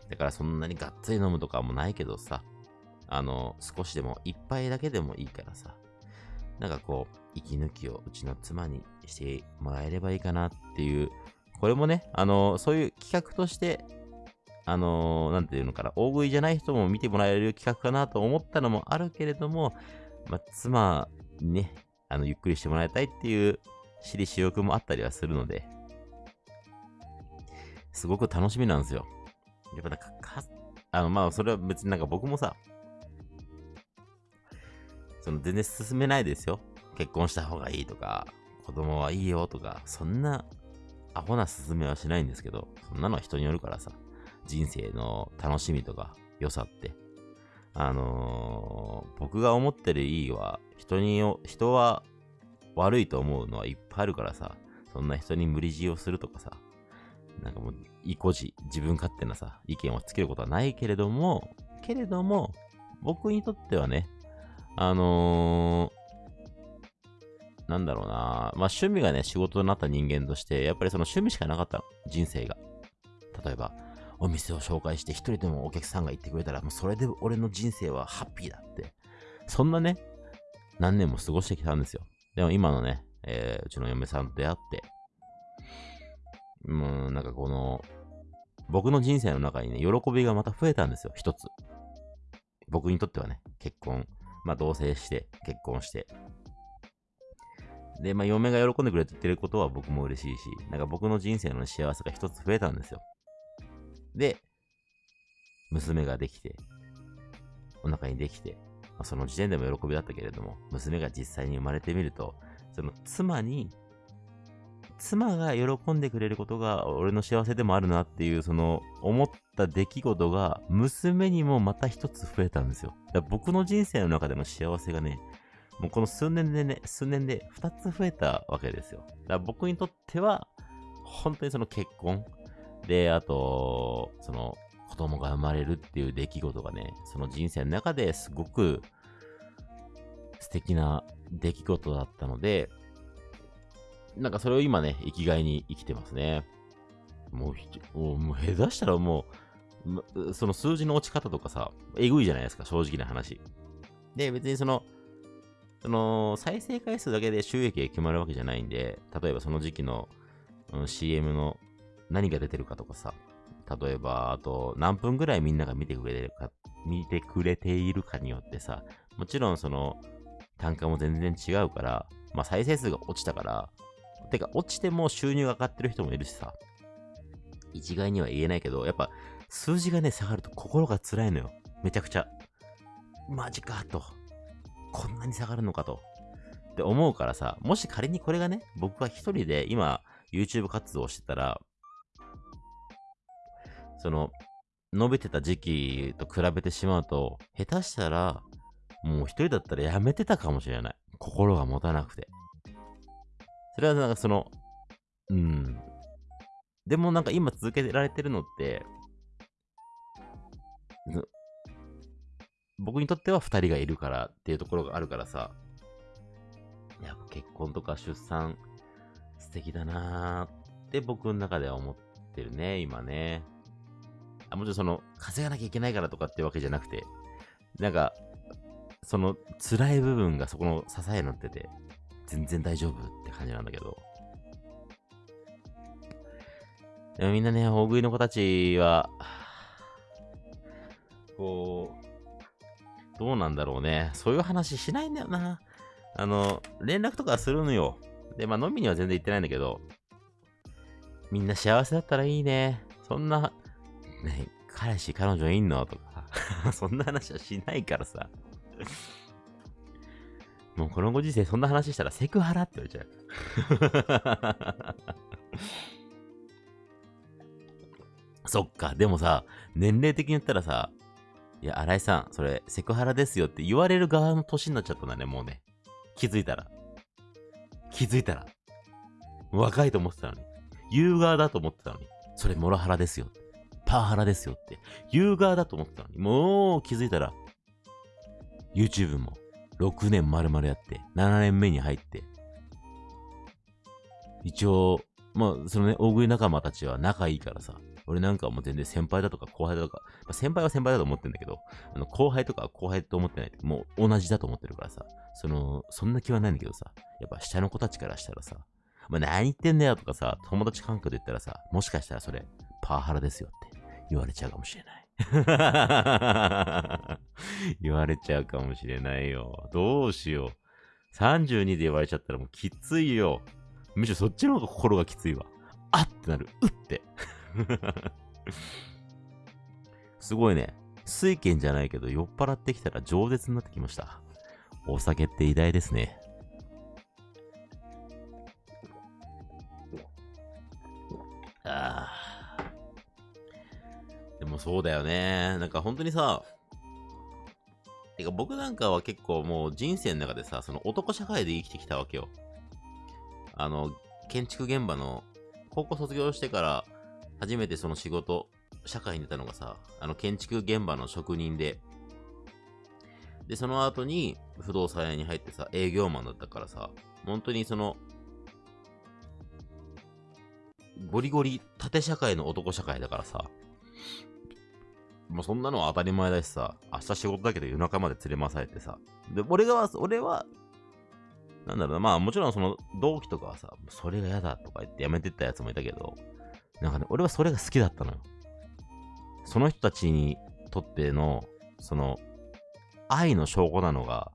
だからそんなにがっつり飲むとかもないけどさ、あの、少しでも、一杯だけでもいいからさ、なんかこう、息抜きをうちの妻にしてもらえればいいかなっていう、これもね、あの、そういう企画として、あの、なんていうのかな、大食いじゃない人も見てもらえる企画かなと思ったのもあるけれども、まあ、妻にね、あの、ゆっくりしてもらいたいっていう私利私欲もあったりはするので、すごく楽しみなんですよ。やっぱなんか、かあの、まあ、それは別になんか僕もさ、その全然進めないですよ。結婚した方がいいとか、子供はいいよとか、そんなアホな進めはしないんですけど、そんなのは人によるからさ、人生の楽しみとか良さって、あのー、僕が思ってるいいは、人に、人は悪いと思うのはいっぱいあるからさ、そんな人に無理強いをするとかさ、なんかもう、意固地、自分勝手なさ、意見をつけることはないけれども、けれども、僕にとってはね、あの、なんだろうな。まあ趣味がね、仕事になった人間として、やっぱりその趣味しかなかった。人生が。例えば、お店を紹介して一人でもお客さんが言ってくれたら、もうそれで俺の人生はハッピーだって。そんなね、何年も過ごしてきたんですよ。でも今のね、えー、うちの嫁さんと出会って、うん、なんかこの、僕の人生の中にね、喜びがまた増えたんですよ、一つ。僕にとってはね、結婚。まあ、同棲して、結婚して。で、まあ、嫁が喜んでくれて言ってることは僕も嬉しいし、なんか僕の人生の幸せが一つ増えたんですよ。で、娘ができて、お腹にできて、まあ、その時点でも喜びだったけれども、娘が実際に生まれてみると、その妻に、妻が喜んでくれることが俺の幸せでもあるなっていう、その思った出来事が娘にもまた一つ増えたんですよ。僕の人生の中での幸せがね、もうこの数年でね、数年で二つ増えたわけですよ。だから僕にとっては、本当にその結婚で、あと、その子供が生まれるっていう出来事がね、その人生の中ですごく素敵な出来事だったので、なんかそれを今ね、生きがいに生きてますね。もう、もう下手したらもう、その数字の落ち方とかさ、えぐいじゃないですか、正直な話。で、別にその、その、再生回数だけで収益が決まるわけじゃないんで、例えばその時期の、うん、CM の何が出てるかとかさ、例えば、あと、何分ぐらいみんなが見てくれてるか、見てくれているかによってさ、もちろんその、単価も全然違うから、まあ再生数が落ちたから、てか落ちても収入が上がってる人もいるしさ、一概には言えないけど、やっぱ数字がね、下がると心が辛いのよ。めちゃくちゃ。マジかと。こんなに下がるのかと。って思うからさ、もし仮にこれがね、僕が一人で今 YouTube 活動してたら、その、伸びてた時期と比べてしまうと、下手したら、もう一人だったらやめてたかもしれない。心が持たなくて。それはなんかその、うん。でもなんか今続けられてるのって、僕にとっては二人がいるからっていうところがあるからさ、や結婚とか出産素敵だなーって僕の中では思ってるね、今ね。あもちろんその、稼がなきゃいけないからとかってわけじゃなくて、なんか、その辛い部分がそこの支えになってて、全然大丈夫って感じなんだけど。でもみんなね、大食いの子たちは、こう、どうなんだろうね。そういう話しないんだよな。あの、連絡とかするのよ。で、まあ飲みには全然行ってないんだけど、みんな幸せだったらいいね。そんな、ね、彼氏、彼女いんの？とか、そんな話はしないからさ。もうこのご時世そんな話したらセクハラって言われちゃう。そっか、でもさ、年齢的に言ったらさ、いや、新井さん、それセクハラですよって言われる側の年になっちゃったんだね、もうね。気づいたら。気づいたら。若いと思ってたのに。言う側だと思ってたのに。それモラハラですよ。パワハラですよって。言う側だと思ってたのに。もう気づいたら。YouTube も6年丸々やって、7年目に入って、一応、まあ、そのね、大食い仲間たちは仲いいからさ、俺なんかはもう全然先輩だとか後輩だとか、まあ、先輩は先輩だと思ってんだけど、あの後輩とか後輩と思ってない。もう同じだと思ってるからさ、その、そんな気はないんだけどさ、やっぱ下の子たちからしたらさ、お前何言ってんだよとかさ、友達関係で言ったらさ、もしかしたらそれ、パワハラですよって言われちゃうかもしれない。言われちゃうかもしれないよ。どうしよう。32で言われちゃったらもうきついよ。むしろそっちの方が心がきついわ。あってなる。うって。すごいね。水拳じゃないけど酔っ払ってきたら饒舌になってきました。お酒って偉大ですね。ああ。でもそうだよね。なんか本当にさ、てか僕なんかは結構もう人生の中でさ、その男社会で生きてきたわけよ。あの、建築現場の、高校卒業してから初めてその仕事、社会に出たのがさ、あの建築現場の職人で、で、その後に不動産屋に入ってさ、営業マンだったからさ、本当にその、ゴリゴリ縦社会の男社会だからさ、もうそんなのは当たり前だしさ、明日仕事だけど夜中まで連れ回されてさ。で、俺が、俺は、なんだろうな、まあもちろんその同期とかはさ、それが嫌だとか言ってやめてったやつもいたけど、なんかね、俺はそれが好きだったのよ。その人たちにとっての、その、愛の証拠なのが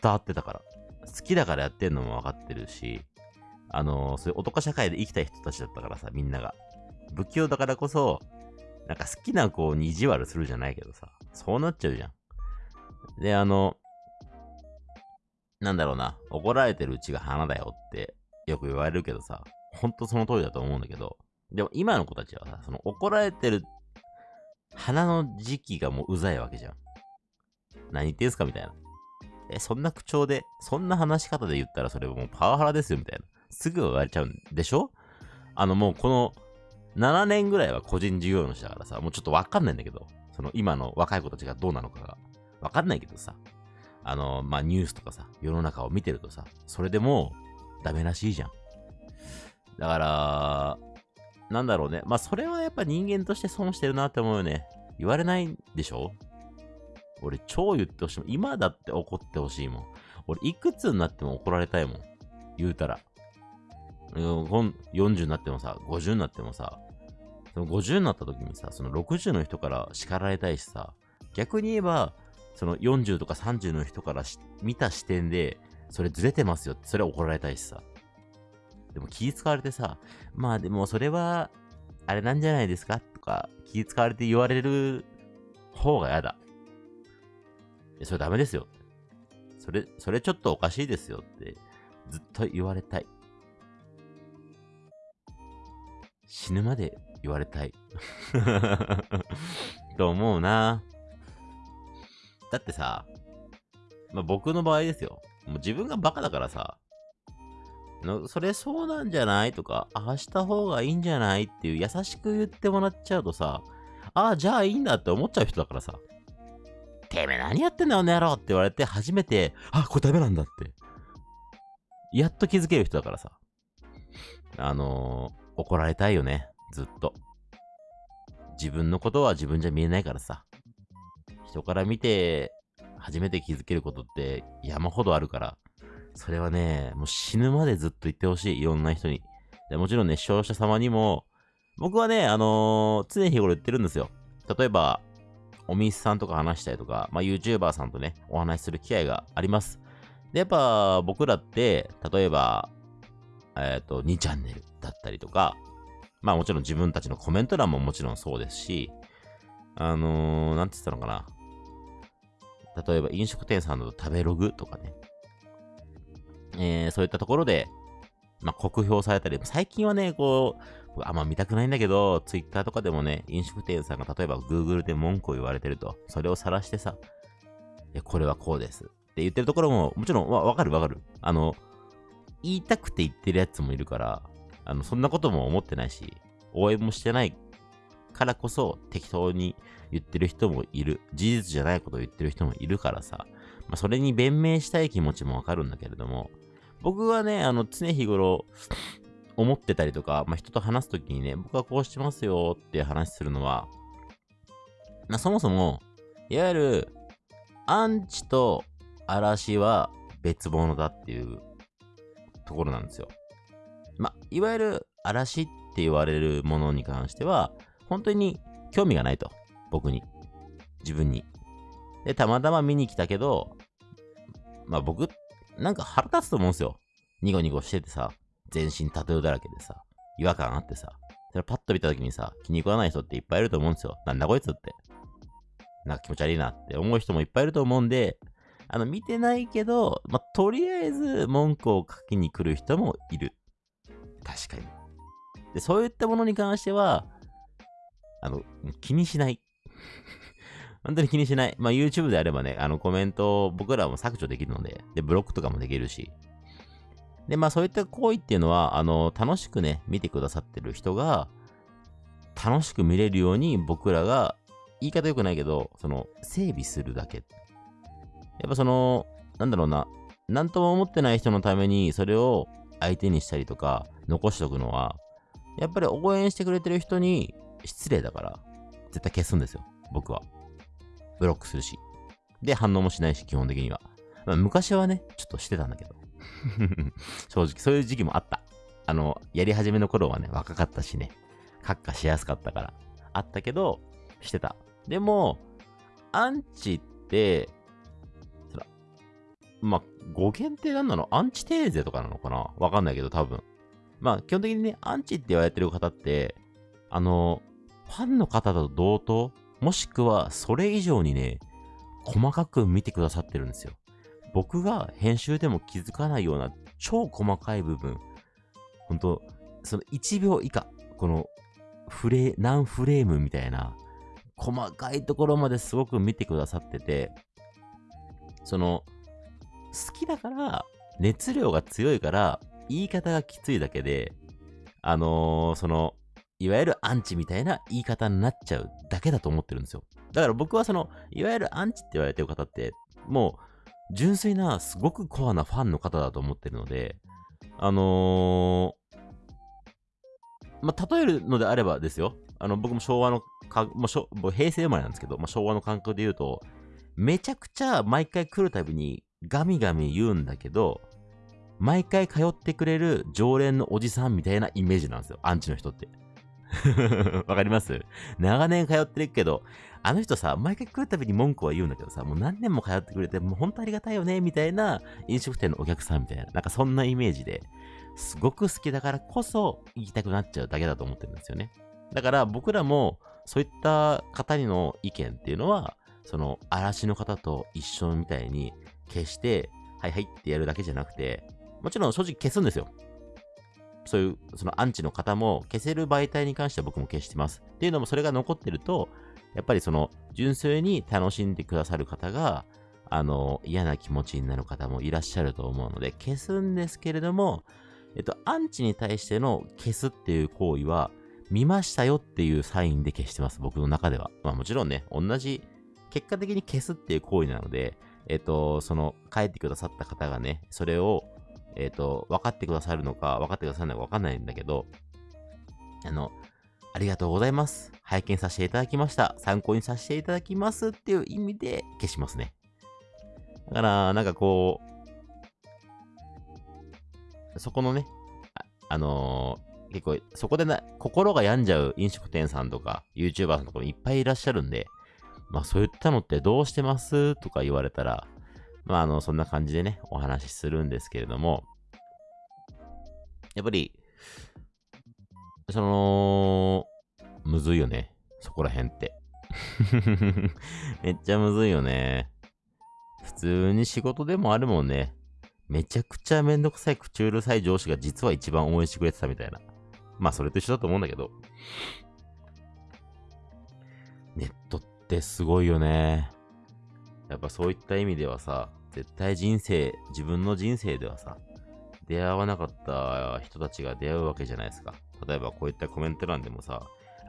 伝わってたから。好きだからやってんのも分かってるし、あのー、そういう男社会で生きたい人たちだったからさ、みんなが。不器用だからこそ、なんか好きな子に意地悪するじゃないけどさ、そうなっちゃうじゃん。で、あの、なんだろうな、怒られてるうちが花だよってよく言われるけどさ、ほんとその通りだと思うんだけど、でも今の子たちはさ、その怒られてる花の時期がもううざいわけじゃん。何言ってんすかみたいな。え、そんな口調で、そんな話し方で言ったらそれもうパワハラですよみたいな。すぐ言われちゃうんでしょ？あのもうこの7年ぐらいは個人事業主だからさ、もうちょっとわかんないんだけど、その今の若い子たちがどうなのかが。わかんないけどさ、あの、まあ、ニュースとかさ、世の中を見てるとさ、それでもうダメらしいじゃん。だから、なんだろうね。まあ、それはやっぱ人間として損してるなって思うよね。言われないでしょ？俺超言ってほしいもん。今だって怒ってほしいもん。俺いくつになっても怒られたいもん。言うたら。40になってもさ、50になってもさ、その50になった時にさ、その60の人から叱られたいしさ、逆に言えば、その40とか30の人から見た視点で、それずれてますよって、それ怒られたいしさ。でも気使われてさ、まあでもそれは、あれなんじゃないですか？とか、気使われて言われる方が嫌だ。それダメですよ。それ、それちょっとおかしいですよってずっと言われたい。死ぬまで言われたい。と思うな。だってさ、まあ、僕の場合ですよ。もう自分がバカだからさ、のそれそうなんじゃないとか、ああした方がいいんじゃないっていう優しく言ってもらっちゃうとさ、ああ、じゃあいいんだって思っちゃう人だからさ。てめえ何やってんだよ、ね野郎って言われて初めて、あ、これダメなんだって。やっと気づける人だからさ。あのー、怒られたいよね、ずっと。自分のことは自分じゃ見えないからさ。人から見て初めて気づけることって山ほどあるから、それはね、もう死ぬまでずっと言ってほしい。いろんな人に。でもちろんね、視聴者様にも、僕はね、あのー、常日頃言ってるんですよ。例えば、お店さんとか話したりとか、まあ、YouTuber さんとね、お話しする機会があります。で、やっぱ僕らって、例えば、えっ、ー、と、2チャンネルだったりとか、まあもちろん自分たちのコメント欄ももちろんそうですし、あのー、なんて言ったのかな。例えば飲食店さんの食べログとかね。えー、そういったところで、まあ、酷評されたり、最近はね、こう、あんま見たくないんだけど、ツイッターとかでもね、飲食店さんが例えば Google で文句を言われてると、それを晒してさ、いやこれはこうですって言ってるところも、もちろんわわかるわかる。あの、言いたくて言ってるやつもいるから、あの、そんなことも思ってないし、応援もしてないからこそ適当に言ってる人もいる。事実じゃないことを言ってる人もいるからさ。まあ、それに弁明したい気持ちもわかるんだけれども、僕はね、あの、常日頃、思ってたりとか、まあ、人と話すときにね、僕はこうしてますよって話するのは、まあ、そもそも、いわゆる、アンチと嵐は別物だっていうところなんですよ。まあ、いわゆる嵐って言われるものに関しては、本当に興味がないと。僕に。自分に。で、たまたま見に来たけど、まあ僕、なんか腹立つと思うんですよ。ニコニコしててさ、全身タトゥーだらけでさ、違和感あってさ、それパッと見た時にさ、気に食わない人っていっぱいいると思うんですよ。なんだこいつって。なんか気持ち悪いなって思う人もいっぱいいると思うんで、あの、見てないけど、ま、とりあえず文句を書きに来る人もいる。確かに。で、そういったものに関しては、あの、気にしない。本当に気にしない。まあ、YouTube であればね、あのコメントを僕らも削除できるので、で、ブロックとかもできるし。で、まあ、そういった行為っていうのは、あの、楽しくね、見てくださってる人が、楽しく見れるように僕らが、言い方良くないけど、その、整備するだけ。やっぱその、なんだろうな、なんとも思ってない人のために、それを相手にしたりとか、残しとくのは、やっぱり応援してくれてる人に失礼だから、絶対消すんですよ。僕は。ブロックするし。で、反応もしないし、基本的には。まあ、昔はね、ちょっとしてたんだけど。正直、そういう時期もあった。あの、やり始めの頃はね、若かったしね、カッカしやすかったから。あったけど、してた。でも、アンチって、そら、まあ、語源って何なの？アンチテーゼとかなのかな？わかんないけど、多分。まあ、基本的にね、アンチって言われてる方って、あの、ファンの方と同等、もしくはそれ以上にね、細かく見てくださってるんですよ。僕が編集でも気づかないような超細かい部分、本当その1秒以下、このフレ、何フレームみたいな、細かいところまですごく見てくださってて、その、好きだから、熱量が強いから、言い方がきついだけで、あのー、その、いわゆるアンチみたいな言い方になっちゃうだけだと思ってるんですよ。だから僕はその、いわゆるアンチって言われてる方って、もう、純粋な、すごくコアなファンの方だと思ってるので、あのー、まあ、例えるのであればですよ。あの、僕も昭和のか、もう平成生まれなんですけど、まあ、昭和の感覚で言うと、めちゃくちゃ毎回来るたびにガミガミ言うんだけど、毎回通ってくれる常連のおじさんみたいなイメージなんですよ。アンチの人って。わかります？長年通ってるけど、あの人さ、毎回来るたびに文句は言うんだけどさ、もう何年も通ってくれて、もう本当ありがたいよね、みたいな飲食店のお客さんみたいな、なんかそんなイメージで、すごく好きだからこそ言いたくなっちゃうだけだと思ってるんですよね。だから僕らもそういった方にの意見っていうのは、その嵐の方と一緒みたいに消して、はいはいってやるだけじゃなくて、もちろん正直消すんですよ。そういう、そのアンチの方も消せる媒体に関しては僕も消してます。っていうのもそれが残ってると、やっぱりその純粋に楽しんでくださる方が、あの、嫌な気持ちになる方もいらっしゃると思うので、消すんですけれども、えっと、アンチに対しての消すっていう行為は、見ましたよっていうサインで消してます、僕の中では。まあもちろんね、同じ、結果的に消すっていう行為なので、えっと、その、書いてくださった方がね、それを、えっと、分かってくださるのか、分かってくださるのか分かんないんだけど、あの、ありがとうございます。拝見させていただきました。参考にさせていただきますっていう意味で消しますね。だから、なんかこう、そこのね、あ、あのー、結構、そこでな、心が病んじゃう飲食店さんとか、YouTuber さんとかもいっぱいいらっしゃるんで、まあそういったのってどうしてますとか言われたら、まああの、そんな感じでね、お話しするんですけれども、やっぱり、その、むずいよね。そこら辺って。めっちゃむずいよね。普通に仕事でもあるもんね。めちゃくちゃめんどくさい口うるさい上司が実は一番応援してくれてたみたいな。まあそれと一緒だと思うんだけど。ネットってすごいよね。やっぱそういった意味ではさ、絶対人生、自分の人生ではさ、出会わなかった人たちが出会うわけじゃないですか。例えばこういったコメント欄でもさ、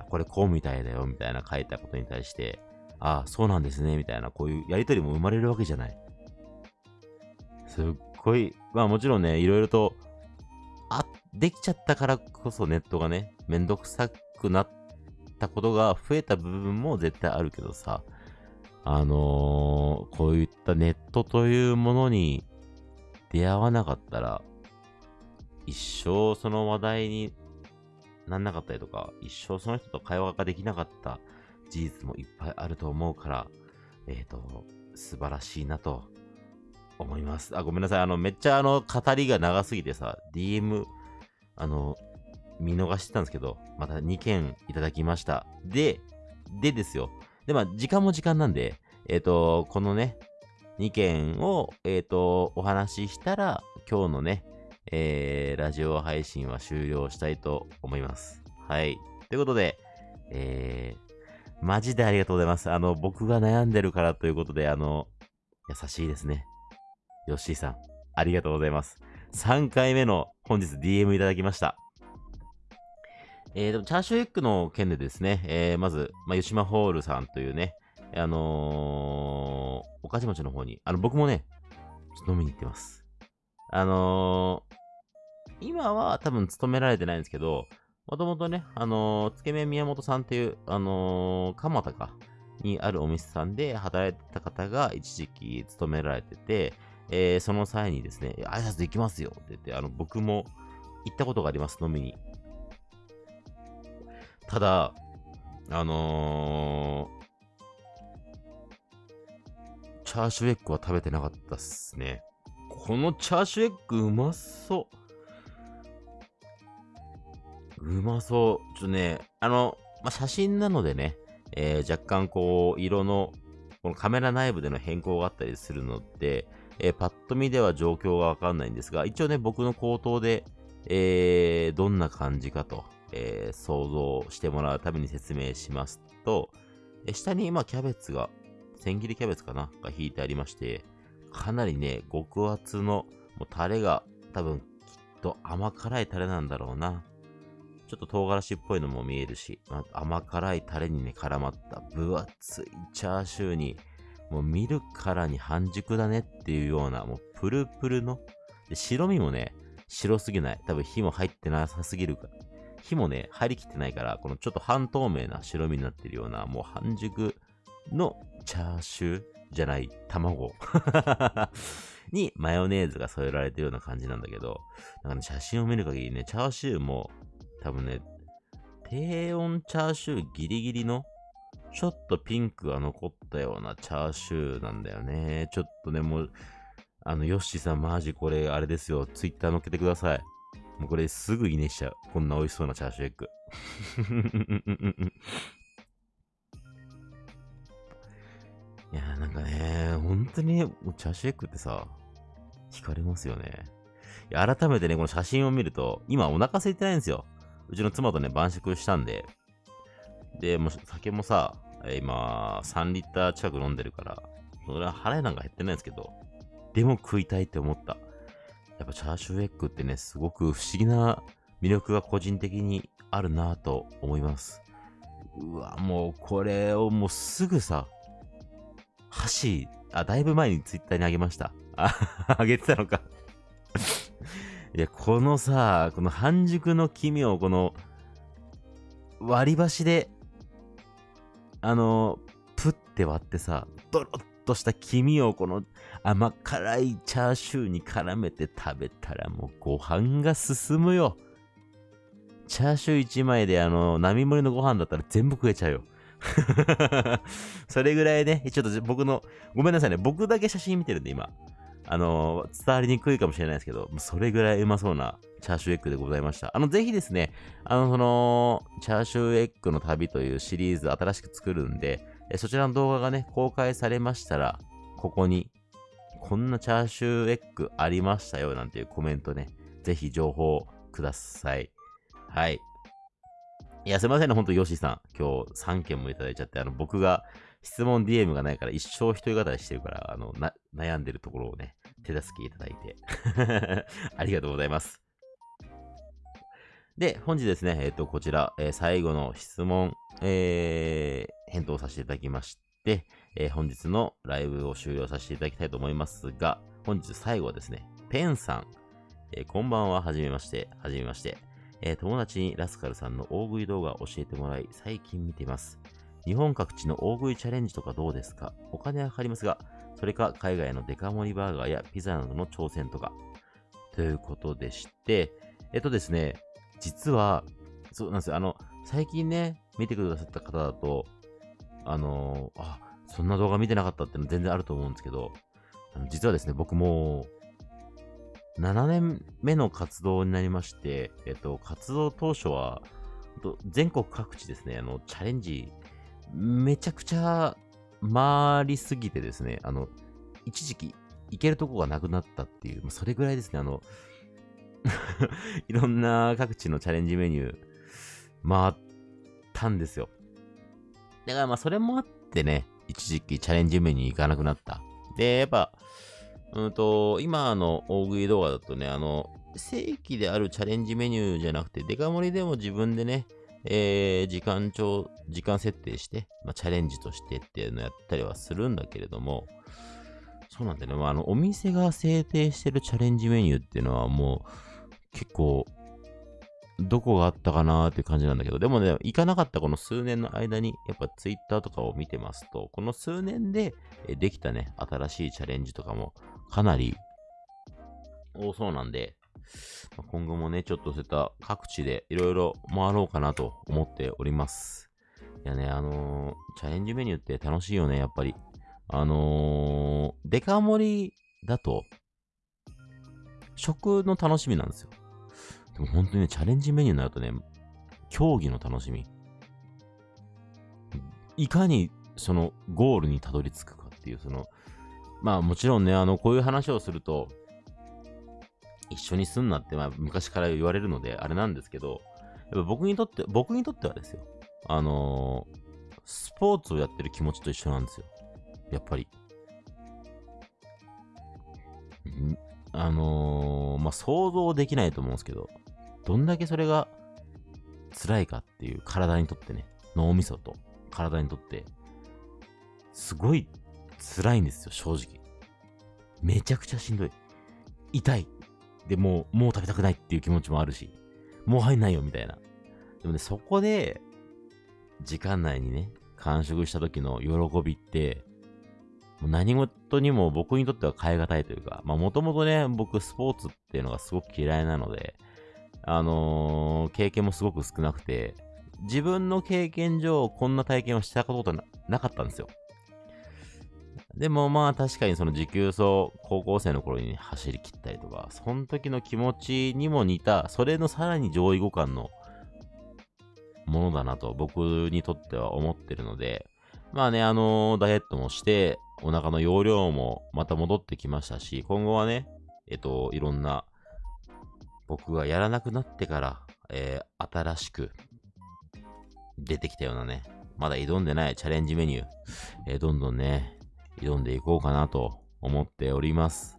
これこうみたいだよみたいな書いたことに対して、ああ、そうなんですねみたいな、こういうやりとりも生まれるわけじゃない。すっごい、まあもちろんね、いろいろと、あ、できちゃったからこそネットがね、めんどくさくなったことが増えた部分も絶対あるけどさ、あのー、こういったネットというものに出会わなかったら、一生その話題になんなかったりとか、一生その人と会話ができなかった事実もいっぱいあると思うから、えっ、ー、と、素晴らしいなと思います。あ、ごめんなさい。あの、めっちゃあの、語りが長すぎてさ、DM、あの、見逃してたんですけど、また2件いただきました。で、でですよ。で、まあ、時間も時間なんで、えっ、ー、と、このね、2件を、えっ、ー、と、お話ししたら、今日のね、えー、ラジオ配信は終了したいと思います。はい。ということで、えー、マジでありがとうございます。あの、僕が悩んでるからということで、あの、優しいですね。ヨッシーさん、ありがとうございます。3回目の本日 DM いただきました。えー、チャーシューエッグの件でですね、えー、まず、まあ、吉島ホールさんというね、あのー、御徒町の方に、あの、僕もね、飲みに行ってます。あのー、今は多分勤められてないんですけど、もともとね、あのー、つけ麺宮本さんっていう、あのー、蒲田か、にあるお店さんで働いてた方が一時期勤められてて、えー、その際にですね、挨拶できますよって言って、あの、僕も行ったことがあります、飲みに。ただ、あのー、チャーシューエッグは食べてなかったっすね。このチャーシューエッグうまそう。うまそう。ちょっとね、あの、まあ、写真なのでね、えー、若干こう、色の、このカメラ内部での変更があったりするので、えー、パッと見では状況がわかんないんですが、一応ね、僕の口頭で、えー、どんな感じかと、えー、想像してもらうために説明しますと、下に今キャベツが、千切りキャベツかなが引いてありまして、かなりね、極厚の、もうタレが多分きっと甘辛いタレなんだろうな。ちょっと唐辛子っぽいのも見えるし、まあ、甘辛いタレにね、絡まった分厚いチャーシューに、もう見るからに半熟だねっていうような、もうプルプルの、白身もね、白すぎない。多分火も入ってなさすぎるから。火もね、入りきってないから、このちょっと半透明な白身になってるような、もう半熟のチャーシューじゃない卵 にマヨネーズが添えられてるような感じなんだけど、なんかね、写真を見る限りね、チャーシューも多分ね、低温チャーシューギリギリのちょっとピンクが残ったようなチャーシューなんだよね。ちょっとね、もう、あの、ヨッシーさんマジこれ、あれですよ。ツイッター載っけてください。もうこれすぐいいねしちゃう。こんな美味しそうなチャーシューエッグ。いやーなんかね、本当に、チャーシューエッグってさ、惹かれますよね。いや、改めてね、この写真を見ると、今お腹空いてないんですよ。うちの妻とね、晩酌したんで、で、もう酒もさ、今、3リッター近く飲んでるから、それは腹なんか減ってないんですけど、でも食いたいって思った。やっぱチャーシューエッグってね、すごく不思議な魅力が個人的にあるなぁと思います。うわ、もうこれをもうすぐさ、箸、あ、だいぶ前にツイッターにあげました。あ、あげてたのか いや、このさ、この半熟の黄身をこの割り箸であの、プって割ってさ、ドロッとした黄身をこの甘辛いチャーシューに絡めて食べたらもうご飯が進むよ。チャーシュー1枚であの、並盛りのご飯だったら全部食えちゃうよ。それぐらいね、ちょっと僕の、ごめんなさいね、僕だけ写真見てるんで今。あの、伝わりにくいかもしれないですけど、それぐらいうまそうなチャーシューエッグでございました。あの、ぜひですね、あの、その、チャーシューエッグの旅というシリーズ新しく作るんで、そちらの動画がね、公開されましたら、ここに、こんなチャーシューエッグありましたよ、なんていうコメントね、ぜひ情報ください。はい。いや、すいませんね、ほんと、ヨシさん。今日3件もいただいちゃって、あの、僕が質問 DM がないから一生一人語りしてるから、あの、な悩んでるところをね、手助けいただいて ありがとうございます。で、本日ですね、えっ、ー、と、こちら、えー、最後の質問、えー、返答させていただきまして、え本日のライブを終了させていただきたいと思いますが、本日最後はですね、ペンさん、えこんばんは、はじめまして、はじめまして、え友達にラスカルさんの大食い動画を教えてもらい、最近見ています。日本各地の大食いチャレンジとかどうですか？お金はかかりますが、それか海外のデカ盛りバーガーやピザなどの挑戦とか。ということでして、えっとですね、実は、そうなんですよ。あの、最近ね、見てくださった方だと、あのー、あ、そんな動画見てなかったっての全然あると思うんですけど、あの実はですね、僕も7年目の活動になりまして、えっと、活動当初は、全国各地ですね、あの、チャレンジめちゃくちゃ回りすぎてですね、あの、一時期行けるとこがなくなったっていう、それぐらいですね、あの、いろんな各地のチャレンジメニュー回ったんですよ。だからまあそれもあってね、一時期チャレンジメニュー行かなくなった。で、やっぱ、うんと、今の大食い動画だとね、あの、正規であるチャレンジメニューじゃなくて、デカ盛りでも自分でね、えー、時間帳、時間設定して、まあ、チャレンジとしてっていうのをやったりはするんだけれども、そうなんだよね。まあ、あの、お店が制定してるチャレンジメニューっていうのはもう、結構、どこがあったかなーっていう感じなんだけど、でもね、行かなかったこの数年の間に、やっぱツイッターとかを見てますと、この数年でできたね、新しいチャレンジとかもかなり多そうなんで、今後もね、ちょっとそういった各地でいろいろ回ろうかなと思っております。いやね、あのー、チャレンジメニューって楽しいよね、やっぱり。あのー、デカ盛りだと、食の楽しみなんですよ。でも本当にね、チャレンジメニューになるとね、競技の楽しみ。いかにそのゴールにたどり着くかっていう、その、まあもちろんね、あの、こういう話をすると、一緒にすんなって、まあ昔から言われるので、あれなんですけど、やっぱ僕にとって、僕にとってはですよ、あのー、スポーツをやってる気持ちと一緒なんですよ。やっぱり。あのー、まあ、想像できないと思うんですけど、どんだけそれが辛いかっていう体にとってね、脳みそと体にとって、すごい辛いんですよ、正直。めちゃくちゃしんどい。痛い。で、もう、もう食べたくないっていう気持ちもあるし、もう入んないよ、みたいな。でもね、そこで、時間内にね、完食した時の喜びって、もう何事にも僕にとっては変え難いというか、まあもともとね、僕スポーツっていうのがすごく嫌いなので、あのー、経験もすごく少なくて、自分の経験上こんな体験をしたことななかったんですよ。でもまあ確かにその持久走、高校生の頃に走り切ったりとか、その時の気持ちにも似た、それのさらに上位互換のものだなと僕にとっては思ってるので、まあね、あのー、ダイエットもして、お腹の容量もまた戻ってきましたし、今後はね、えっと、いろんな、僕がやらなくなってから、えー、新しく出てきたようなね、まだ挑んでないチャレンジメニュー、えー、どんどんね、挑んでいこうかなと思っております。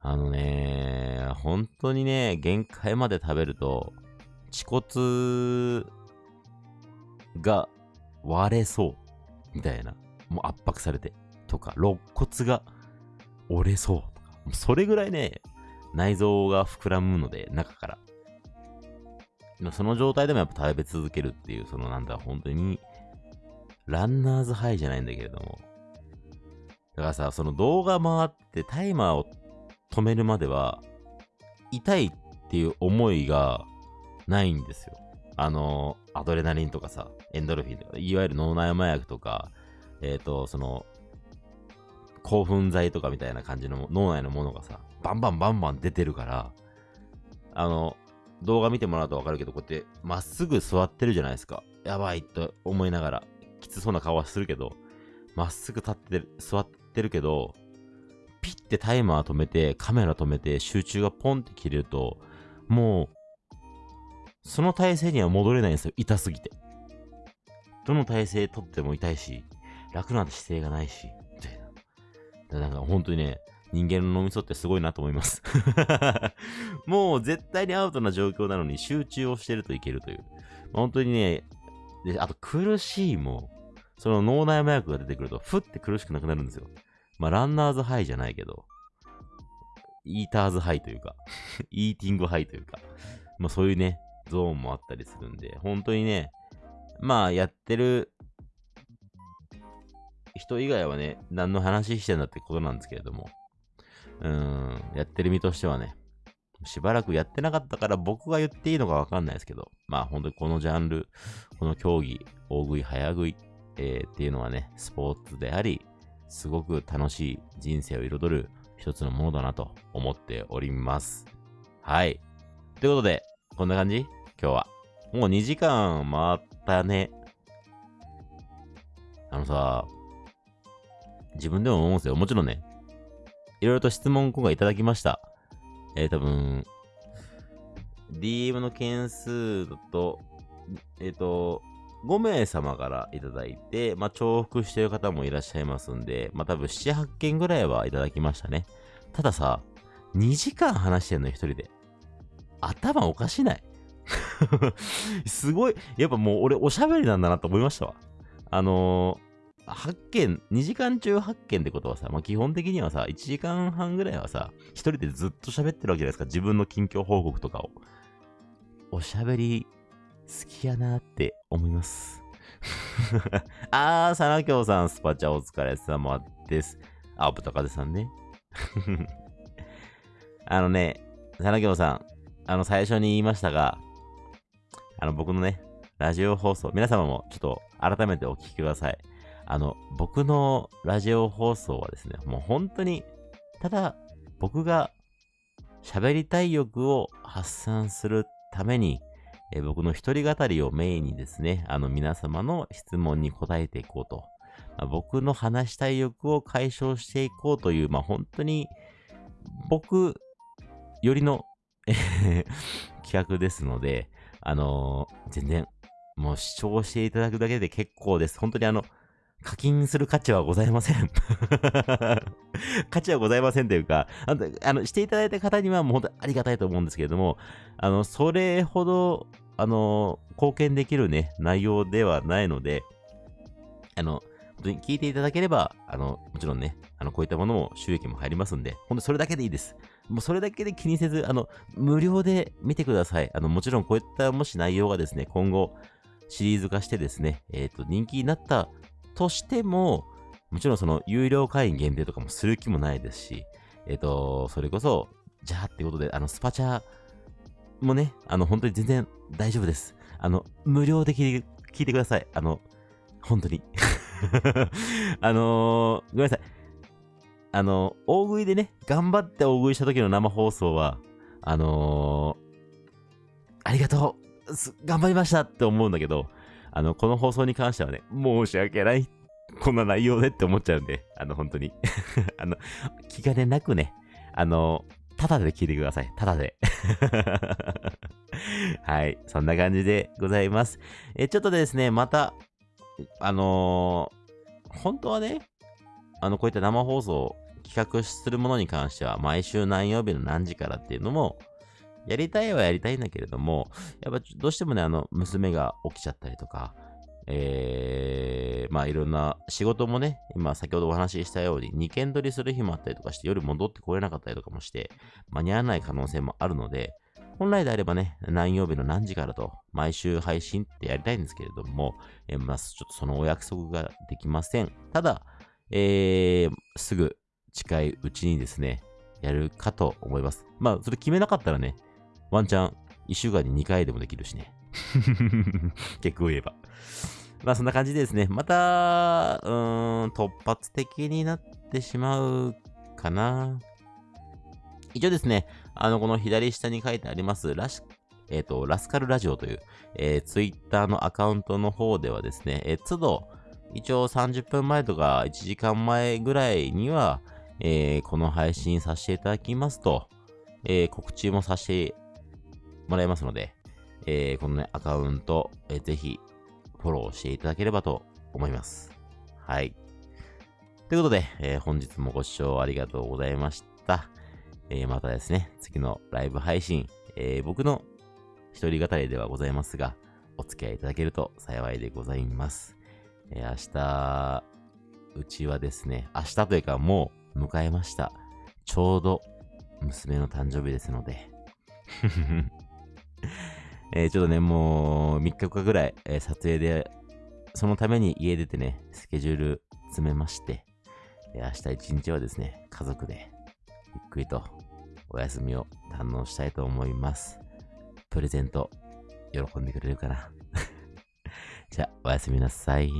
あのね、本当にね、限界まで食べると、恥骨が割れそう。みたいな。もう圧迫されて。とか、肋骨が折れそう。とか。それぐらいね、内臓が膨らむので、中から。その状態でもやっぱ食べ続けるっていう、そのなんだ、本当に、ランナーズハイじゃないんだけれども。だからさ、その動画回ってタイマーを止めるまでは、痛いっていう思いがないんですよ。あの、アドレナリンとかさ、エンドルフィンとか、いわゆる脳内麻薬とか、えっ、ー、と、その、興奮剤とかみたいな感じの脳内のものがさ、バンバンバンバン出てるから、あの、動画見てもらうとわかるけど、こうやってまっすぐ座ってるじゃないですか。やばいと思いながら、きつそうな顔はするけど、まっすぐ立ってる、座ってるけど、ピッてタイマー止めて、カメラ止めて、集中がポンって切れると、もう、その体勢には戻れないんですよ。痛すぎて。どの体勢とっても痛いし、楽な姿勢がないし、みたいな。なんか本当にね、人間の脳みそってすごいなと思います もう絶対にアウトな状況なのに集中をしてるといけるという。本当にね、で、あと苦しいも、その脳内麻薬が出てくると、ふって苦しくなくなるんですよ。まあ、ランナーズハイじゃないけど、イーターズハイというか イーティングハイというか、まあそういうね、ゾーンもあったりするんで、本当にね、まあやってる人以外はね、何の話してんだってことなんですけれども、うん、やってる身としてはね、しばらくやってなかったから僕が言っていいのかわかんないですけど、まあ本当にこのジャンル、この競技、大食い、早食い、えー、っていうのはね、スポーツであり、すごく楽しい人生を彩る一つのものだなと思っております。はい。ということで、こんな感じ？今日は。もう2時間回ったね。あのさ、自分でも思うんですよ。もちろんね、いろいろと質問今回いただきました。えー、多分、DM の件数だと、えっ、ー、と、5名様からいただいて、まあ、重複してる方もいらっしゃいますんで、まあ、多分7、8件ぐらいはいただきましたね。たださ、2時間話してんの一人で。頭おかしない すごい、やっぱもう俺おしゃべりなんだなと思いましたわ。あのー、8件、2時間中8件ってことはさ、まあ、基本的にはさ、1時間半ぐらいはさ、一人でずっと喋ってるわけじゃないですか。自分の近況報告とかを。おしゃべり好きやなって思います。あー、さなきょうさん、スパチャお疲れ様です。あ、ぶたかでさんね。あのね、佐野京さん、あの、最初に言いましたが、あの、僕のね、ラジオ放送、皆様もちょっと改めてお聞きください。あの、僕のラジオ放送はですね、もう本当に、ただ、僕が喋りたい欲を発散するために、え僕の一人語りをメインにですね、あの皆様の質問に答えていこうと。まあ、僕の話したい欲を解消していこうという、まあ本当に僕よりの 企画ですので、あのー、全然、もう視聴していただくだけで結構です。本当にあの、課金する価値はございません 価値はございませんというか、あの、あのしていただいた方にはもう本当にありがたいと思うんですけれども、あの、それほど、あの、貢献できるね、内容ではないので、あの、本当に聞いていただければ、あの、もちろんね、あの、こういったものも収益も入りますんで、本当それだけでいいです。もうそれだけで気にせず、あの、無料で見てください。あの、もちろんこういったもし内容がですね、今後、シリーズ化してですね、えっ、ー、と、人気になったとしても、もちろんその有料会員限定とかもする気もないですし、えっ、ー、と、それこそ、じゃあってことで、あの、スパチャもね、あの、本当に全然大丈夫です。あの、無料で聞いて聞いてください。あの、本当に。あのー、ごめんなさい。あの、大食いでね、頑張って大食いした時の生放送は、あのー、ありがとう頑張りましたって思うんだけど、あの、この放送に関してはね、申し訳ない。こんな内容でって思っちゃうんで、あの、本当に あの、気兼ねなくね、あの、ただで聞いてください。ただで はい。そんな感じでございます。え、ちょっとですね、また、あのー、本当はね、あの、こういった生放送を企画するものに関しては、毎週何曜日の何時からっていうのも、やりたいはやりたいんだけれども、やっぱどうしてもね、あの、娘が起きちゃったりとか、えー、まあいろんな仕事もね、今先ほどお話ししたように2件取りする日もあったりとかして夜戻ってこれなかったりとかもして間に合わない可能性もあるので、本来であればね、何曜日の何時からと毎週配信ってやりたいんですけれども、えー、まあちょっとそのお約束ができません。ただ、えー、すぐ近いうちにですね、やるかと思います。まあそれ決めなかったらね、ワンチャン1週間に2回でもできるしね。結構言えば。まあそんな感じでですね、また、うーん、突発的になってしまうかな。一応ですね、あの、この左下に書いてあります、ラシ、えっ、ー、と、ラスカルラジオという、えー、ツイッターのアカウントの方ではですね、えー、都度、一応30分前とか1時間前ぐらいには、えー、この配信させていただきますと、えー、告知もさせてもらいますので、えー、このね、アカウント、えー、ぜひ、フォローしていただければと思います。はい。ということで、えー、本日もご視聴ありがとうございました。えー、またですね、次のライブ配信、えー、僕の一人語りではございますが、お付き合いいただけると幸いでございます。え、明日、うちはですね、明日というかもう迎えました。ちょうど娘の誕生日ですので えー、ちょっとね、もう3日間ぐらい、えー、撮影で、そのために家出てね、スケジュール詰めまして、え、明日一日はですね、家族でゆっくりとお休みを堪能したいと思います。プレゼント、喜んでくれるかな じゃあ、おやすみなさい。